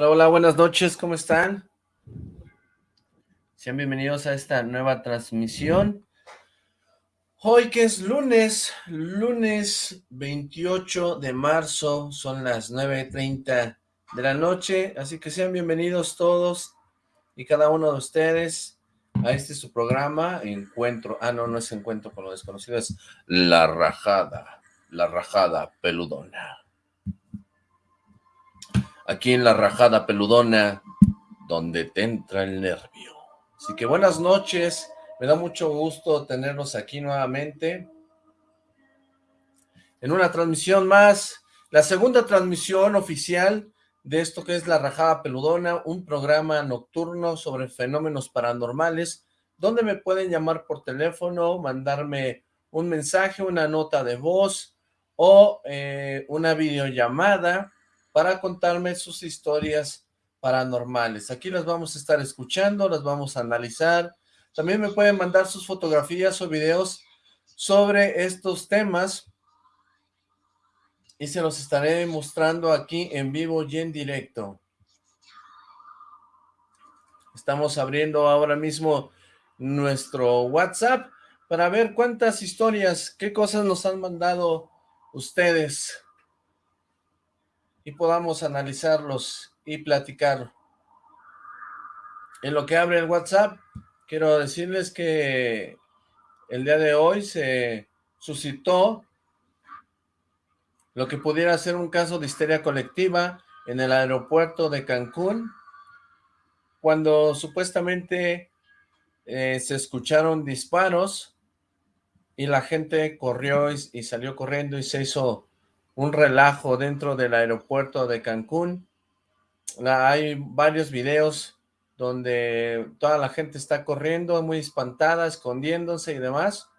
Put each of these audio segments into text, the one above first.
Hola, hola, buenas noches, ¿cómo están? Sean bienvenidos a esta nueva transmisión. Hoy que es lunes, lunes 28 de marzo, son las 9.30 de la noche, así que sean bienvenidos todos y cada uno de ustedes a este su programa, Encuentro, ah no, no es Encuentro con lo desconocido, es La Rajada, La Rajada Peludona. Aquí en La Rajada Peludona, donde te entra el nervio. Así que buenas noches, me da mucho gusto tenerlos aquí nuevamente. En una transmisión más, la segunda transmisión oficial de esto que es La Rajada Peludona, un programa nocturno sobre fenómenos paranormales, donde me pueden llamar por teléfono, mandarme un mensaje, una nota de voz o eh, una videollamada para contarme sus historias paranormales. Aquí las vamos a estar escuchando, las vamos a analizar, también me pueden mandar sus fotografías o videos sobre estos temas y se los estaré mostrando aquí en vivo y en directo. Estamos abriendo ahora mismo nuestro WhatsApp para ver cuántas historias, qué cosas nos han mandado ustedes y podamos analizarlos y platicar. En lo que abre el WhatsApp, quiero decirles que el día de hoy se suscitó lo que pudiera ser un caso de histeria colectiva en el aeropuerto de Cancún, cuando supuestamente eh, se escucharon disparos y la gente corrió y, y salió corriendo y se hizo un relajo dentro del aeropuerto de Cancún. hay varios videos donde toda la gente está corriendo, muy espantada, escondiéndose y demás.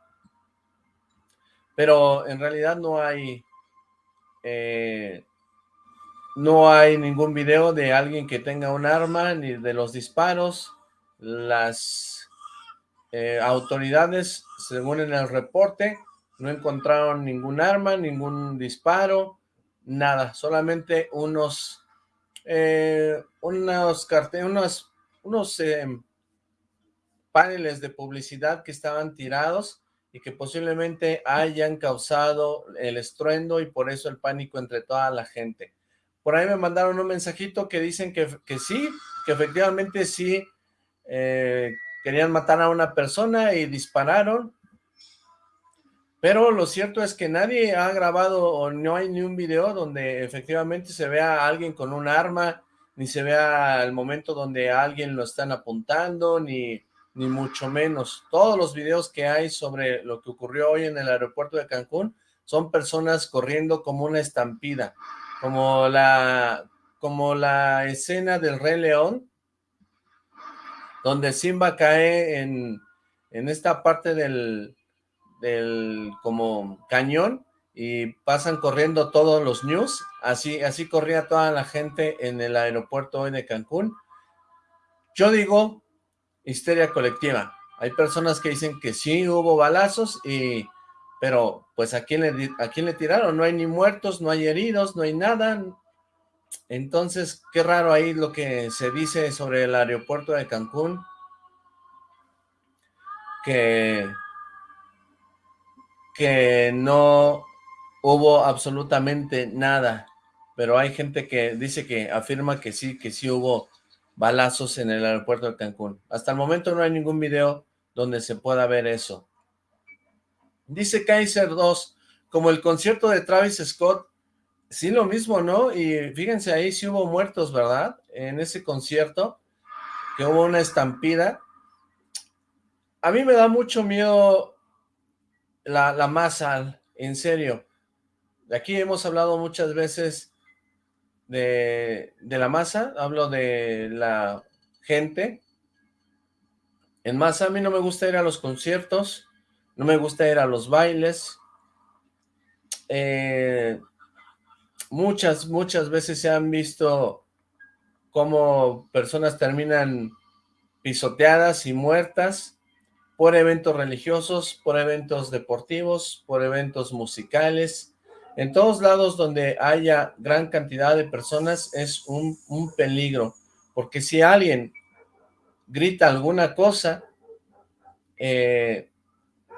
Pero en realidad no hay... Eh, no hay ningún video de alguien que tenga un arma, ni de los disparos. Las eh, autoridades, según en el reporte, no encontraron ningún arma, ningún disparo, nada, solamente unos, eh, unos carteles, unos em, paneles de publicidad que estaban tirados y que posiblemente hayan causado el estruendo y por eso el pánico entre toda la gente. Por ahí me mandaron un mensajito que dicen que, que sí, que efectivamente sí eh, querían matar a una persona y dispararon, pero lo cierto es que nadie ha grabado o no hay ni un video donde efectivamente se vea a alguien con un arma ni se vea el momento donde a alguien lo están apuntando, ni, ni mucho menos. Todos los videos que hay sobre lo que ocurrió hoy en el aeropuerto de Cancún son personas corriendo como una estampida, como la, como la escena del Rey León, donde Simba cae en, en esta parte del, del como cañón y pasan corriendo todos los news, así, así corría toda la gente en el aeropuerto hoy de Cancún. Yo digo histeria colectiva. Hay personas que dicen que sí hubo balazos, y pero pues ¿a quién, le, ¿a quién le tiraron? No hay ni muertos, no hay heridos, no hay nada. Entonces, qué raro ahí lo que se dice sobre el aeropuerto de Cancún. Que, que no hubo absolutamente nada, pero hay gente que dice que afirma que sí, que sí hubo balazos en el aeropuerto de Cancún. Hasta el momento no hay ningún video donde se pueda ver eso. Dice Kaiser 2, como el concierto de Travis Scott, sí lo mismo, ¿no? Y fíjense ahí, sí hubo muertos, ¿verdad? En ese concierto, que hubo una estampida. A mí me da mucho miedo la, masa, en serio. De aquí hemos hablado muchas veces de, la masa, hablo de la gente. En masa a mí no me gusta ir a los conciertos, no me gusta ir a los bailes. Eh, muchas, muchas veces se han visto cómo personas terminan pisoteadas y muertas por eventos religiosos, por eventos deportivos, por eventos musicales, En todos lados donde haya gran cantidad de personas es un, peligro, porque si alguien grita alguna cosa, eh,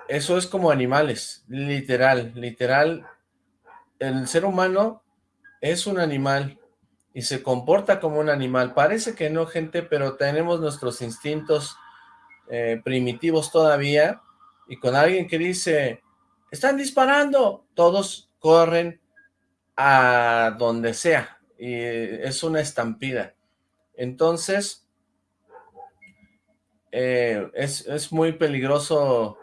eso es como animales, literal, literal. El ser humano es un animal y se comporta como un animal. Parece que no, gente, pero tenemos nuestros instintos eh, primitivos todavía. Y con alguien que dice, están disparando, todos corren a donde sea. Y es una estampida. Entonces, eh, es, es muy peligroso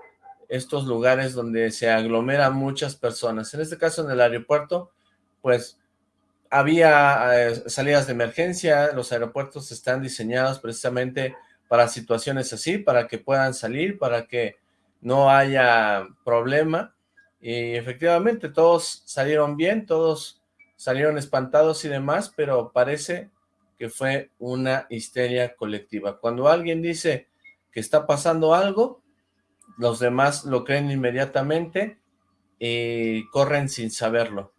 estos lugares donde se aglomeran muchas personas. En este caso, en el aeropuerto, pues había eh, salidas de emergencia, los aeropuertos están diseñados precisamente para situaciones así, para que puedan salir, para que no haya problema, y efectivamente todos salieron bien, todos salieron espantados y demás, pero parece que fue una histeria colectiva. Cuando alguien dice que está pasando algo, los demás lo creen inmediatamente y corren sin saberlo.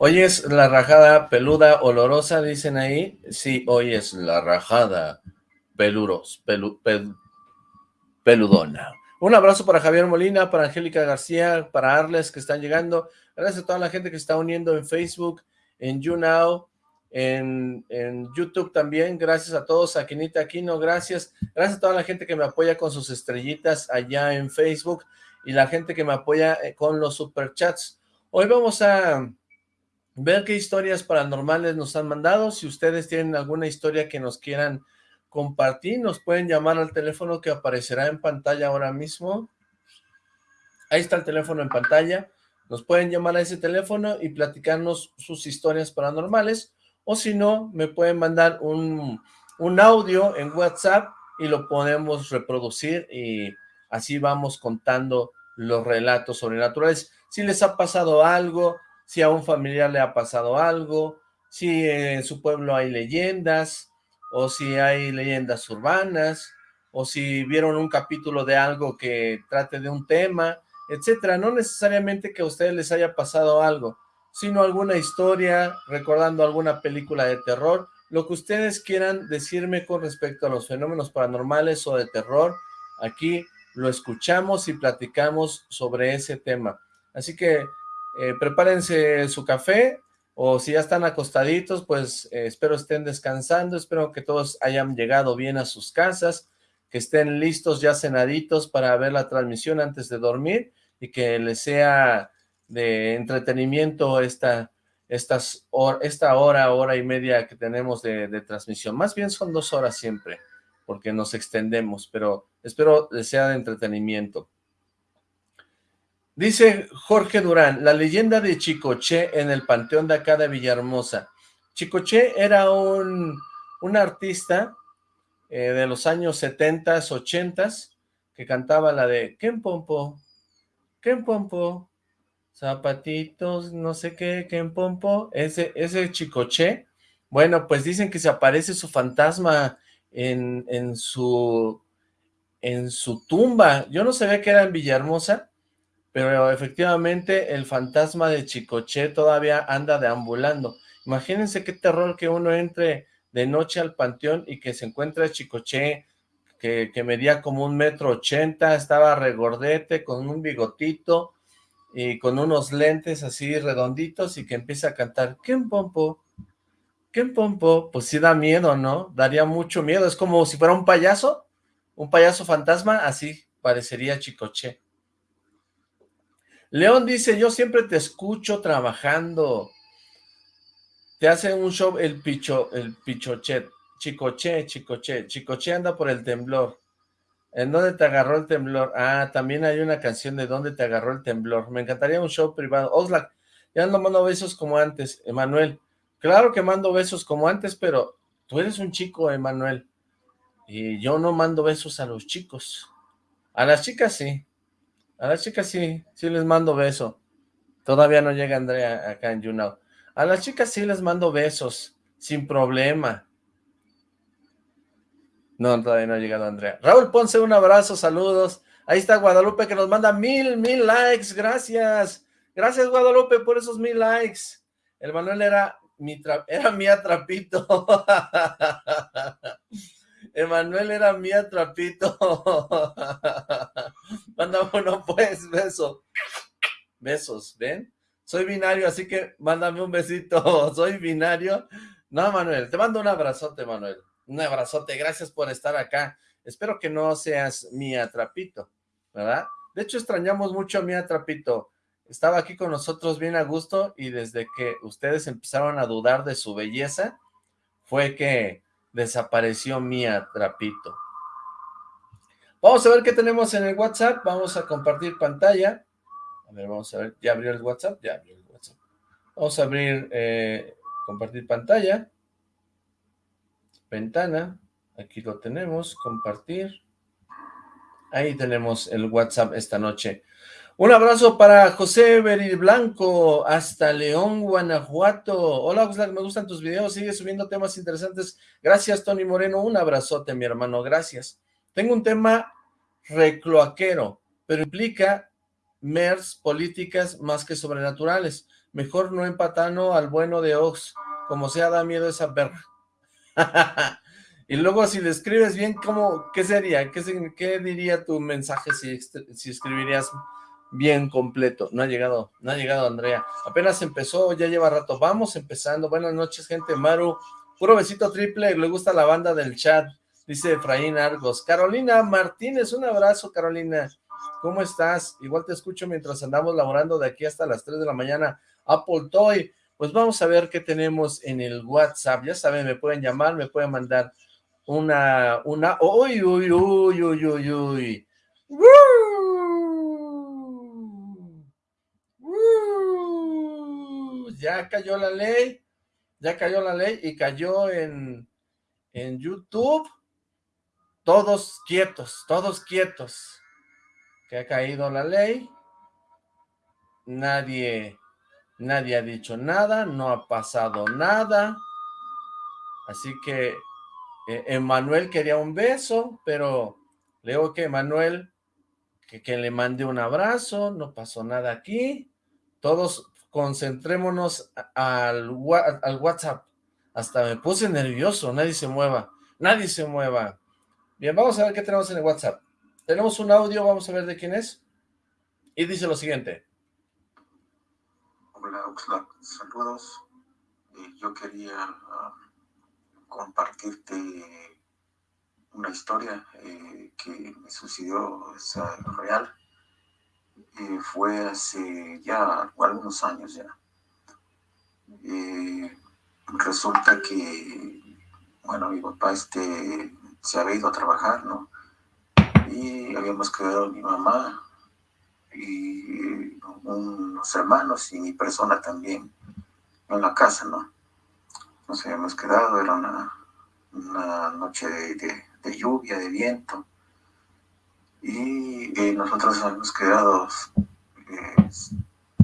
Hoy es la rajada peluda olorosa, dicen ahí. Sí, hoy es la rajada peluros, peludona. Un abrazo para Javier Molina, para Angélica García, para Arles que están llegando. Gracias a toda la gente que está uniendo en Facebook, en YouNow, en, en, YouTube también, gracias a todos, a Quinita Aquino, gracias, gracias a toda la gente que me apoya con sus estrellitas allá en Facebook y la gente que me apoya eh, con los superchats. Hoy vamos a ver qué historias paranormales nos han mandado, si ustedes tienen alguna historia que nos quieran compartir, nos pueden llamar al teléfono que aparecerá en pantalla ahora mismo. Ahí está el teléfono en pantalla, nos pueden llamar a ese teléfono y platicarnos sus historias paranormales, o si no, me pueden mandar un, un audio en WhatsApp y lo podemos reproducir y así vamos contando los relatos sobrenaturales. Si les ha pasado algo, si a un familiar le ha pasado algo, si en su pueblo hay leyendas, o si hay leyendas urbanas, o si vieron un capítulo de algo que trate de un tema, etcétera. No necesariamente que a ustedes les haya pasado algo, sino alguna historia, recordando alguna película de terror, lo que ustedes quieran decirme con respecto a los fenómenos paranormales o de terror, aquí lo escuchamos y platicamos sobre ese tema. Así que eh, prepárense su café, o si ya están acostaditos, pues eh, espero estén descansando, espero que todos hayan llegado bien a sus casas, que estén listos ya cenaditos para ver la transmisión antes de dormir, y que les sea de entretenimiento esta, estas esta hora, hora y media que tenemos de, de, transmisión. Más bien son dos horas siempre, porque nos extendemos, pero espero les sea de entretenimiento. Dice Jorge Durán, la leyenda de Chicoche en el panteón de acá de Villahermosa. Chicoche era un, un artista eh, de los años 70 80 que cantaba la de ¿Quién pompo? ¿Quién pompo? zapatitos, no sé qué, qué en pompo, ese, ese chicoche, bueno, pues dicen que se aparece su fantasma en, en su, en su tumba, yo no sabía que era en Villahermosa, pero efectivamente el fantasma de Chicoche todavía anda deambulando, imagínense qué terror que uno entre de noche al panteón y que se encuentre a Chicoche, que, que medía como un metro ochenta, estaba regordete, con un bigotito, y con unos lentes así redonditos y que empieza a cantar ¿Quién pompo? ¿Quién pompo? Pues sí da miedo, ¿no? Daría mucho miedo, es como si fuera un payaso, un payaso fantasma, así parecería Chicoche. León dice, yo siempre te escucho trabajando. Te hace un show el picho, el pichochet, chicoche, chicoche, chicoche anda por el temblor. ¿En dónde te agarró el temblor? Ah, también hay una canción de ¿Dónde te agarró el temblor? Me encantaría un show privado. Oxlack, ya no mando besos como antes, Emanuel. Claro que mando besos como antes, pero tú eres un chico, Emanuel. Y yo no mando besos a los chicos. A las chicas sí. A las chicas sí, sí les mando beso. Todavía no llega Andrea acá en YouNow. A las chicas sí les mando besos, sin problema. No, todavía no ha llegado Andrea. Raúl Ponce, un abrazo, saludos. Ahí está Guadalupe que nos manda mil, mil likes, gracias. Gracias Guadalupe por esos mil likes. El Manuel era mi, era mi atrapito. Emanuel era mi atrapito. Mándame uno pues, beso. Besos, ¿ven? Soy binario, así que mándame un besito. Soy binario. No, Manuel, te mando un abrazote, Manuel. Un abrazote, gracias por estar acá. Espero que no seas mi atrapito, ¿verdad? De hecho, extrañamos mucho a mi atrapito. Estaba aquí con nosotros bien a gusto y desde que ustedes empezaron a dudar de su belleza, fue que desapareció mi atrapito. Vamos a ver qué tenemos en el WhatsApp. Vamos a compartir pantalla. A ver, vamos a ver. ¿Ya abrió el WhatsApp? Ya abrió el WhatsApp. Vamos a abrir, eh, compartir pantalla. Ventana. Aquí lo tenemos. Compartir. Ahí tenemos el WhatsApp esta noche. Un abrazo para José Beril Blanco, hasta León, Guanajuato. Hola, Oxlack, me gustan tus videos, sigue subiendo temas interesantes. Gracias, Tony Moreno, un abrazote, mi hermano, gracias. Tengo un tema recloaquero, pero implica MERS, políticas más que sobrenaturales. Mejor no empatano al bueno de Ox, como sea, da miedo esa perra. y luego, si le bien, ¿cómo, ¿qué sería? ¿Qué, qué diría tu mensaje si, si escribirías bien completo. No ha llegado, no ha llegado Andrea. Apenas empezó, ya lleva rato. Vamos empezando. Buenas noches, gente. Maru, puro besito triple. Le gusta la banda del chat, dice Efraín Argos. Carolina Martínez, un abrazo, Carolina. ¿Cómo estás? Igual te escucho mientras andamos laborando de aquí hasta las 3 de la mañana. Apple Toy. Pues vamos a ver qué tenemos en el WhatsApp. Ya saben, me pueden llamar, me pueden mandar una, una, uy, uy, uy, uy, uy, uy. Ya cayó la ley, ya cayó la ley y cayó en, en YouTube, todos quietos, todos quietos, que ha caído la ley, nadie, nadie ha dicho nada, no ha pasado nada, así que eh, Emanuel quería un beso, pero leo que Emanuel, que, que le mande un abrazo, no pasó nada aquí, todos concentrémonos al, WhatsApp. Hasta me puse nervioso, nadie se mueva, nadie se mueva. Bien, vamos a ver qué tenemos en el WhatsApp. Tenemos un audio, vamos a ver de quién es. Y dice lo siguiente. Hola, Oxlack, saludos. Eh, yo quería ah, compartirte una historia eh, que me sucedió, es real fue hace ya algunos años ya. resulta que, bueno, mi papá este, se había ido a trabajar, ¿no? Y habíamos quedado mi mamá y unos hermanos y mi persona también en la casa, ¿no? Nos habíamos quedado, era una, una noche de lluvia, de viento y nosotros hemos quedado eh,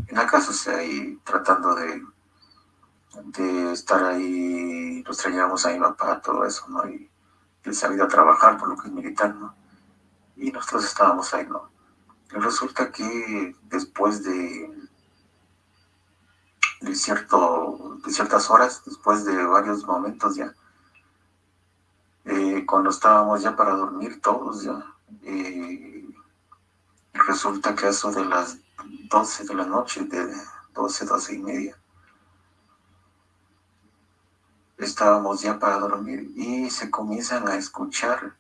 en la casa, o tratando de, de estar ahí, nos traíamos a mi papá, todo eso, ¿no? Y él se ha ido a trabajar por lo que es militar, ¿no? Y nosotros estábamos ahí, ¿no? Resulta que después de, de, cierto, de ciertas horas, después de varios momentos ya, eh, cuando estábamos ya para dormir todos ya, y resulta que eso de las 12 de la noche, de 12, 12 y media, estábamos ya para dormir y se comienzan a escuchar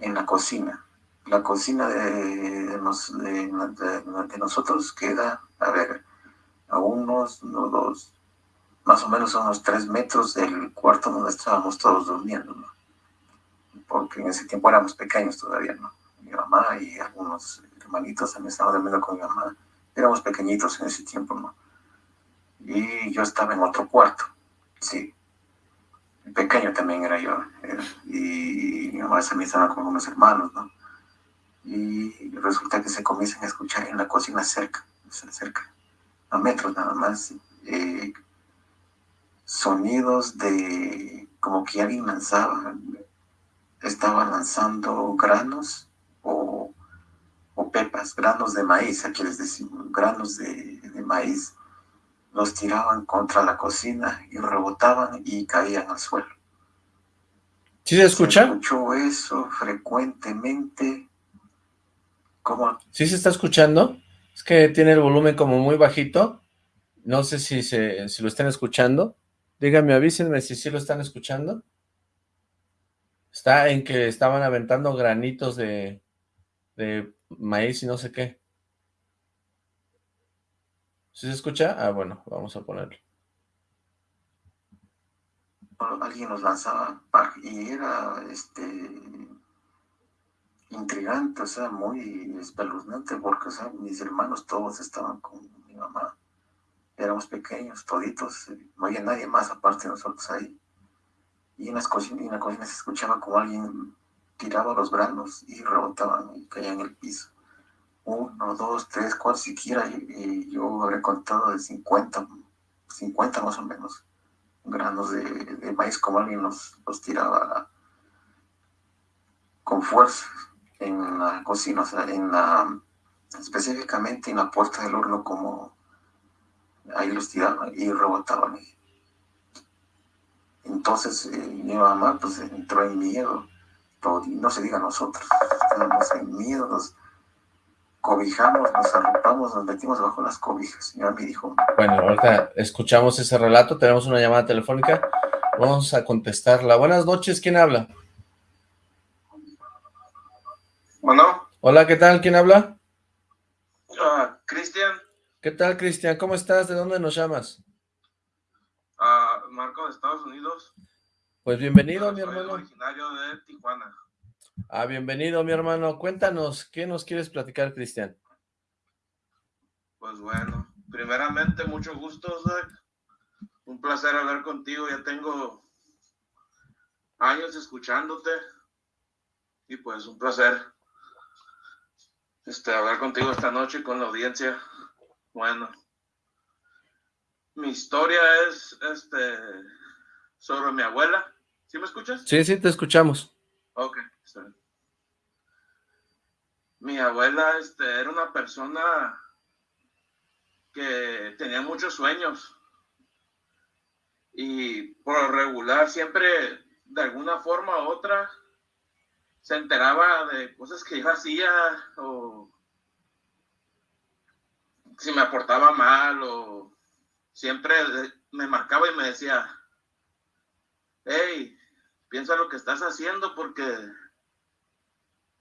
en la cocina. La cocina de, de, nosotros queda, a ver, a unos, no dos, más o menos a unos tres metros del cuarto donde estábamos todos durmiendo porque en ese tiempo éramos pequeños todavía, ¿no? Mi mamá y algunos hermanitos también estaban durmiendo con mi mamá. Éramos pequeñitos en ese tiempo, ¿no? Y yo estaba en otro cuarto, sí. Pequeño también era yo. y mi mamá también estaba con unos hermanos, ¿no? Y resulta que se comienzan a escuchar en la cocina cerca, cerca, a metros nada más, eh, sonidos de como que alguien lanzaba estaba lanzando granos o, pepas, granos de maíz, aquí les decimos, granos de, maíz, los tiraban contra la cocina y rebotaban y caían al suelo. ¿Sí se escucha? Se escuchó eso frecuentemente. ¿Cómo? ¿Sí se está escuchando? Es que tiene el volumen como muy bajito. No sé si, se, si lo están escuchando. Díganme, avísenme si sí lo están escuchando. Está en que estaban aventando granitos de, de maíz y no sé qué. ¿Sí se escucha? Ah, bueno, vamos a ponerlo. Alguien nos lanzaba y era este intrigante, o sea, muy espeluznante, porque o sea, mis hermanos todos estaban con mi mamá. Éramos pequeños, toditos, no había nadie más aparte de nosotros ahí y en, las cocinas, en la cocina se escuchaba como alguien tiraba los granos y rebotaban y caían en el piso. Uno, dos, tres, cuatro, siquiera y, yo habré contado de 50, 50 más o menos granos de, maíz como alguien los, los tiraba con fuerza en la cocina, o sea, en la, específicamente en la puerta del horno como ahí los tiraban y rebotaban. Entonces eh, mi mamá pues entró en miedo, no se diga nosotros, estábamos en miedo, nos cobijamos, nos arropamos, nos metimos bajo las cobijas. Y me dijo... Bueno, ahorita escuchamos ese relato, tenemos una llamada telefónica, vamos a contestarla. Buenas noches, ¿quién habla? Bueno. Hola, ¿qué tal? ¿Quién habla? Ah, Cristian. ¿Qué tal, Cristian? ¿Cómo estás? ¿De dónde nos llamas? Marco de Estados Unidos. Pues bienvenido, mi hermano. originario de Tijuana. Ah, bienvenido, mi hermano. Cuéntanos, ¿qué nos quieres platicar, Cristian? Pues bueno, primeramente, mucho gusto, Zach. Un placer hablar contigo. Ya tengo años escuchándote. Y pues un placer este, hablar contigo esta noche con la audiencia. Bueno, mi historia es este sobre mi abuela. ¿Sí me escuchas? Sí, sí, te escuchamos. Ok, Mi abuela este, era una persona que tenía muchos sueños y por regular siempre de alguna forma u otra se enteraba de cosas que yo hacía o si me aportaba mal o siempre me marcaba y me decía, hey, piensa lo que estás haciendo porque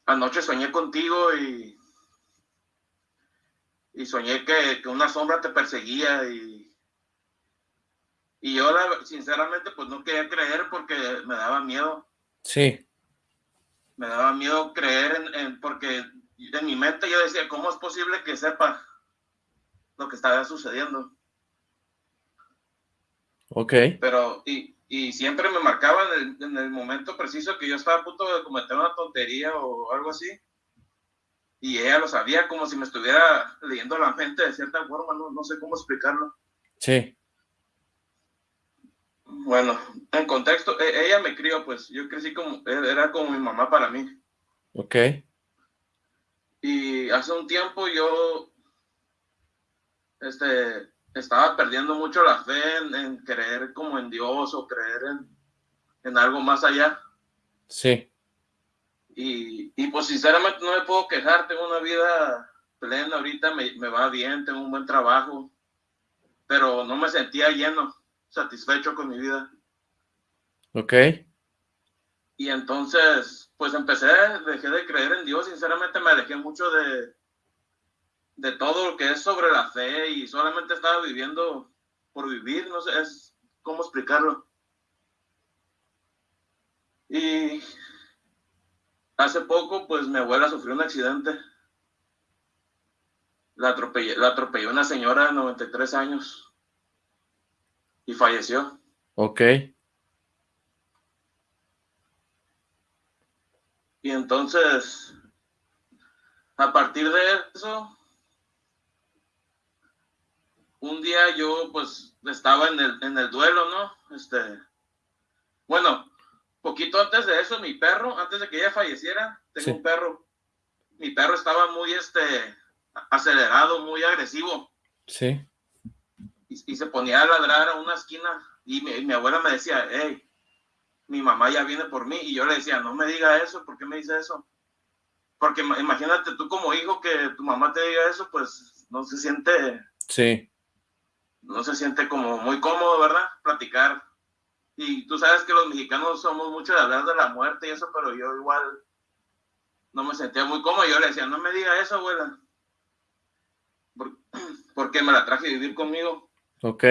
anoche soñé contigo y, y soñé que, una sombra te perseguía y, y yo sinceramente pues no quería creer porque me daba miedo. Sí. Me daba miedo creer en, en porque en mi mente yo decía, ¿cómo es posible que sepa lo que estaba sucediendo? Ok. Pero, y, y siempre me marcaba en el, momento preciso que yo estaba a punto de cometer una tontería o algo así. Y ella lo sabía como si me estuviera leyendo la mente de cierta forma, no, no sé cómo explicarlo. Sí. Bueno, en contexto, e, ella me crió, pues yo crecí como, e, era como mi mamá para mí. Ok. Y hace un tiempo yo, este, estaba perdiendo mucho la fe en, creer como en Dios o creer en, algo más allá. Sí. Y, y, pues sinceramente no me puedo quejar, tengo una vida plena ahorita, me, me, va bien, tengo un buen trabajo, pero no me sentía lleno, satisfecho con mi vida. Ok. Y entonces, pues empecé, dejé de creer en Dios, sinceramente me alejé mucho de, de todo lo que es sobre la fe y solamente estaba viviendo por vivir, no sé es cómo explicarlo. Y hace poco, pues mi abuela sufrió un accidente. La atropelló, la atropelló una señora de 93 años y falleció. Ok. Y entonces, a partir de eso, un día yo pues estaba en el, en el duelo, ¿no? Este, bueno, poquito antes de eso, mi perro, antes de que ella falleciera, tengo un perro. Mi perro estaba muy este acelerado, muy agresivo. Sí. Y, se ponía a ladrar a una esquina y mi, abuela me decía, hey, mi mamá ya viene por mí. Y yo le decía, no me diga eso, ¿por qué me dice eso? Porque imagínate tú como hijo que tu mamá te diga eso, pues no se siente... Sí. No se siente como muy cómodo, ¿verdad? Platicar y tú sabes que los mexicanos somos mucho de hablar de la muerte y eso, pero yo igual no me sentía muy cómodo. Yo le decía, no me diga eso, abuela. Porque me la traje a vivir conmigo. Ok.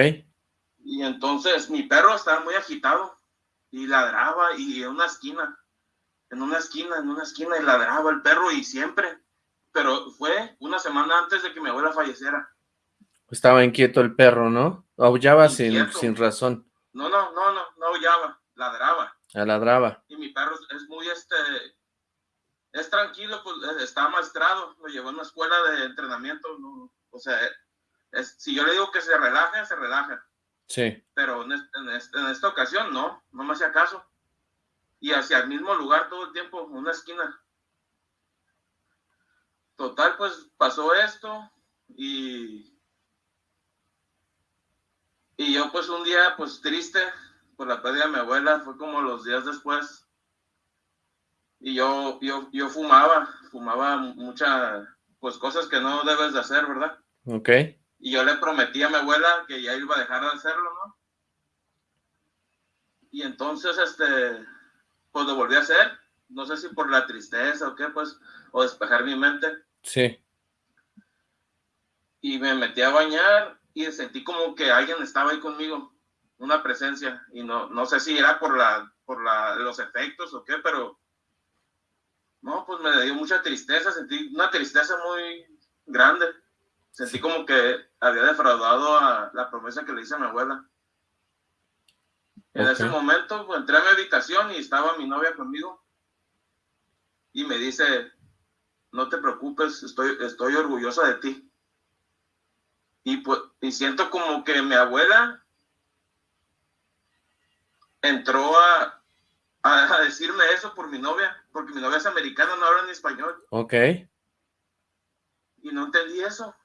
Y entonces mi perro estaba muy agitado y ladraba y en una esquina, en una esquina, en una esquina y ladraba el perro y siempre. Pero fue una semana antes de que mi abuela falleciera. Estaba inquieto el perro, ¿no? Aullaba sin, sin razón. No, no, no, no, no aullaba, ladraba. Ah, ladraba. Y mi perro es muy, este, es tranquilo, pues eh, está maestrado, lo llevó a una escuela de entrenamiento, no, o sea, es, si yo le digo que se relaje, se relaja. Sí. Pero en, en, esta ocasión no, no me hacía caso. Y hacia el mismo lugar todo el tiempo, una esquina. Total, pues pasó esto y y yo pues un día pues triste por la pérdida de mi abuela, fue como los días después. Y yo, yo, yo fumaba, fumaba muchas pues cosas que no debes de hacer, ¿verdad? Ok. Y yo le prometí a mi abuela que ya iba a dejar de hacerlo, ¿no? Y entonces, este, pues lo volví a hacer. No sé si por la tristeza o qué, pues, o despejar mi mente. Sí. Y me metí a bañar y sentí como que alguien estaba ahí conmigo, una presencia, y no, no sé si era por, la, por la, los efectos o qué, pero no, pues me dio mucha tristeza, sentí una tristeza muy grande. Sentí como que había defraudado a la promesa que le hice a mi abuela. En ese momento pues, entré a mi habitación y estaba mi novia conmigo. Y me dice, no te preocupes, estoy, estoy orgullosa de ti. Y, pues, y siento como que mi abuela entró a, a, decirme eso por mi novia, porque mi novia es americana, no habla ni español. Ok. Y no entendí eso.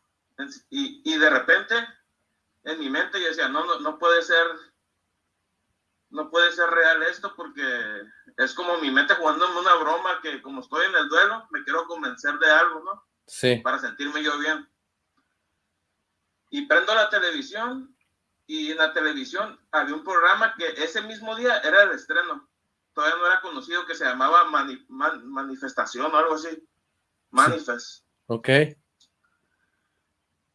Y, y de repente, en mi mente yo decía, no, no, no puede ser, no puede ser real esto porque es como mi mente jugando en una broma que como estoy en el duelo, me quiero convencer de algo, ¿no? Sí. Para sentirme yo bien y prendo la televisión y en la televisión había un programa que ese mismo día era el estreno. Todavía no era conocido que se llamaba Manifestación o algo así. Manifest. Ok.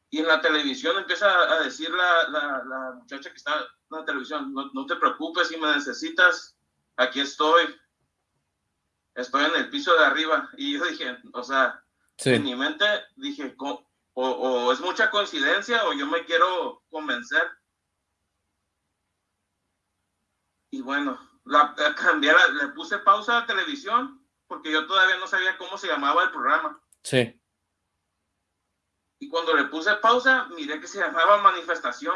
Y en la televisión empieza a decir la, la, la muchacha que está en la televisión, no, no, te preocupes si me necesitas, aquí estoy. Estoy en el piso de arriba. Y yo dije, o sea, en mi mente dije, ¿cómo, o, es mucha coincidencia o yo me quiero convencer. Y bueno, la, cambié, le puse pausa a la televisión porque yo todavía no sabía cómo se llamaba el programa. Sí. Y cuando le puse pausa, miré que se llamaba manifestación.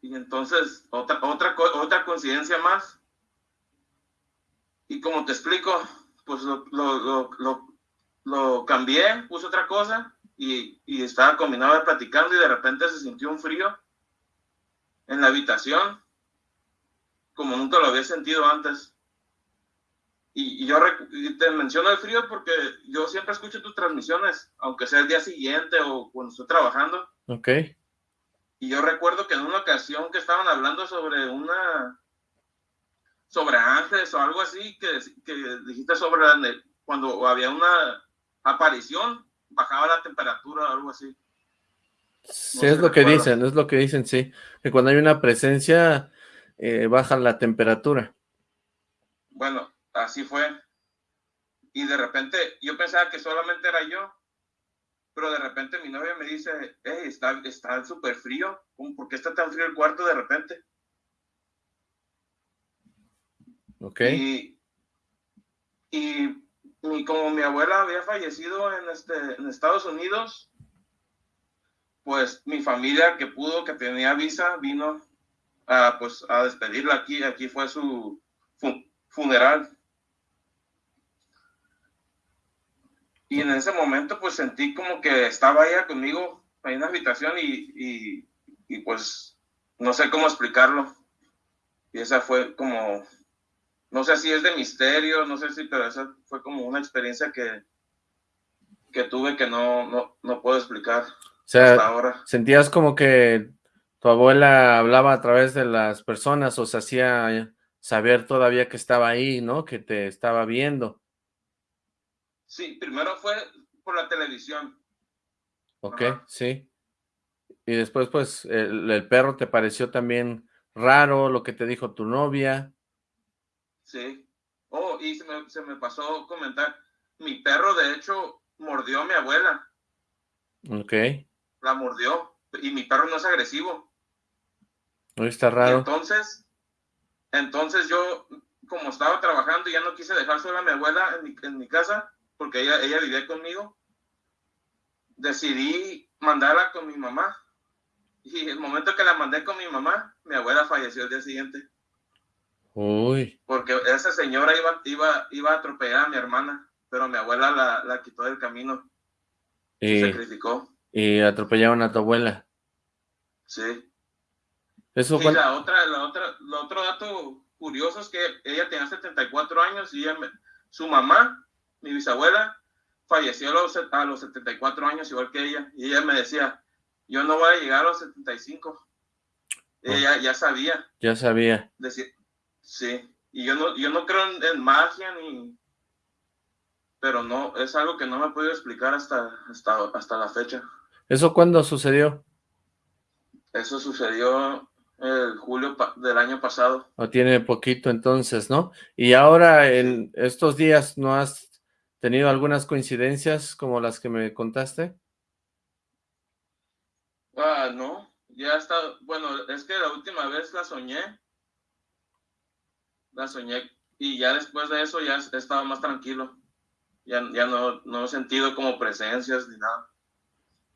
Y entonces, otra, otra, otra coincidencia más. Y como te explico, pues lo, lo, lo, lo cambié, puse otra cosa y, y estaba combinado platicando y de repente se sintió un frío en la habitación, como nunca lo había sentido antes. Y, yo te menciono el frío porque yo siempre escucho tus transmisiones, aunque sea el día siguiente o cuando estoy trabajando. Ok. Y yo recuerdo que en una ocasión que estaban hablando sobre una, sobre ángeles o algo así, que, que dijiste sobre cuando había una aparición, bajaba la temperatura o algo así. Sí, es lo que dicen, es lo que dicen, sí. Que cuando hay una presencia, eh, baja la temperatura. Bueno, así fue. Y de repente, yo pensaba que solamente era yo, pero de repente mi novia me dice, hey, está, está súper frío, ¿por qué está tan frío el cuarto de repente? Ok. Y, y y como mi abuela había fallecido en, este, en Estados Unidos, pues mi familia que pudo, que tenía visa, vino a, pues, a despedirla aquí. Aquí fue su funeral. Y en ese momento pues sentí como que estaba ella conmigo ahí en la habitación y, y, pues no sé cómo explicarlo. Y esa fue como, no sé si es de misterio, no sé si, pero esa fue como una experiencia que, que tuve que no, no, no puedo explicar hasta ahora. ¿Sentías como que tu abuela hablaba a través de las personas o se hacía saber todavía que estaba ahí, ¿no? Que te estaba viendo. Sí, primero fue por la televisión. Ok, sí. Y después, pues, el, perro te pareció también raro, lo que te dijo tu novia. Sí. Oh, y se me, se me pasó comentar, mi perro, de hecho, mordió a mi abuela. Ok. La mordió, y mi perro no es agresivo. No está raro. entonces, entonces yo, como estaba trabajando, ya no quise dejar sola a mi abuela en mi, en mi casa, porque ella, ella vivía conmigo, decidí mandarla con mi mamá. Y el momento que la mandé con mi mamá, mi abuela falleció el día siguiente. Uy. Porque esa señora iba, iba, iba a atropellar a mi hermana, pero mi abuela la, la quitó del camino. Y, se sacrificó. Y atropellaron a tu abuela. Sí. Eso y la otra, la otra, el otro dato curioso es que ella tenía 74 años y su mamá mi bisabuela falleció a los, a los 74 años, igual que ella, y ella me decía, yo no voy a llegar a los 75. Ella ya sabía. Ya sabía. Decir, sí, y yo no, yo no creo en, magia ni... Pero no, es algo que no me he podido explicar hasta, hasta, hasta la fecha. ¿Eso cuándo sucedió? Eso sucedió el julio del año pasado. O tiene poquito entonces, ¿no? Y ahora en estos días no has tenido algunas coincidencias como las que me contaste? Ah, no, ya está, bueno, es que la última vez la soñé, la soñé y ya después de eso ya he estado más tranquilo, ya, ya no, no he sentido como presencias ni nada.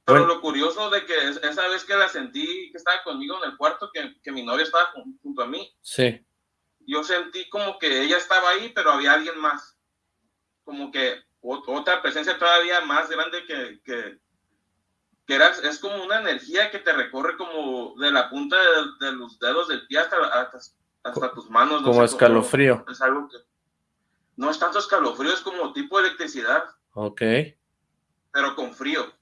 Pero lo curioso de que esa vez que la sentí que estaba conmigo en el cuarto, que, que mi novia estaba junto a mí, sí. yo sentí como que ella estaba ahí, pero había alguien más como que otra presencia todavía más grande que, que, que era, es como una energía que te recorre como de la punta de, los dedos del pie hasta, hasta, tus manos. como escalofrío. es algo que no es tanto escalofrío, es como tipo de electricidad. Ok. Pero con frío.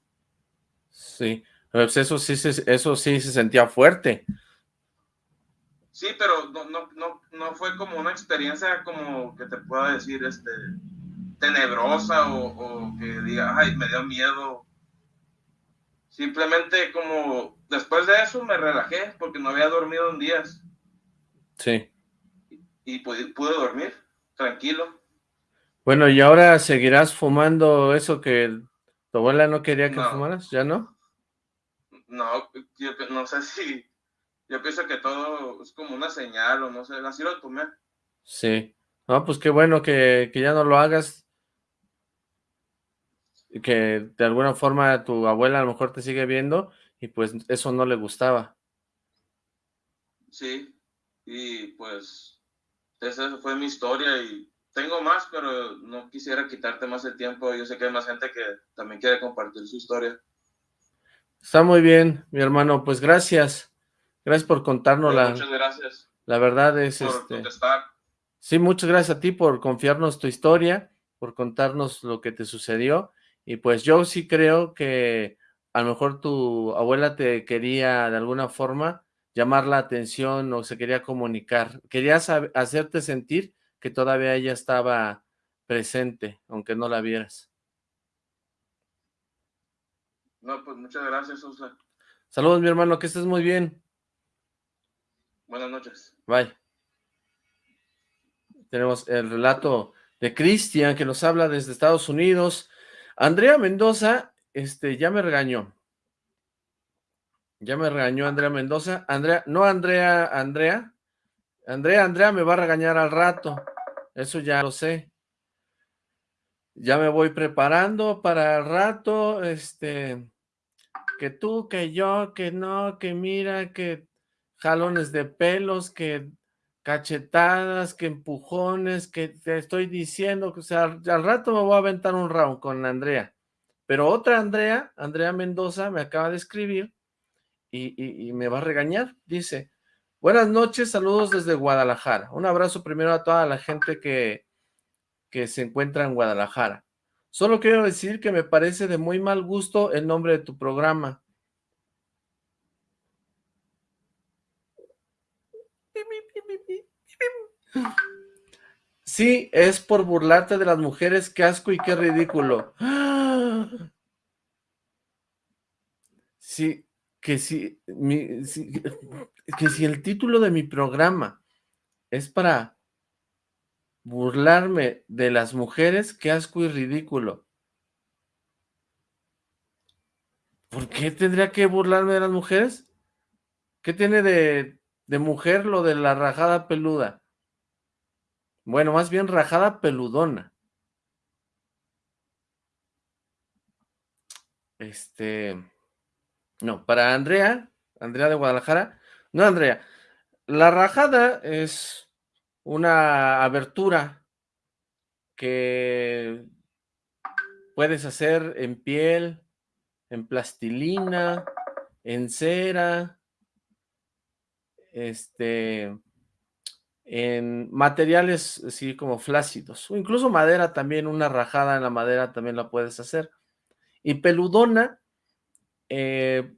Sí, pues eso sí, eso sí se sentía fuerte. Sí, pero no, no, no, no fue como una experiencia como que te pueda decir, este, tenebrosa o, que diga, ay, me dio miedo. Simplemente como después de eso me relajé porque no había dormido en días. Sí. Y, pude, dormir tranquilo. Bueno, ¿y ahora seguirás fumando eso que tu abuela no quería que fumaras? ¿Ya no? No, yo no sé si... Yo pienso que todo es como una señal o no sé, así lo tomé. Sí. No, pues qué bueno que, que ya no lo hagas que de alguna forma tu abuela a lo mejor te sigue viendo y pues eso no le gustaba. Sí, y pues esa fue mi historia y tengo más, pero no quisiera quitarte más el tiempo. Yo sé que hay más gente que también quiere compartir su historia. Está muy bien, mi hermano. Pues gracias. Gracias por contárnosla. la... Muchas gracias. La verdad es... Por este... contestar. Sí, muchas gracias a ti por confiarnos tu historia, por contarnos lo que te sucedió. Y pues yo sí creo que a lo mejor tu abuela te quería de alguna forma llamar la atención o se quería comunicar. Quería hacerte sentir que todavía ella estaba presente, aunque no la vieras. No, pues muchas gracias, Osla. Saludos, mi hermano, que estés muy bien. Buenas noches. Bye. Tenemos el relato de Cristian, que nos habla desde Estados Unidos. Andrea Mendoza, este, ya me regañó. Ya me regañó Andrea Mendoza. Andrea, no Andrea, Andrea. Andrea, Andrea me va a regañar al rato. Eso ya lo sé. Ya me voy preparando para el rato, este, que tú, que yo, que no, que mira, que jalones de pelos, que cachetadas, que empujones, que te estoy diciendo, que o sea, al rato me voy a aventar un round con Andrea. Pero otra Andrea, Andrea Mendoza, me acaba de escribir y, me va a regañar. Dice, buenas noches, saludos desde Guadalajara. Un abrazo primero a toda la gente que, que se encuentra en Guadalajara. Solo quiero decir que me parece de muy mal gusto el nombre de tu programa. Sí, es por burlarte de las mujeres, qué asco y qué ridículo. Sí, que si, que si el título de mi programa es para burlarme de las mujeres, qué asco y ridículo. ¿Por qué tendría que burlarme de las mujeres? ¿Qué tiene de, de mujer lo de la rajada peluda? Bueno, más bien rajada peludona. Este, no, para Andrea, Andrea de Guadalajara, no Andrea, la rajada es una abertura que puedes hacer en piel, en plastilina, en cera, este, en materiales así como flácidos, o incluso madera también, una rajada en la madera también la puedes hacer. Y peludona, eh,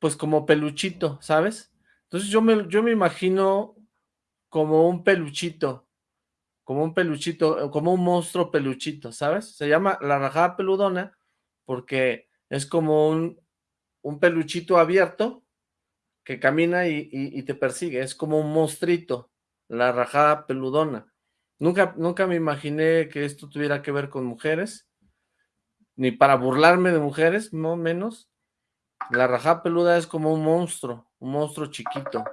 pues como peluchito, ¿sabes? Entonces yo me, yo me imagino como un peluchito, como un peluchito, como un monstruo peluchito, ¿sabes? Se llama la rajada peludona porque es como un, un peluchito abierto que camina y, te persigue, es como un monstruito, la rajada peludona. Nunca, nunca me imaginé que esto tuviera que ver con mujeres, ni para burlarme de mujeres, no menos. La rajada peluda es como un monstruo, un monstruo chiquito.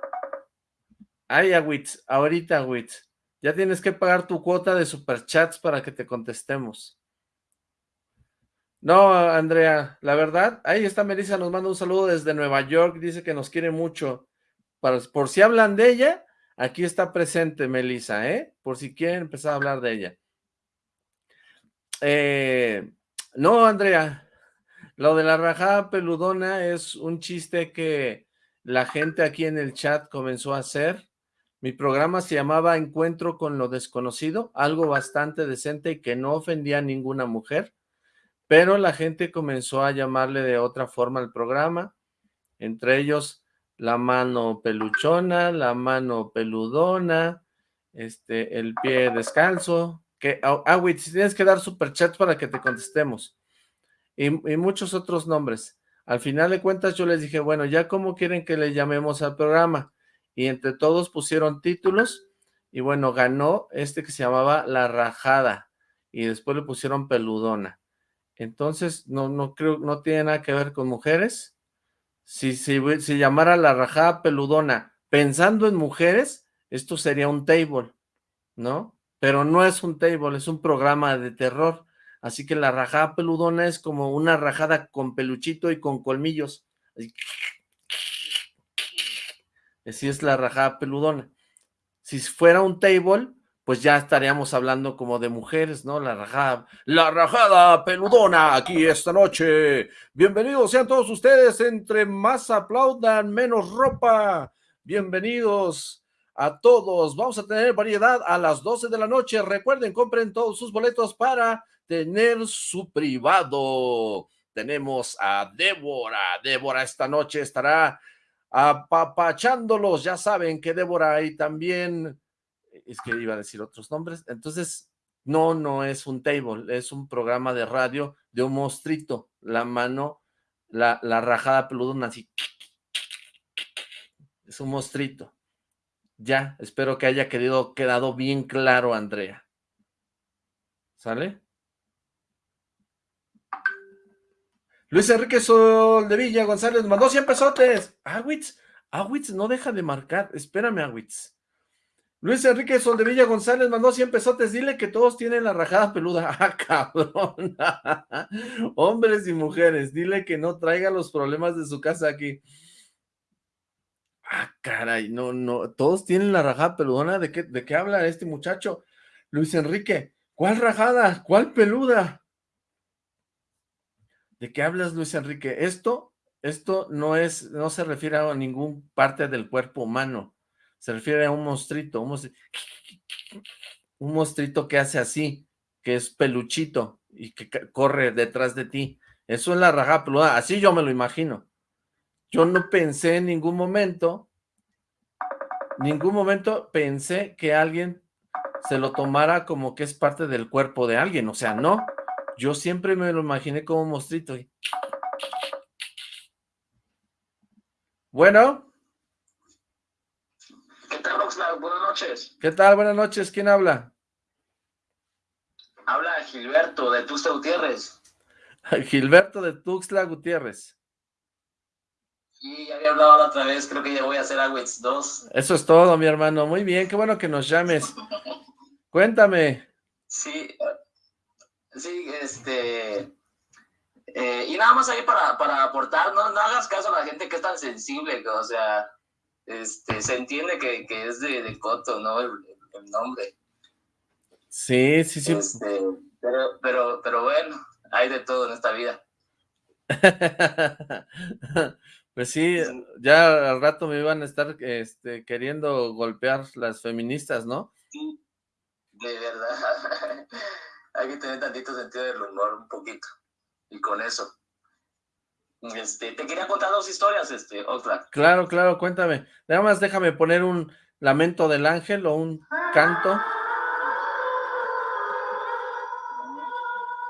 Ay, Agüitz, ahorita, Agüitz. Ya tienes que pagar tu cuota de superchats para que te contestemos. No, Andrea, la verdad, ahí está Melissa, nos manda un saludo desde Nueva York, dice que nos quiere mucho. por si hablan de ella, aquí está presente Melissa, ¿eh? Por si quieren empezar a hablar de ella. Eh, no, Andrea, lo de la rajada peludona es un chiste que la gente aquí en el chat comenzó a hacer. Mi programa se llamaba Encuentro con lo desconocido, algo bastante decente y que no ofendía a ninguna mujer, pero la gente comenzó a llamarle de otra forma al programa, entre ellos la mano peluchona, la mano peludona, este, el pie descalzo, que, ah, ah tienes que dar superchats para que te contestemos, y, muchos otros nombres. Al final de cuentas yo les dije, bueno, ya cómo quieren que le llamemos al programa, y entre todos pusieron títulos y bueno, ganó este que se llamaba La Rajada y después le pusieron Peludona. Entonces, no, no creo, no tiene nada que ver con mujeres. Si se si, llamara La Rajada Peludona pensando en mujeres, esto sería un table, ¿no? Pero no es un table, es un programa de terror. Así que la rajada peludona es como una rajada con peluchito y con colmillos. Así. Es la rajada peludona. Si fuera un table, pues ya estaríamos hablando como de mujeres, ¿no? La rajada, la rajada peludona aquí esta noche. Bienvenidos sean todos ustedes, entre más aplaudan, menos ropa. Bienvenidos a todos. Vamos a tener variedad a las 12 de la noche. Recuerden, compren todos sus boletos para tener su privado. Tenemos a Débora. Débora esta noche estará apapachándolos, ya saben que Débora ahí también, es que iba a decir otros nombres, entonces no, no es un table, es un programa de radio de un monstruito, la mano, la, la rajada peludona así, es un monstruito. Ya, espero que haya quedado bien claro, Andrea. ¿Sale? Luis Enrique Soldevilla González mandó 100 pesotes. Awitz, Awitz, no deja de marcar. Espérame, Awitz. Luis Enrique Soldevilla González mandó 100 pesotes. Dile que todos tienen la rajada peluda. Ah, cabrón. Hombres y mujeres. Dile que no traiga los problemas de su casa aquí. Ah, caray, no, no, todos tienen la rajada peludona, ¿de qué, de qué habla este muchacho? Luis Enrique, ¿cuál rajada? ¿Cuál peluda? ¿De qué hablas, Luis Enrique? Esto, esto no es, no se refiere a ningún parte del cuerpo humano, se refiere a un monstruito, un monstruito, que hace así, que es peluchito y que corre detrás de ti. Eso es la rajada peluda, así yo me lo imagino. Yo no pensé en ningún momento, ningún momento pensé que alguien se lo tomara como que es parte del cuerpo de alguien, o sea, no. Yo siempre me lo imaginé como un monstruito. Bueno. ¿Qué tal, Oxlack? Buenas noches. ¿Qué tal? Buenas noches. ¿Quién habla? Habla Gilberto de Tuxtla Gutiérrez. Gilberto de Tuxtla Gutiérrez. Ya había hablado la otra vez, creo que ya voy a hacer Agüez 2. Eso es todo, mi hermano. Muy bien, qué bueno que nos llames. Cuéntame. Sí, Sí, este... Eh, y nada más ahí para, para aportar, no, no, hagas caso a la gente que es tan sensible, o sea, este, se entiende que, que es de, de, Coto, ¿no? El, el, nombre. Sí, sí, sí. Este, pero, pero, pero bueno, hay de todo en esta vida. pues sí, ya al rato me iban a estar este, queriendo golpear las feministas, ¿no? Sí, de verdad. hay que tener tantito sentido del humor, un poquito. Y con eso. Este, te quería contar dos historias, este, otra. Claro, claro, cuéntame. Nada más déjame poner un lamento del ángel o un canto.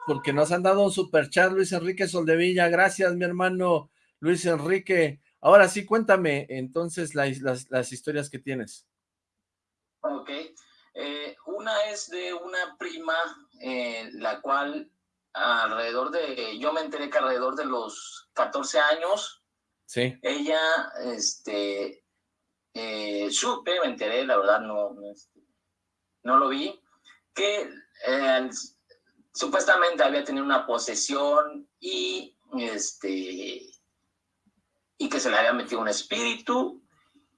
Porque nos han dado un super chat, Luis Enrique Soldevilla. Gracias, mi hermano Luis Enrique. Ahora sí, cuéntame entonces las, las, las historias que tienes. Ok. Eh, una es de una prima, eh, la cual alrededor de, yo me enteré que alrededor de los 14 años, sí. ella, este, eh, supe, me enteré, la verdad no, no, este, no lo vi, que eh, supuestamente había tenido una posesión y, este, y que se le había metido un espíritu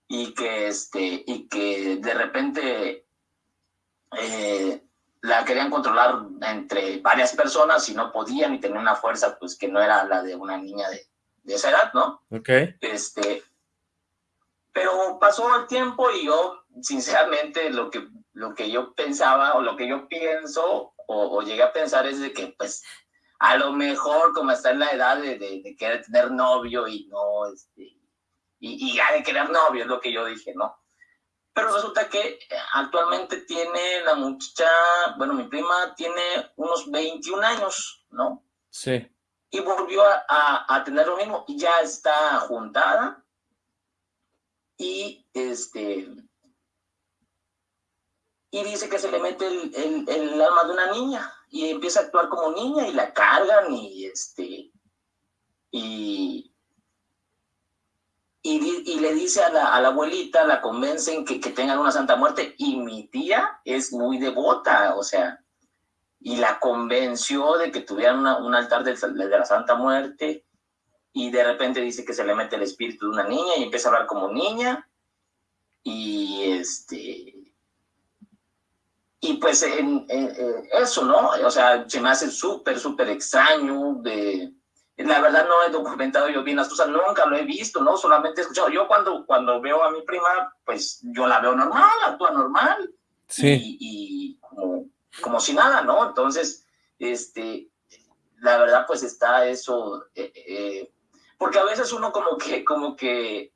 y que, este, y que de repente eh, la querían controlar entre varias personas y no podían y tenía una fuerza pues que no era la de una niña de, de esa edad, ¿no? Ok. Este, pero pasó el tiempo y yo, sinceramente, lo que, lo que yo pensaba o lo que yo pienso o, o llegué a pensar es de que pues a lo mejor como está en la edad de, de, de querer tener novio y no, este, y, y ya de querer novio es lo que yo dije, ¿no? Pero resulta que actualmente tiene la muchacha, bueno, mi prima tiene unos 21 años, ¿no? Sí. Y volvió a, a, a tener lo mismo, y ya está juntada, y este, y dice que se le mete el, el, el, alma de una niña, y empieza a actuar como niña, y la cargan, y este, y, y, le dice a la, a la, abuelita, la convencen que, que tengan una Santa Muerte, y mi tía es muy devota, o sea, y la convenció de que tuvieran una, un altar de, de, la Santa Muerte, y de repente dice que se le mete el espíritu de una niña, y empieza a hablar como niña, y este... Y pues eso, ¿no? O sea, se me hace súper, súper extraño de la verdad no he documentado yo bien las cosas, nunca lo he visto, ¿no? Solamente he escuchado. Yo cuando, cuando veo a mi prima, pues yo la veo normal, actúa normal. Sí. Y, y como, como, si nada, ¿no? Entonces, este, la verdad pues está eso, eh, eh, porque a veces uno como que, como que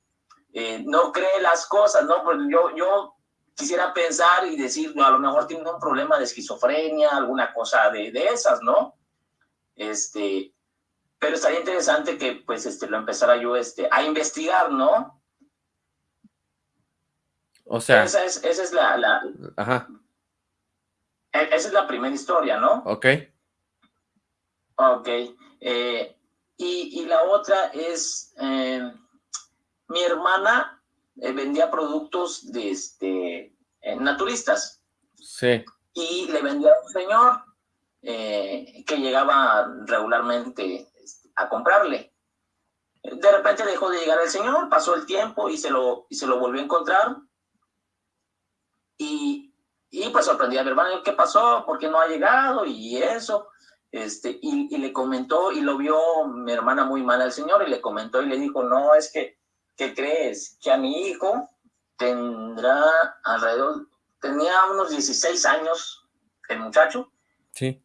eh, no cree las cosas, ¿no? Pues yo, yo quisiera pensar y decir, no, a lo mejor tiene un problema de esquizofrenia, alguna cosa de, de esas, ¿no? Este, pero estaría interesante que pues este lo empezara yo este a investigar, ¿no? O sea, esa es, esa es la, la ajá. Esa es la primera historia, ¿no? Ok. Ok. Eh, y, y, la otra es, eh, mi hermana eh, vendía productos de este, naturistas. Sí. Y le vendía a un señor que llegaba regularmente a comprarle. De repente dejó de llegar el señor, pasó el tiempo y se lo, y se lo volvió a encontrar. Y, y pues sorprendí a mi hermano, ¿qué pasó? ¿Por qué no ha llegado? Y eso. Este, y, y, le comentó, y lo vio mi hermana muy mal al señor, y le comentó y le dijo, no, es que, ¿qué crees? Que a mi hijo tendrá alrededor, tenía unos 16 años, el muchacho. Sí.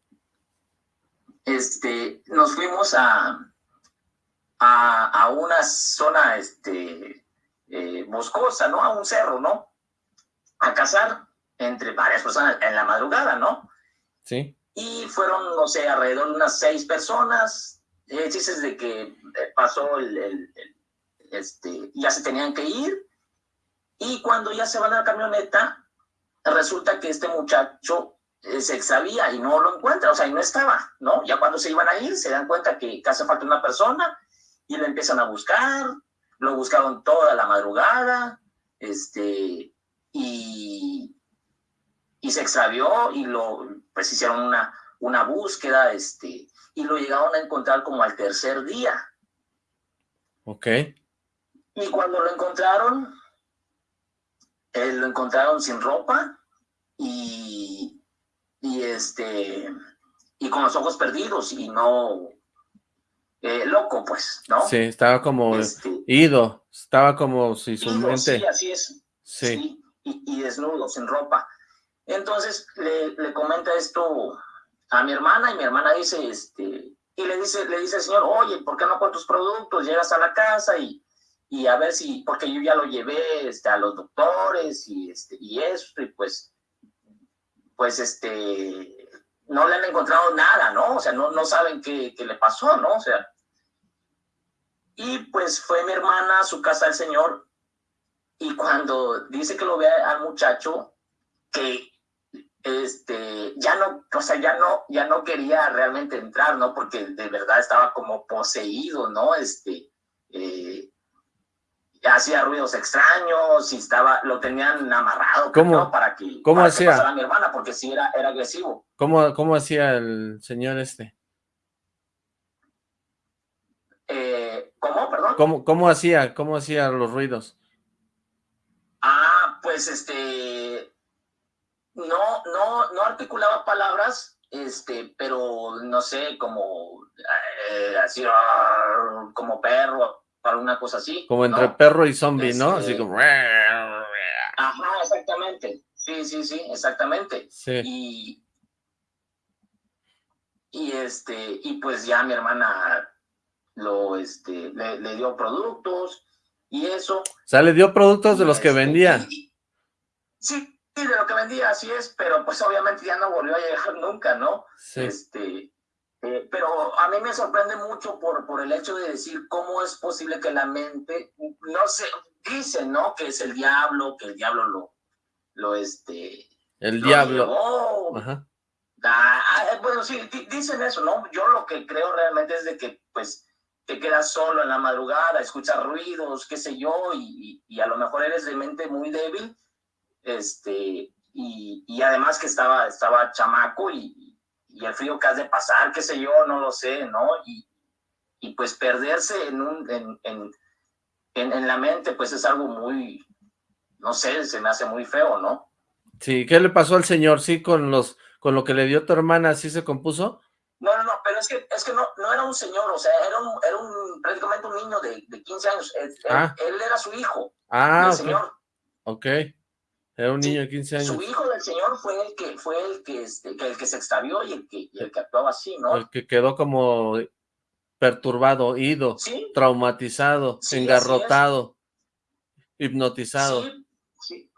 Este, nos fuimos a, a, a una zona, este, eh, boscosa, ¿no? A un cerro, ¿no? A cazar entre varias personas en la madrugada, ¿no? Sí. Y fueron, no sé, alrededor de unas seis personas. Eh, dices de que eh, pasó el, el, el, este, ya se tenían que ir. Y cuando ya se van a la camioneta, resulta que este muchacho eh, se extravía y no lo encuentra, o sea, y no estaba, ¿no? Ya cuando se iban a ir, se dan cuenta que, que hace falta una persona y lo empiezan a buscar, lo buscaron toda la madrugada, este, y, y se extravió y lo, pues hicieron una, una búsqueda, este, y lo llegaron a encontrar como al tercer día. Ok. Y cuando lo encontraron, eh, lo encontraron sin ropa y, y este, y con los ojos perdidos y no, eh, loco pues, ¿no? Sí, estaba como este, ido, estaba como si su ido, mente... Sí, así es. Sí. sí y, y desnudo, sin ropa. Entonces le, le, comenta esto a mi hermana y mi hermana dice, este, y le dice, le dice al señor, oye, ¿por qué no con tus productos? Llegas a la casa y, y a ver si, porque yo ya lo llevé este, a los doctores y, este, y eso, y pues, pues este, no le han encontrado nada, ¿no? O sea, no, no saben qué, qué le pasó, ¿no? O sea, y pues fue mi hermana a su casa del señor y cuando dice que lo ve al muchacho, que este, ya no, o sea, ya no, ya no quería realmente entrar, ¿no? Porque de verdad estaba como poseído, ¿no? Este, eh, hacía ruidos extraños y estaba, lo tenían amarrado, ¿Cómo, ¿no? Para que, ¿cómo para hacía? Que a mi hermana, porque sí era, era agresivo. ¿Cómo, ¿Cómo hacía el señor este? Eh, ¿Cómo, perdón? ¿Cómo, ¿Cómo hacía, cómo hacía los ruidos? Ah, pues este, no, no, no articulaba palabras, este, pero no sé, como eh, así, uh, como perro, alguna cosa así. Como entre ¿no? perro y zombie, este, ¿no? Así como... Ajá, exactamente. Sí, sí, sí, exactamente. Sí. Y, y este, y pues ya mi hermana lo, este, le, le dio productos y eso. O sea, le dio productos de los este, que vendía. Y, sí, de lo que vendía, así es, pero pues obviamente ya no volvió a llegar nunca, ¿no? Sí. Este, eh, pero a mí me sorprende mucho por, por el hecho de decir cómo es posible que la mente, no sé, dicen, ¿no? Que es el diablo, que el diablo lo, lo este... El lo diablo. llevó. Ajá. Ah, bueno, sí, dicen eso, ¿no? Yo lo que creo realmente es de que, pues, te quedas solo en la madrugada, escuchas ruidos, qué sé yo, y, a lo mejor eres de mente muy débil, este, y, además que estaba, estaba chamaco y, el frío que has de pasar, qué sé yo, no lo sé, ¿no? Y, y pues perderse en, un, en, en, en, en la mente, pues es algo muy, no sé, se me hace muy feo, ¿no? Sí, ¿qué le pasó al señor? Sí, con los, con lo que le dio tu hermana, ¿sí se compuso? No, no, no, pero es que, es que no, no era un señor, o sea, era un, era un prácticamente un niño de, de 15 años. Él, Ah. él, él era su hijo, Ah, del ok. señor. Ok. Era un niño de 15 años. Su hijo del señor fue el que fue el que, este, que el que se extravió y el que, y el que actuaba así, ¿no? El que quedó como perturbado, ido, Sí, traumatizado, Sí, engarrotado, hipnotizado. sí, sí.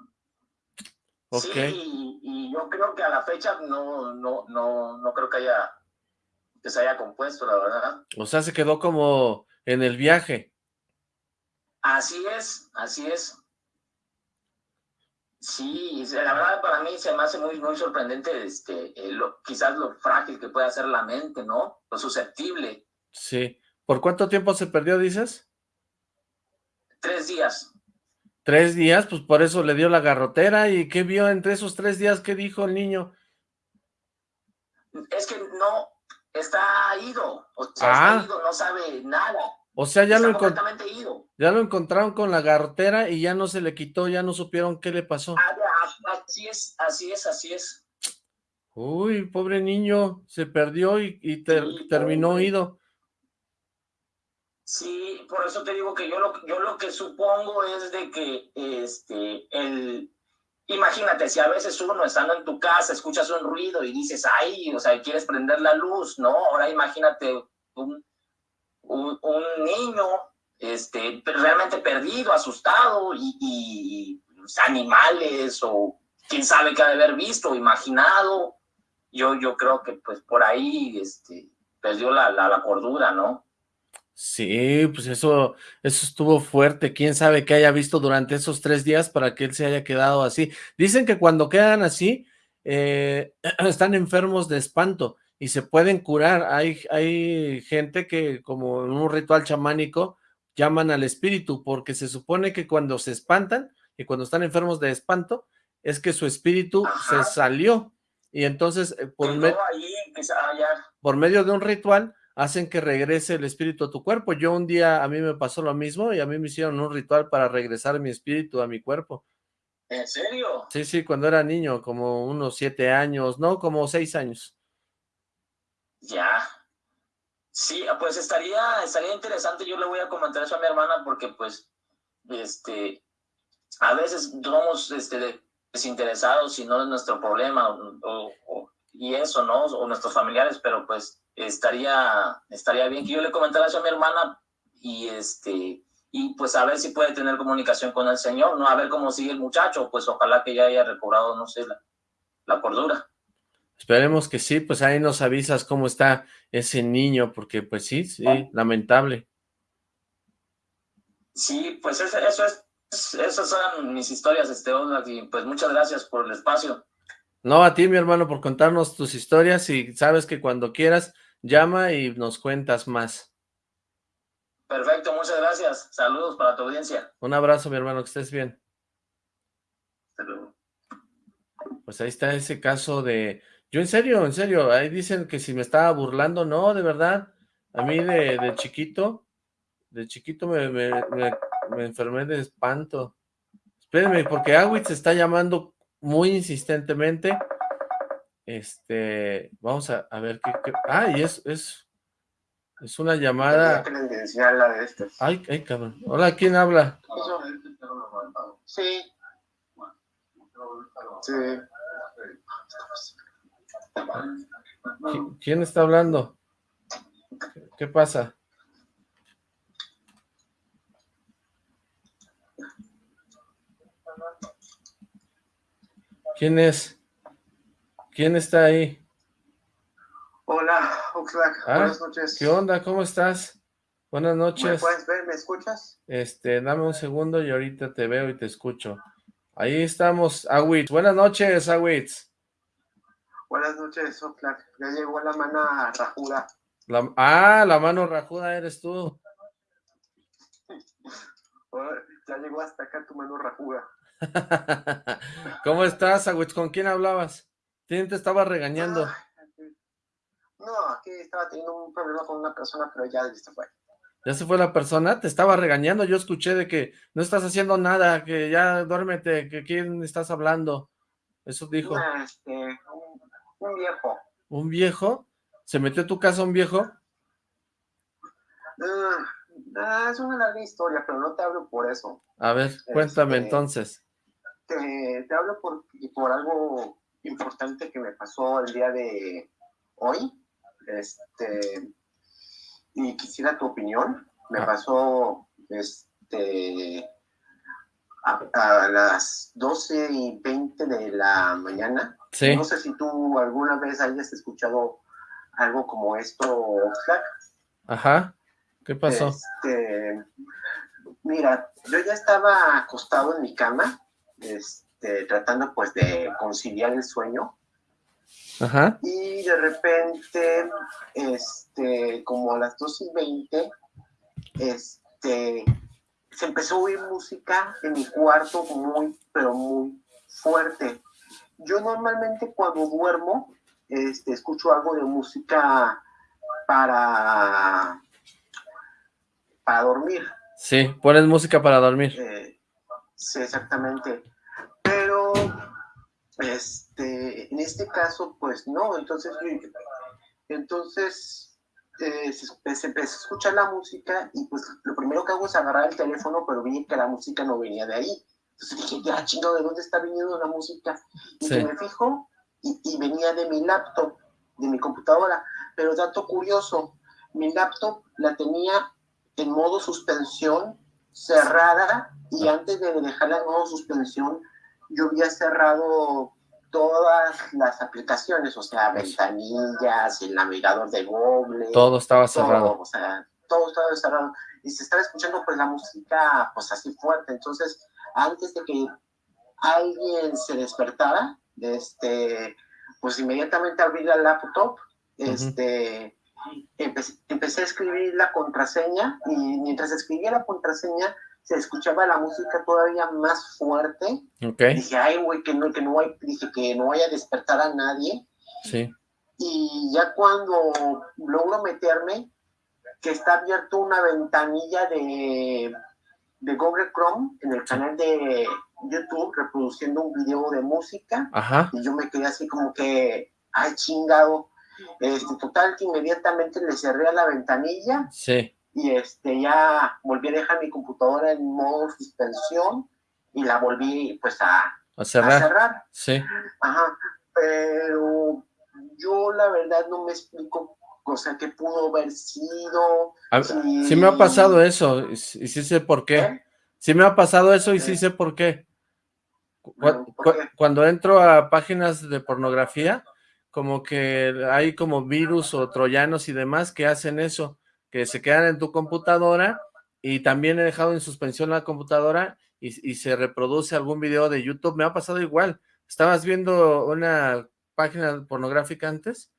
Ok. Sí, y, y yo creo que a la fecha no, no, no, no creo que haya que se haya compuesto, la verdad. O sea, se quedó como en el viaje. Así es, así es. Sí, la verdad para mí se me hace muy, muy sorprendente, este, eh, lo, quizás lo frágil que puede hacer la mente, ¿no? Lo susceptible. Sí. ¿Por cuánto tiempo se perdió, dices? Tres días. Tres días, pues por eso le dio la garrotera. ¿Y qué vio entre esos tres días? ¿Qué dijo el niño? Es que no está ido, o sea, Ah. está ido, no sabe nada. O sea, ya lo, ya lo encontraron con la garrotera y ya no se le quitó, ya no supieron qué le pasó. Ah, así es, así es, así es. Uy, pobre niño, se perdió y, terminó ido. Sí, por eso te digo que yo lo, yo lo que supongo es de que este, el, imagínate, si a veces uno estando en tu casa escuchas un ruido y dices, ay, o sea, quieres prender la luz, ¿no? Ahora imagínate un, un, niño este, realmente perdido, asustado y, animales o quién sabe qué ha de haber visto, imaginado. Yo, yo creo que pues por ahí este, perdió la, la, la cordura, ¿no? Sí, pues eso, eso estuvo fuerte. Quién sabe qué haya visto durante esos tres días para que él se haya quedado así. Dicen que cuando quedan así, eh, están enfermos de espanto y se pueden curar. Hay, hay gente que, como en un ritual chamánico, llaman al espíritu, porque se supone que cuando se espantan y cuando están enfermos de espanto, es que su espíritu se salió. Y entonces, eh, por, por medio de un ritual, hacen que regrese el espíritu a tu cuerpo. Yo un día, a mí me pasó lo mismo y a mí me hicieron un ritual para regresar mi espíritu a mi cuerpo. ¿En serio? Sí, sí, cuando era niño, como unos siete años, no, como seis años. Ya. Sí, pues estaría, estaría interesante, yo le voy a comentar eso a mi hermana porque pues, este, a veces somos este, desinteresados y no es nuestro problema y eso, ¿no? O nuestros familiares, pero pues estaría, estaría bien que yo le comentara eso a mi hermana y este y pues a ver si puede tener comunicación con el Señor, ¿no? A ver cómo sigue el muchacho, pues ojalá que ya haya recobrado, no sé, la, la cordura. Esperemos que sí, pues ahí nos avisas cómo está ese niño, porque pues sí, sí, lamentable. Sí, pues eso, eso es, esas son mis historias, este, y pues muchas gracias por el espacio. No, a ti, mi hermano, por contarnos tus historias y sabes que cuando quieras Llama y nos cuentas más. Perfecto, muchas gracias. Saludos para tu audiencia. Un abrazo, mi hermano, que estés bien. Pues ahí está ese caso de... Yo en serio, en serio, ahí dicen que si me estaba burlando, no, de verdad. A mí de, chiquito, de chiquito me, me, enfermé de espanto. Espérenme, porque Awitz se está llamando muy insistentemente este, vamos a, ver qué, Ah, y es, es, es una llamada... la de estas. Ay, ay, cabrón. Hola, ¿quién habla? Sí. Sí. ¿Quién está hablando? ¿Qué pasa? ¿Quién es? ¿Quién está ahí? Hola, Oxlack. Ah, Buenas noches. ¿Qué onda? ¿Cómo estás? Buenas noches. ¿Me puedes ver? ¿Me escuchas? Este, dame un segundo y ahorita te veo y te escucho. Ahí estamos, Awitz. Buenas noches, Awitz. Buenas noches, Oxlack. Ya llegó la mano rajuda. ah, la mano rajuda eres tú. ya llegó hasta acá tu mano rajuda. ¿Cómo estás, Awitz? ¿Con quién hablabas? ¿Quién te estaba regañando? no, aquí estaba teniendo un problema con una persona, pero ya se fue. ¿Ya se fue la persona? Te estaba regañando, yo escuché de que no estás haciendo nada, que ya duérmete, que quién estás hablando. Eso dijo. este, un, viejo. ¿Un viejo? ¿Se metió a tu casa un viejo? Ah, es una larga historia, pero no te hablo por eso. A ver, cuéntame este, entonces. Te, te hablo por, por algo importante que me pasó el día de hoy. Este, y quisiera tu opinión. Me ah. pasó este, a, las 12 y 20 de la mañana. No sé si tú alguna vez hayas escuchado algo como esto, Ajá. ¿Qué pasó? Este, mira, yo ya estaba acostado en mi cama. Este, este, tratando pues de conciliar el sueño. Ajá. Y de repente, este, como a las 2 y 20, este, se empezó a oír música en mi cuarto muy, pero muy fuerte. Yo normalmente cuando duermo, este, escucho algo de música para para dormir. Sí, pones música para dormir. Eh, sí, exactamente. Este, en este caso, pues no, entonces, entonces eh, se, empezó a escuchar la música y pues lo primero que hago es agarrar el teléfono, pero vi que la música no venía de ahí. Entonces dije, ya chingado, ¿de dónde está viniendo la música? Y me fijo y, y, venía de mi laptop, de mi computadora. Pero dato curioso, mi laptop la tenía en modo suspensión, cerrada, y antes de dejarla en modo suspensión, yo había cerrado todas las aplicaciones, o sea, ventanillas, el navegador de Google. Todo estaba cerrado. o sea, todo estaba cerrado. Y se estaba escuchando pues la música pues así fuerte. Entonces, antes de que alguien se despertara, este, pues inmediatamente abrí la laptop, este, empecé, a escribir la contraseña y mientras escribía la contraseña se escuchaba la música todavía más fuerte. Dije, ay, güey, que no, que no dije que no vaya a despertar a nadie. Sí. Y ya cuando logro meterme, que está abierto una ventanilla de, de Google Chrome en el canal de YouTube reproduciendo un video de música. Y yo me quedé así como que, ay, chingado. Este, total, que inmediatamente le cerré a la ventanilla. Sí y este, ya volví a dejar mi computadora en modo suspensión y la volví pues a, cerrar. Sí. Ajá, pero yo la verdad no me explico cosa que pudo haber sido. sí me ha pasado eso y, sí sé por qué. ¿Eh? Sí me ha pasado eso y sí, sé por qué. Cuando entro a páginas de pornografía, como que hay como virus o troyanos y demás que hacen eso que se quedan en tu computadora y también he dejado en suspensión la computadora y, se reproduce algún video de YouTube. Me ha pasado igual. ¿Estabas viendo una página pornográfica antes?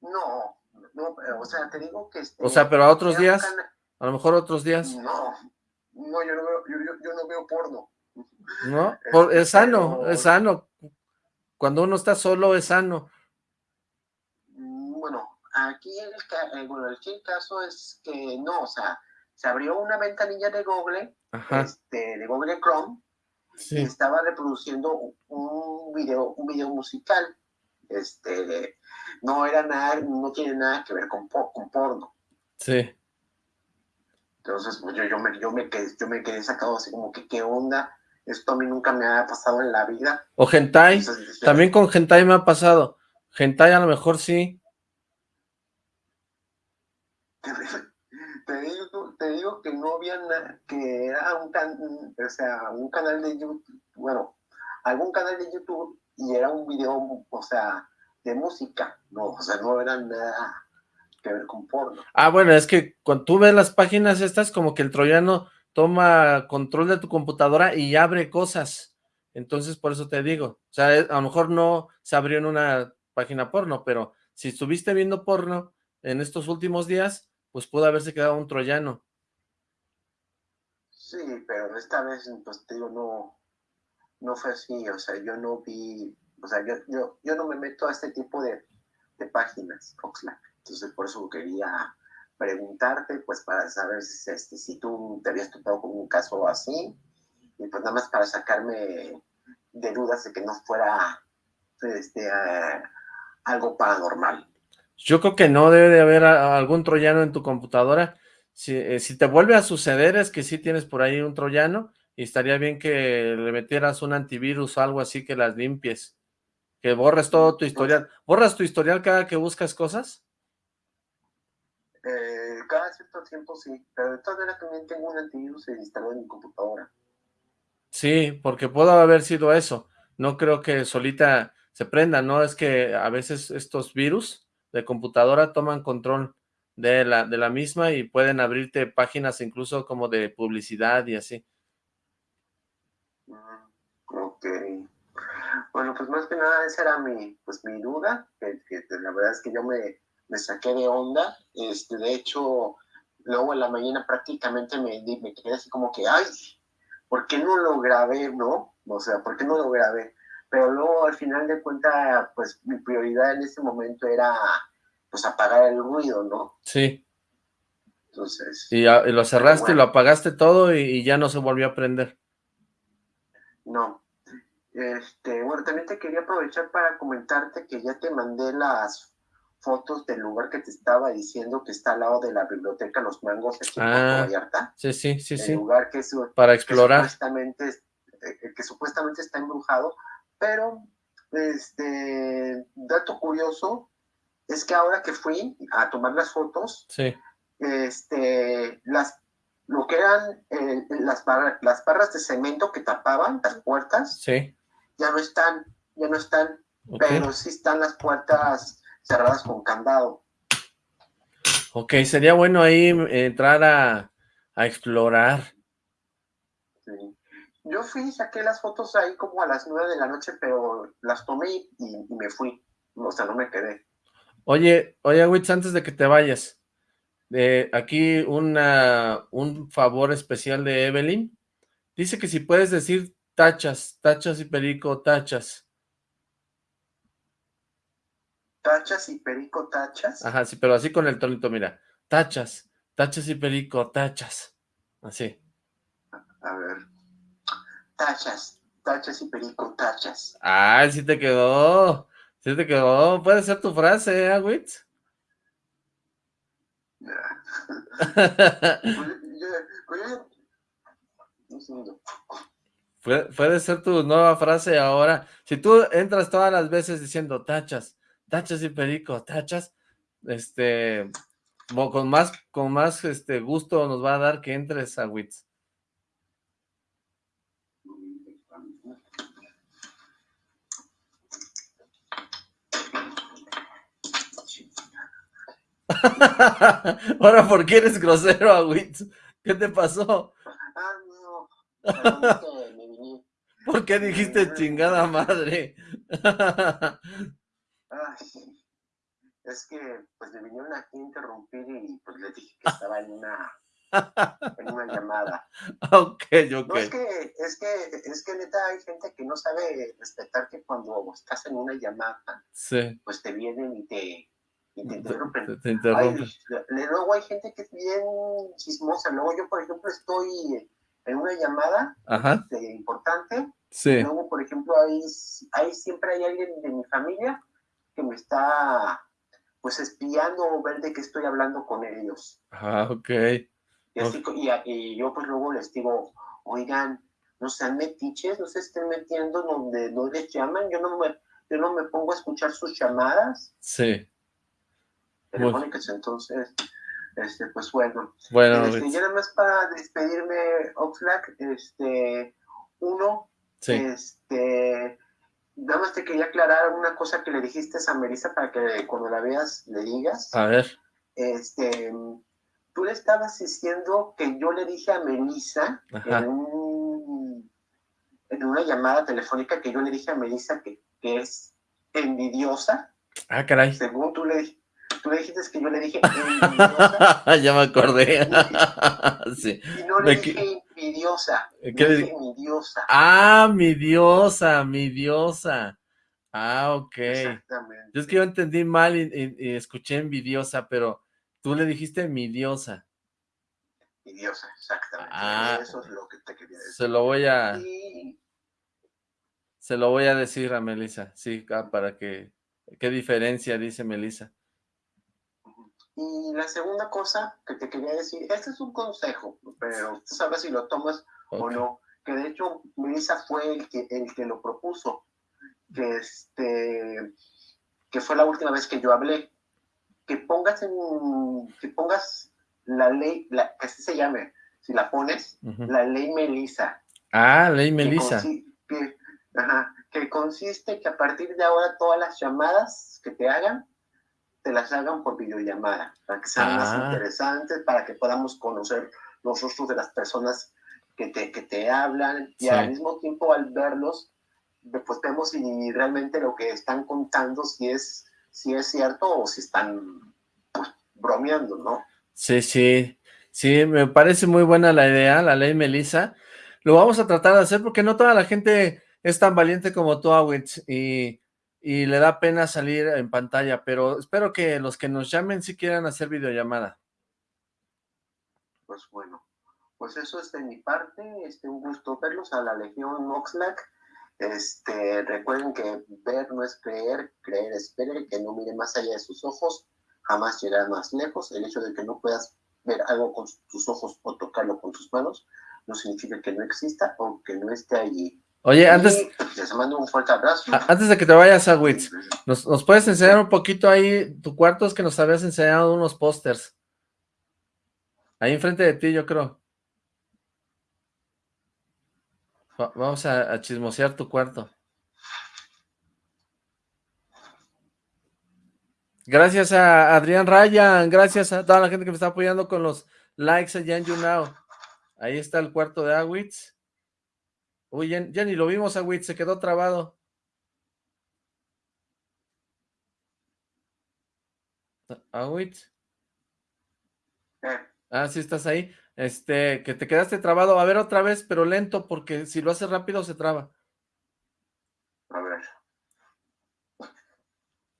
No, no, o sea, te digo que... Este, o sea, pero a otros días, a lo mejor otros días. No, no, yo no veo, yo, no veo porno. ¿No? es este, sano, es sano. Cuando uno está solo es sano. Aquí el, eh, bueno, el, caso es que no, o sea, se abrió una ventanilla de Google, este, de Google Chrome, y estaba reproduciendo un video, un video musical. Este, no era nada, no tiene nada que ver con, con porno. Sí. Entonces, pues yo, yo, me, yo, me quedé, yo me quedé sacado así como que, ¿qué onda? Esto a mí nunca me ha pasado en la vida. O hentai, también con hentai me ha pasado. Hentai a lo mejor sí, te digo, te digo que no había nada, que era un, o sea, un canal de YouTube, bueno, algún canal de YouTube y era un video, o sea, de música, no, o sea, no era nada que ver con porno. Ah, bueno, es que cuando tú ves las páginas estas, como que el troyano toma control de tu computadora y abre cosas, entonces por eso te digo, o sea, a lo mejor no se abrió en una página porno, pero si estuviste viendo porno en estos últimos días, pues pudo haberse quedado un troyano. Sí, pero esta vez, pues no, no fue así, o sea, yo no vi, o sea, yo, yo, yo no me meto a este tipo de, de páginas, Oxlack. Entonces, por eso quería preguntarte, pues, para saber si, este, si tú te habías topado con un caso así, y pues nada más para sacarme de dudas de que no fuera este, algo paranormal. Yo creo que no debe de haber algún troyano en tu computadora. Eh, si, te vuelve a suceder es que sí tienes por ahí un troyano y estaría bien que le metieras un antivirus o algo así que las limpies. Que borres todo tu historial. ¿Borras tu historial cada que buscas cosas? Eh, cada cierto tiempo sí, pero de todas maneras también tengo un antivirus instalado en mi computadora. Sí, porque pudo haber sido eso. No creo que solita se prenda, ¿no? Es que a veces estos virus de computadora toman control de la, de la misma y pueden abrirte páginas incluso como de publicidad y así. Mm, ok. Bueno, pues más que nada esa era mi, pues mi duda, la verdad es que yo me, me, saqué de onda. Este, de hecho, luego en la mañana prácticamente me, me quedé así como que, ay, ¿por qué no lo grabé, no? O sea, ¿por qué no lo grabé? Pero luego al final de cuentas, pues mi prioridad en ese momento era pues apagar el ruido, ¿no? Sí. Entonces... Y, lo cerraste, y lo apagaste todo y, ya no se volvió a prender. No. Este, bueno, también te quería aprovechar para comentarte que ya te mandé las fotos del lugar que te estaba diciendo que está al lado de la biblioteca Los Mangos aquí ah, Sí, sí, sí, el lugar que es, para explorar. Que supuestamente, eh, que supuestamente está embrujado, pero este dato curioso es que ahora que fui a tomar las fotos, sí. este, las, lo que eran eh, las, las barras de cemento que tapaban las puertas, sí. ya no están, ya no están, pero sí están las puertas cerradas con candado. Ok, sería bueno ahí entrar a, a explorar. Sí. Yo fui, saqué las fotos ahí como a las nueve de la noche, pero las tomé y, me fui. O sea, no me quedé. Oye, oye, Witz, antes de que te vayas, aquí una, un favor especial de Evelyn. Dice que si puedes decir tachas, tachas y perico, tachas. Tachas y perico, tachas. Ajá, sí, pero así con el tonito, mira. Tachas, tachas y perico, tachas. Así. A ver. Tachas, tachas y perico, tachas. Ah, sí te quedó. Sí te quedó. Puede ser tu frase, ¿eh, puede, puede ser tu nueva frase ahora. Si tú entras todas las veces diciendo tachas, tachas y perico, tachas, este, con más, con más este gusto nos va a dar que entres a. Ahora, ¿por qué eres grosero, a Witz? ¿Qué te pasó? Ah, no. ¿Por qué dijiste chingada madre? es que pues me vinieron aquí a interrumpir y pues le dije que estaba en una en una llamada. Ok, ok. No, es que, es que, es que neta hay gente que no sabe respetar que cuando estás en una llamada, pues te vienen y te, y te interrumpen. Te, interrumpen. luego hay gente que es bien chismosa. Luego yo, por ejemplo, estoy en una llamada este, importante. Sí. Luego, por ejemplo, ahí, ahí siempre hay alguien de mi familia que me está pues espiando o ver de qué estoy hablando con ellos. Ah, ok. Y, así, y, yo pues luego les digo, oigan, no sean metiches, no se estén metiendo donde no les llaman, yo no me, yo no me pongo a escuchar sus llamadas. Sí. Telefónicas, entonces, este, pues bueno. Bueno, este, ya nada más para despedirme, Oxlack, este, uno, sí. este, Nada más te quería aclarar una cosa que le dijiste a Melissa para que cuando la veas le digas. A ver. Este, tú le estabas diciendo que yo le dije a Melissa en, en, una llamada telefónica que yo le dije a Melissa que, que es envidiosa. Ah, caray. Según tú le, tú le dijiste que yo le dije envidiosa. ya me acordé. sí. Y no le dije envidiosa. ¿Qué le dije? Mi diosa. Ah, mi diosa, mi diosa. Ah, ok. Exactamente. Yo es que yo entendí mal y, escuché envidiosa, pero tú le dijiste mi diosa. Mi diosa, exactamente. Ah, Eso es lo que te quería decir. Se lo voy a... Se lo voy a decir a Melissa, sí, ah, para que... ¿Qué diferencia dice Melissa? Y la segunda cosa que te quería decir, este es un consejo, pero tú sabes si lo tomas o no, que de hecho Melissa fue el que, el que lo propuso, que, este, que fue la última vez que yo hablé, que pongas en, que pongas la ley, la, que así se llame, si la pones, la ley Melissa. Ah, ley Melissa. Que, que consiste que a partir de ahora todas las llamadas que te hagan te las hagan por videollamada, para que sean más ah. interesantes, para que podamos conocer los rostros de las personas que te, que te hablan y al mismo tiempo al verlos, pues vemos si realmente lo que están contando, si es, si es cierto o si están pues, bromeando, ¿no? Sí, sí, sí, me parece muy buena la idea, la ley Melissa. Lo vamos a tratar de hacer porque no toda la gente es tan valiente como tú, Awitz, y y le da pena salir en pantalla, pero espero que los que nos llamen sí quieran hacer videollamada. pues bueno, pues eso es de mi parte, este, un gusto verlos a la Legión Moxlack. Este, recuerden que ver no es creer, creer es ver, que no mire más allá de sus ojos, jamás llegar más lejos. El hecho de que no puedas ver algo con tus ojos o tocarlo con tus manos no significa que no exista o que no esté allí. Oye, antes... Les mando un fuerte abrazo. Antes de que te vayas a Wits, ¿nos, ¿nos, puedes enseñar un poquito ahí tu cuarto? Es que nos habías enseñado unos pósters. Ahí enfrente de ti, yo creo. Vamos a, chismosear tu cuarto. Gracias a Adrián Ryan, gracias a toda la gente que me está apoyando con los likes allá en YouNow. Ahí está el cuarto de Awitz. Uy, ya, ni lo vimos, Awitz, se quedó trabado. Awitz. Ah, sí estás ahí. Este, que te quedaste trabado. A ver otra vez, pero lento, porque si lo haces rápido se traba. A ver.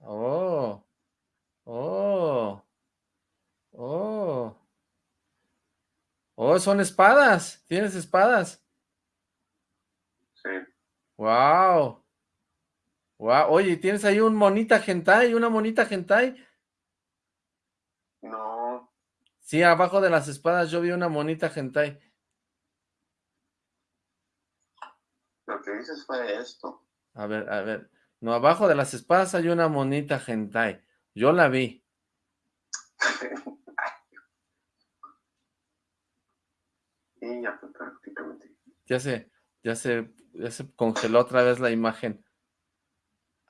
Oh. Oh. Oh. Oh, son espadas. Tienes espadas. Wow. Wow. Oye, ¿tienes ahí un monita hentai? ¿Una monita hentai? No. Sí, abajo de las espadas yo vi una monita hentai. Lo que dices fue esto. A ver, a ver. No, abajo de las espadas hay una monita hentai. Yo la vi. y ya fue prácticamente. Ya se, ya se, ya se congeló otra vez la imagen.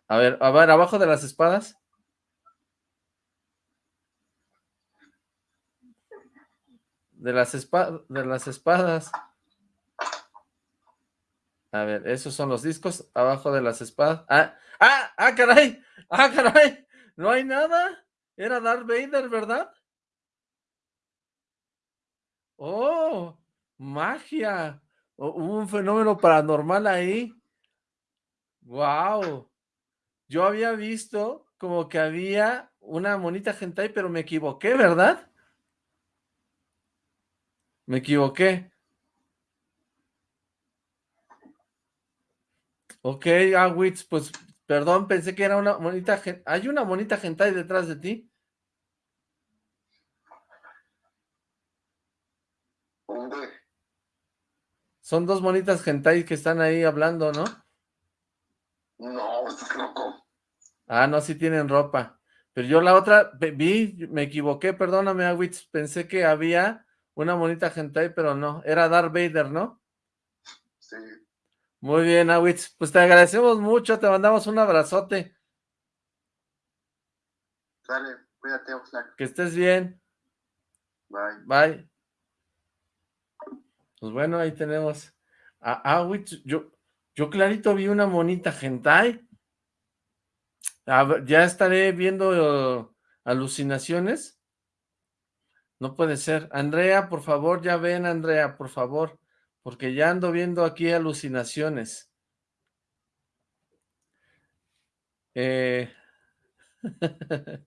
A ver, a ver, abajo de las espadas. de las, espadas, de las espadas. A ver, esos son los discos abajo de las espadas. ¡Ah! ¡Ah! ¡Ah, caray! ¡Ah, caray! ¿No hay nada? Era Darth Vader, ¿verdad? ¡Oh! ¡Magia! Hubo un fenómeno paranormal ahí. ¡Wow! Yo había visto como que había una monita hentai, pero me equivoqué, ¿verdad? Me equivoqué. Ok, Awitz, ah, pues, perdón, pensé que era una monita, ¿hay una monita hentai detrás de ti? Son dos monitas hentai que están ahí hablando, ¿no? No, estás loco. Ah, no, sí tienen ropa. Pero yo la otra, vi, me equivoqué, perdóname, Awitz, pensé que había una monita hentai, pero no. Era Darth Vader, ¿no? Sí. Muy bien, Awitz. Pues te agradecemos mucho, te mandamos un abrazote. Dale, cuídate, Oxlack. Que estés bien. Bye. Bye. Pues bueno, ahí tenemos a Awitz. Yo, yo clarito vi una monita hentai. ya estaré viendo alucinaciones no puede ser. Andrea, por favor, ya ven, Andrea, por favor, porque ya ando viendo aquí alucinaciones. Eh...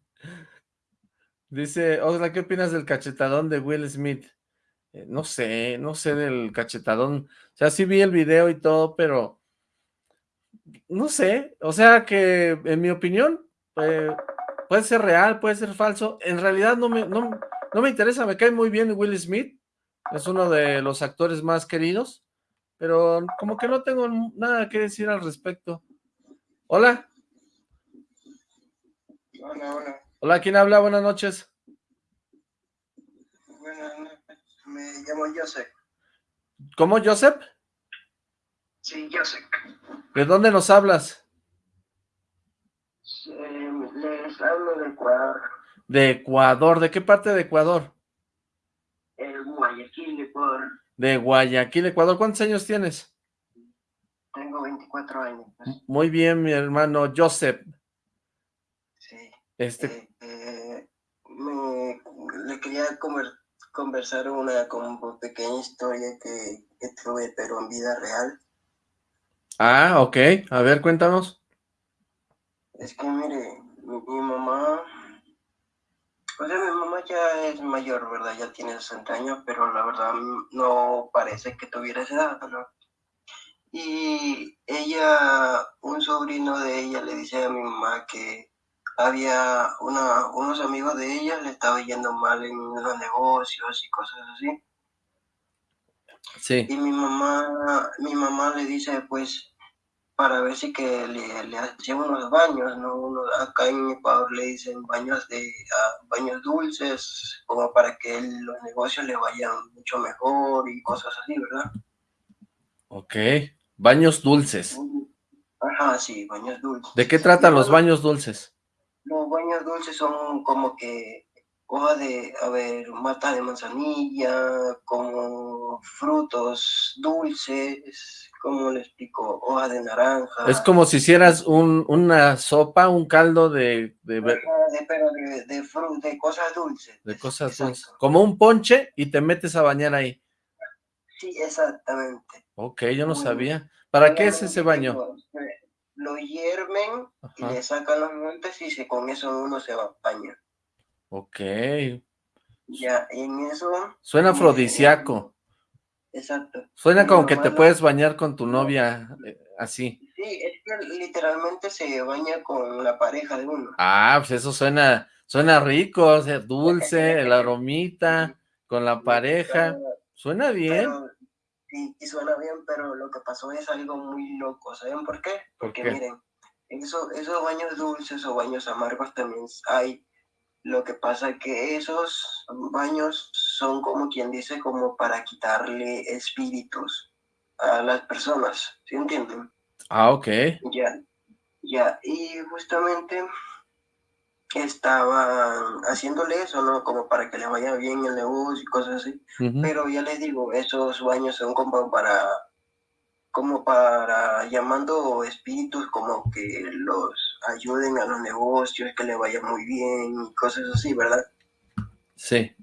Dice, Osla, ¿qué opinas del cachetadón de Will Smith? Eh, no sé, no sé del cachetadón. O sea, sí vi el video y todo, pero no sé. O sea que, en mi opinión, eh, puede ser real, puede ser falso. En realidad no me, no, no me interesa, me cae muy bien Will Smith, es uno de los actores más queridos, pero como que no tengo nada que decir al respecto. Hola. Hola, hola. Hola, ¿quién habla? Buenas noches. Buenas noches, me llamo Joseph. ¿Cómo, Joseph? Sí, Joseph. ¿De dónde nos hablas? les hablo de Ecuador. De Ecuador, ¿de qué parte de Ecuador? El Guayaquil, Ecuador. De Guayaquil, Ecuador. ¿Cuántos años tienes? Tengo 24 años. Muy bien, mi hermano Joseph. Sí. Este... Eh, eh, le quería conversar una como pequeña historia que, que tuve, pero en vida real. Ah, ok. A ver, cuéntanos. Es que, mire, mi mamá Pues mi mamá ya es mayor, ¿verdad? Ya tiene 60 años, pero la verdad no parece que tuviera esa edad, ¿no? Y ella, un sobrino de ella le dice a mi mamá que había una, unos amigos de ella le estaba yendo mal en los negocios y cosas así. Sí. Y mi mamá, mi mamá le dice, pues, para ver si que le, le hacían unos baños, ¿no? Uno, acá en Ecuador le dicen baños de uh, baños dulces, como para que los negocios le vayan mucho mejor y cosas así, ¿verdad? Ok, baños dulces. Ajá, sí, baños dulces. ¿De qué tratan los baños dulces? Los baños dulces son como que hoja de, a ver, mata de manzanilla, como frutos dulces, como le explico, hoja de naranja. Es como si hicieras un, una sopa, un caldo de... de, de pero de, de, de, cosas dulces. De cosas Exacto. dulces. Como un ponche y te metes a bañar ahí. Sí, exactamente. Ok, yo no Muy sabía. ¿Para qué es ese baño? Lo, lo hierven Ajá. y le sacan los montes y se, con eso uno se va a bañar. Ok. Ya, en eso... Suena afrodisíaco. Exacto. Suena como que te puedes bañar con tu novia eh, así. Sí, es que literalmente se baña con la pareja de uno. Ah, pues eso suena, suena rico, o sea, dulce, el aromita, con la pareja. Suena bien. Pero, sí, y suena bien, pero lo que pasó es algo muy loco. ¿Saben por qué? Porque miren, eso, esos baños dulces o baños amargos también hay lo que pasa es que esos baños son como quien dice, como para quitarle espíritus a las personas, ¿sí entienden? Ah, ok. Ya, ya, y justamente estaban haciéndole eso, ¿no? Como para que le vaya bien el negocio y cosas así. Uh -huh. Pero ya les digo, esos baños son como para, como para llamando espíritus como que los ayuden a los negocios, que le vaya muy bien y cosas así, ¿verdad? Sí.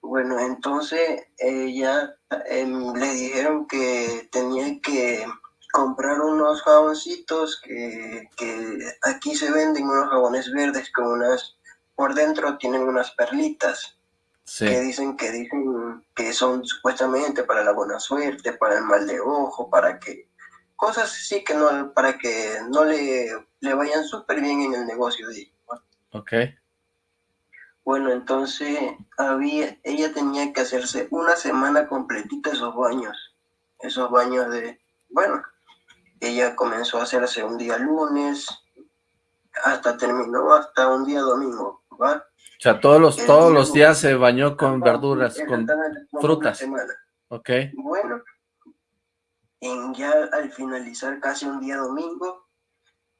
Bueno, entonces ella eh, le dijeron que tenía que comprar unos jaboncitos que, que aquí se venden unos jabones verdes con unas, por dentro tienen unas perlitas. Sí. que dicen que dicen que son supuestamente para la buena suerte, para el mal de ojo, para que cosas así que no para que no le, le vayan súper bien en el negocio de ella. Ok. Bueno, entonces había, ella tenía que hacerse una semana completita esos baños, esos baños de, bueno, ella comenzó a hacerse un día lunes, hasta terminó hasta un día domingo, ¿va? O sea, todos los, todos los días se bañó con verduras, con frutas. Ok. Bueno, en ya al finalizar casi un día domingo,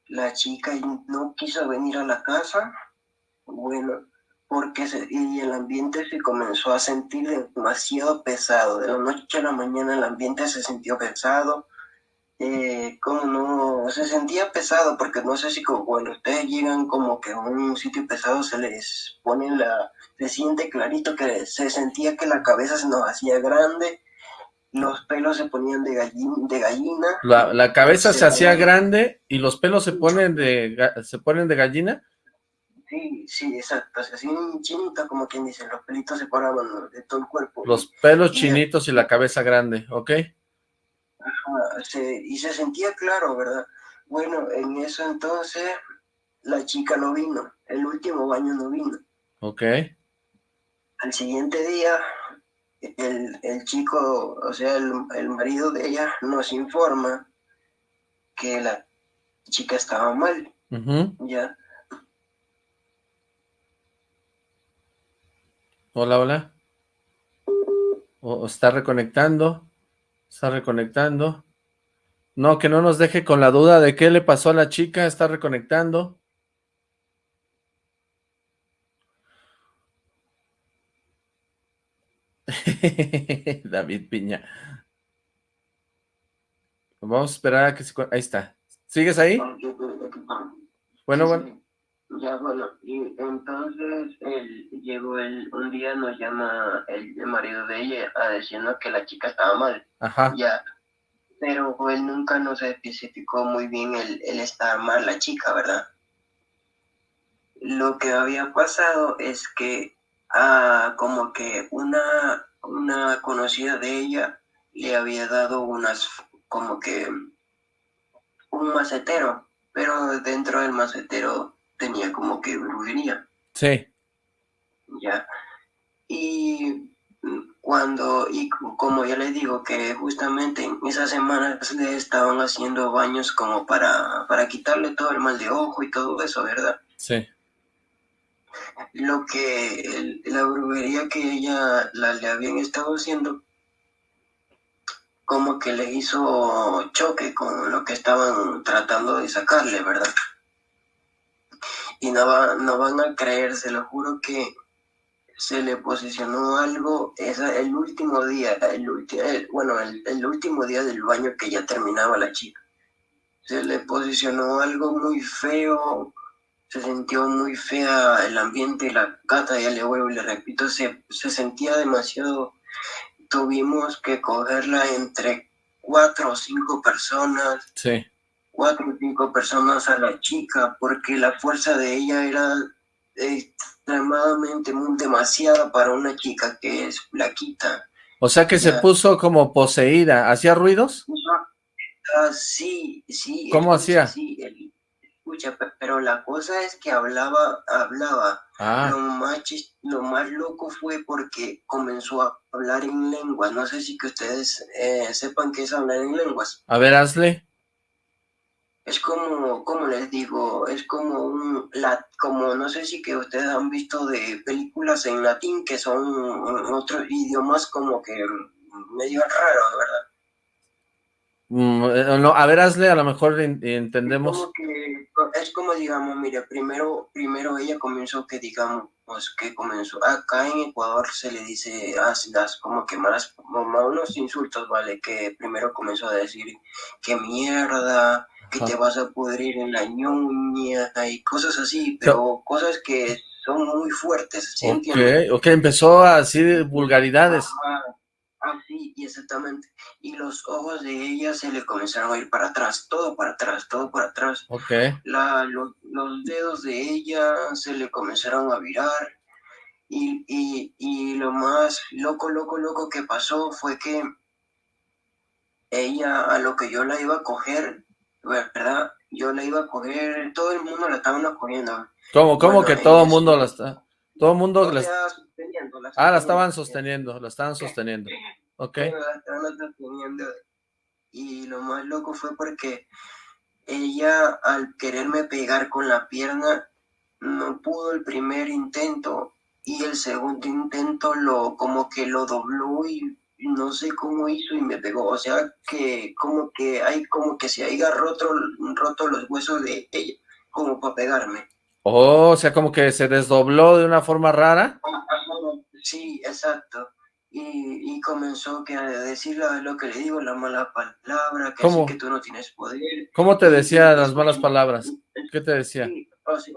la chica no quiso venir a la casa, bueno, porque se, y el ambiente se comenzó a sentir demasiado pesado. De la noche a la mañana el ambiente se sintió pesado. Eh, como no, se sentía pesado, porque no sé si como cuando ustedes llegan como que a un sitio pesado se les pone la, se siente clarito que se sentía que la cabeza se nos hacía grande, los pelos se ponían de gallina. De gallina la, la cabeza se, se hacía grande y los pelos se ponen de, se ponen de gallina. Sí, sí, exacto, se hacían chinitos como quien dice, los pelitos se paraban de todo el cuerpo. Los pelos y, chinitos y la cabeza grande, ¿ok? Ajá, se, y se sentía claro, ¿verdad? Bueno, en eso entonces la chica no vino, el último baño no vino. Ok. Al siguiente día, el, el chico, o sea, el, el marido de ella nos informa que la chica estaba mal, uh -huh. ¿ya? Hola, hola. O está reconectando. Está reconectando. No, que no nos deje con la duda de qué le pasó a la chica. Está reconectando. David Piña. Vamos a esperar a que se... Ahí está. ¿Sigues ahí? Bueno, bueno. Ya, bueno, y entonces él llegó el, un día, nos llama el, el, marido de ella a decirnos que la chica estaba mal. Ajá. Ya, pero él nunca nos especificó muy bien el, el estar mal la chica, ¿verdad? lo que había pasado es que ah, como que una, una conocida de ella le había dado unas, como que un macetero, pero dentro del macetero tenía como que brujería. Sí. Ya. Y cuando, y como ya les digo, que justamente en esas semanas le estaban haciendo baños como para, para quitarle todo el mal de ojo y todo eso, ¿verdad? Sí. Lo que la brujería que ella la, le habían estado haciendo, como que le hizo choque con lo que estaban tratando de sacarle, ¿verdad? Y no, va, no van a creer, se lo juro que se le posicionó algo, esa, el último día, el, bueno, el, último día del baño que ya terminaba la chica. Se le posicionó algo muy feo, se sintió muy fea el ambiente, la gata, ya le vuelvo y le repito, se, se sentía demasiado, tuvimos que cogerla entre cuatro o cinco personas. Sí. Cuatro o cinco personas a la chica, porque la fuerza de ella era extremadamente demasiada para una chica que es flaquita. O sea que se puso como poseída, ¿hacía ruidos? Ah, sí, sí. ¿Cómo hacía? Sí, escucha, pero la cosa es que hablaba, hablaba. Ah. Lo, más lo más loco fue porque comenzó a hablar en lenguas. No sé si que ustedes eh, sepan qué es hablar en lenguas. A ver, hazle es como, como les digo, es como un, la, como no sé si que ustedes han visto de películas en latín que son otros idiomas como que medio raros, ¿verdad? Mm, eh, no, a ver, hazle, a lo mejor entendemos. Es como, que, es como, digamos, mire, primero, primero ella comenzó que digamos, que comenzó, acá en Ecuador se le dice, ah, das como que malas, unos insultos, ¿vale? Que primero comenzó a decir, que mierda, que te vas a pudrir en la ñuña y cosas así, pero cosas que son muy fuertes, ¿sí okay, ok, empezó así de vulgaridades. Así, exactamente. Y los ojos de ella se le comenzaron a ir para atrás, todo para atrás, todo para atrás. Ok. La, los dedos de ella se le comenzaron a virar. Y, y, y lo más loco, loco, loco que pasó fue que ella, a lo que yo la iba a coger, ¿verdad? Yo la iba a coger, todo el mundo la estaba cogiendo. ¿Cómo, cómo que todo el mundo la está? Todo el mundo la está sosteniendo. ah, la estaban sosteniendo, la estaban sosteniendo. Ok. La estaban sosteniendo. Y lo más loco fue porque ella, al quererme pegar con la pierna, no pudo el primer intento y el segundo intento lo como que lo dobló y no sé cómo hizo y me pegó, o sea que como que hay como que se haya roto, roto los huesos de ella, como para pegarme. Oh, o sea, como que se desdobló de una forma rara. Sí, exacto. Y, y comenzó que a decir lo que le digo, la mala palabra, que, que tú no tienes poder. ¿Cómo te decía las malas palabras? ¿Qué te decía? o sea,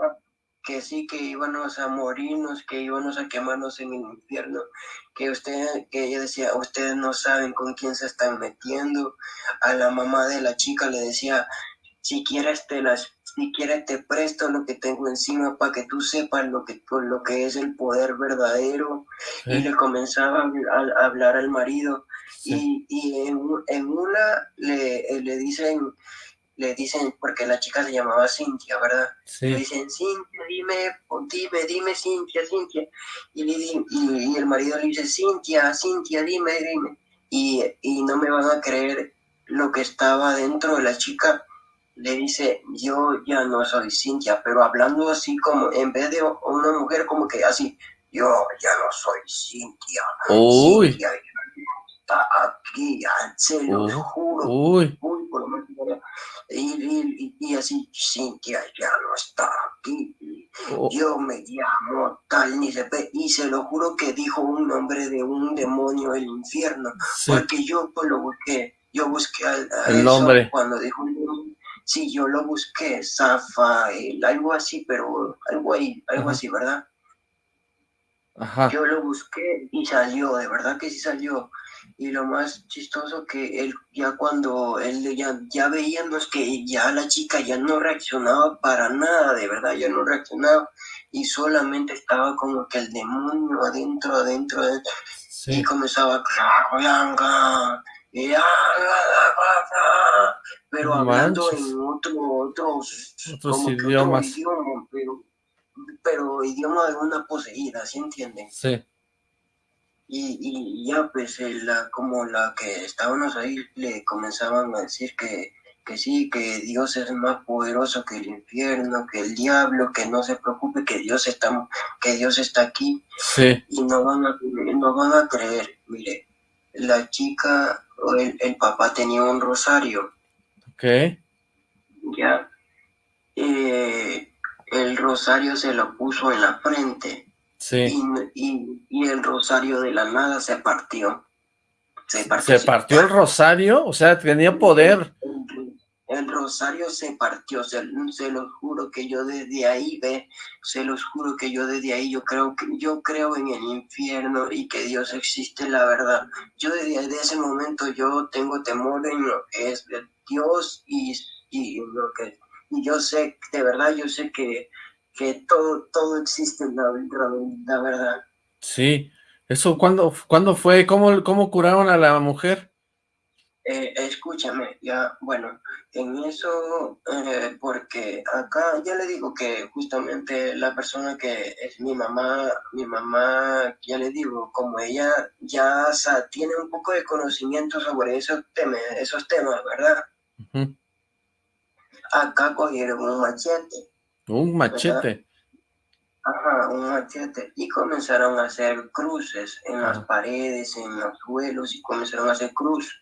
que sí, que íbamos a morirnos, que íbamos a quemarnos en el infierno, que usted, que ella decía, ustedes no saben con quién se están metiendo. A la mamá de la chica le decía, si quieres te las, si quieres te presto lo que tengo encima para que tú sepas lo que, lo que es el poder verdadero. Y le comenzaba a, hablar al marido. Y, y en, en, una le, le dicen, le dicen, porque la chica se llamaba Cintia, ¿verdad? Le dicen, Cintia, dime, dime, dime, Cintia, Cintia. Y, y, el marido le dice, Cintia, Cintia, dime, dime. Y, y no me van a creer lo que estaba dentro de la chica. Le dice, yo ya no soy Cintia, pero hablando así como, en vez de una mujer como que así, yo ya no soy Cintia. Uy. Cintia está aquí, se lo juro. Uy. Uy, lo menos y, así, Cintia ya no está aquí, oh. yo me llamo tal, ni se y se lo juro que dijo un nombre de un demonio del infierno, porque yo pues, lo busqué, yo busqué el nombre cuando dijo sí, yo lo busqué, Zafa, algo así, pero algo ahí, algo así, ¿verdad? Ajá. Yo lo busqué y salió, de verdad que sí salió y lo más chistoso que él ya cuando él ya, ya veíamos que ya la chica ya no reaccionaba para nada, de verdad, ya no reaccionaba, y solamente estaba como que el demonio adentro, adentro, adentro. Y comenzaba, pero hablando en otros, otros idiomas. pero, pero idioma de una poseída, ¿sí entienden? Sí. Y, y ya pues la, como la que estábamos ahí le comenzaban a decir que que sí, que Dios es más poderoso que el infierno, que el diablo, que no se preocupe, que Dios está, que Dios está aquí. Sí. Y no van a, no van a creer. Mire, la chica, el, el papá tenía un rosario. Ok. Ya. Eh, el rosario se lo puso en la frente. Sí. Y, y, el rosario de la nada se partió. Se partió, ¿Se partió el rosario? O sea, tenía poder el rosario se partió, se, se los juro que yo desde ahí ve, se los juro que yo desde ahí yo creo que yo creo en el infierno y que Dios existe, la verdad. Yo desde, ese momento yo tengo temor en lo que es Dios y, y lo que y yo sé, de verdad yo sé que, que todo, todo existe en la, la, verdad. Sí, eso ¿cuándo, ¿cuándo fue? ¿Cómo, ¿Cómo curaron a la mujer? Eh, escúchame, ya, bueno, en eso, eh, porque acá ya le digo que justamente la persona que es mi mamá, mi mamá, ya le digo, como ella ya tiene un poco de conocimiento sobre esos temas, esos temas ¿verdad? Acá cogieron un machete. Un machete. Ajá, un machete. Y comenzaron a hacer cruces en las paredes, en los suelos, y comenzaron a hacer cruz,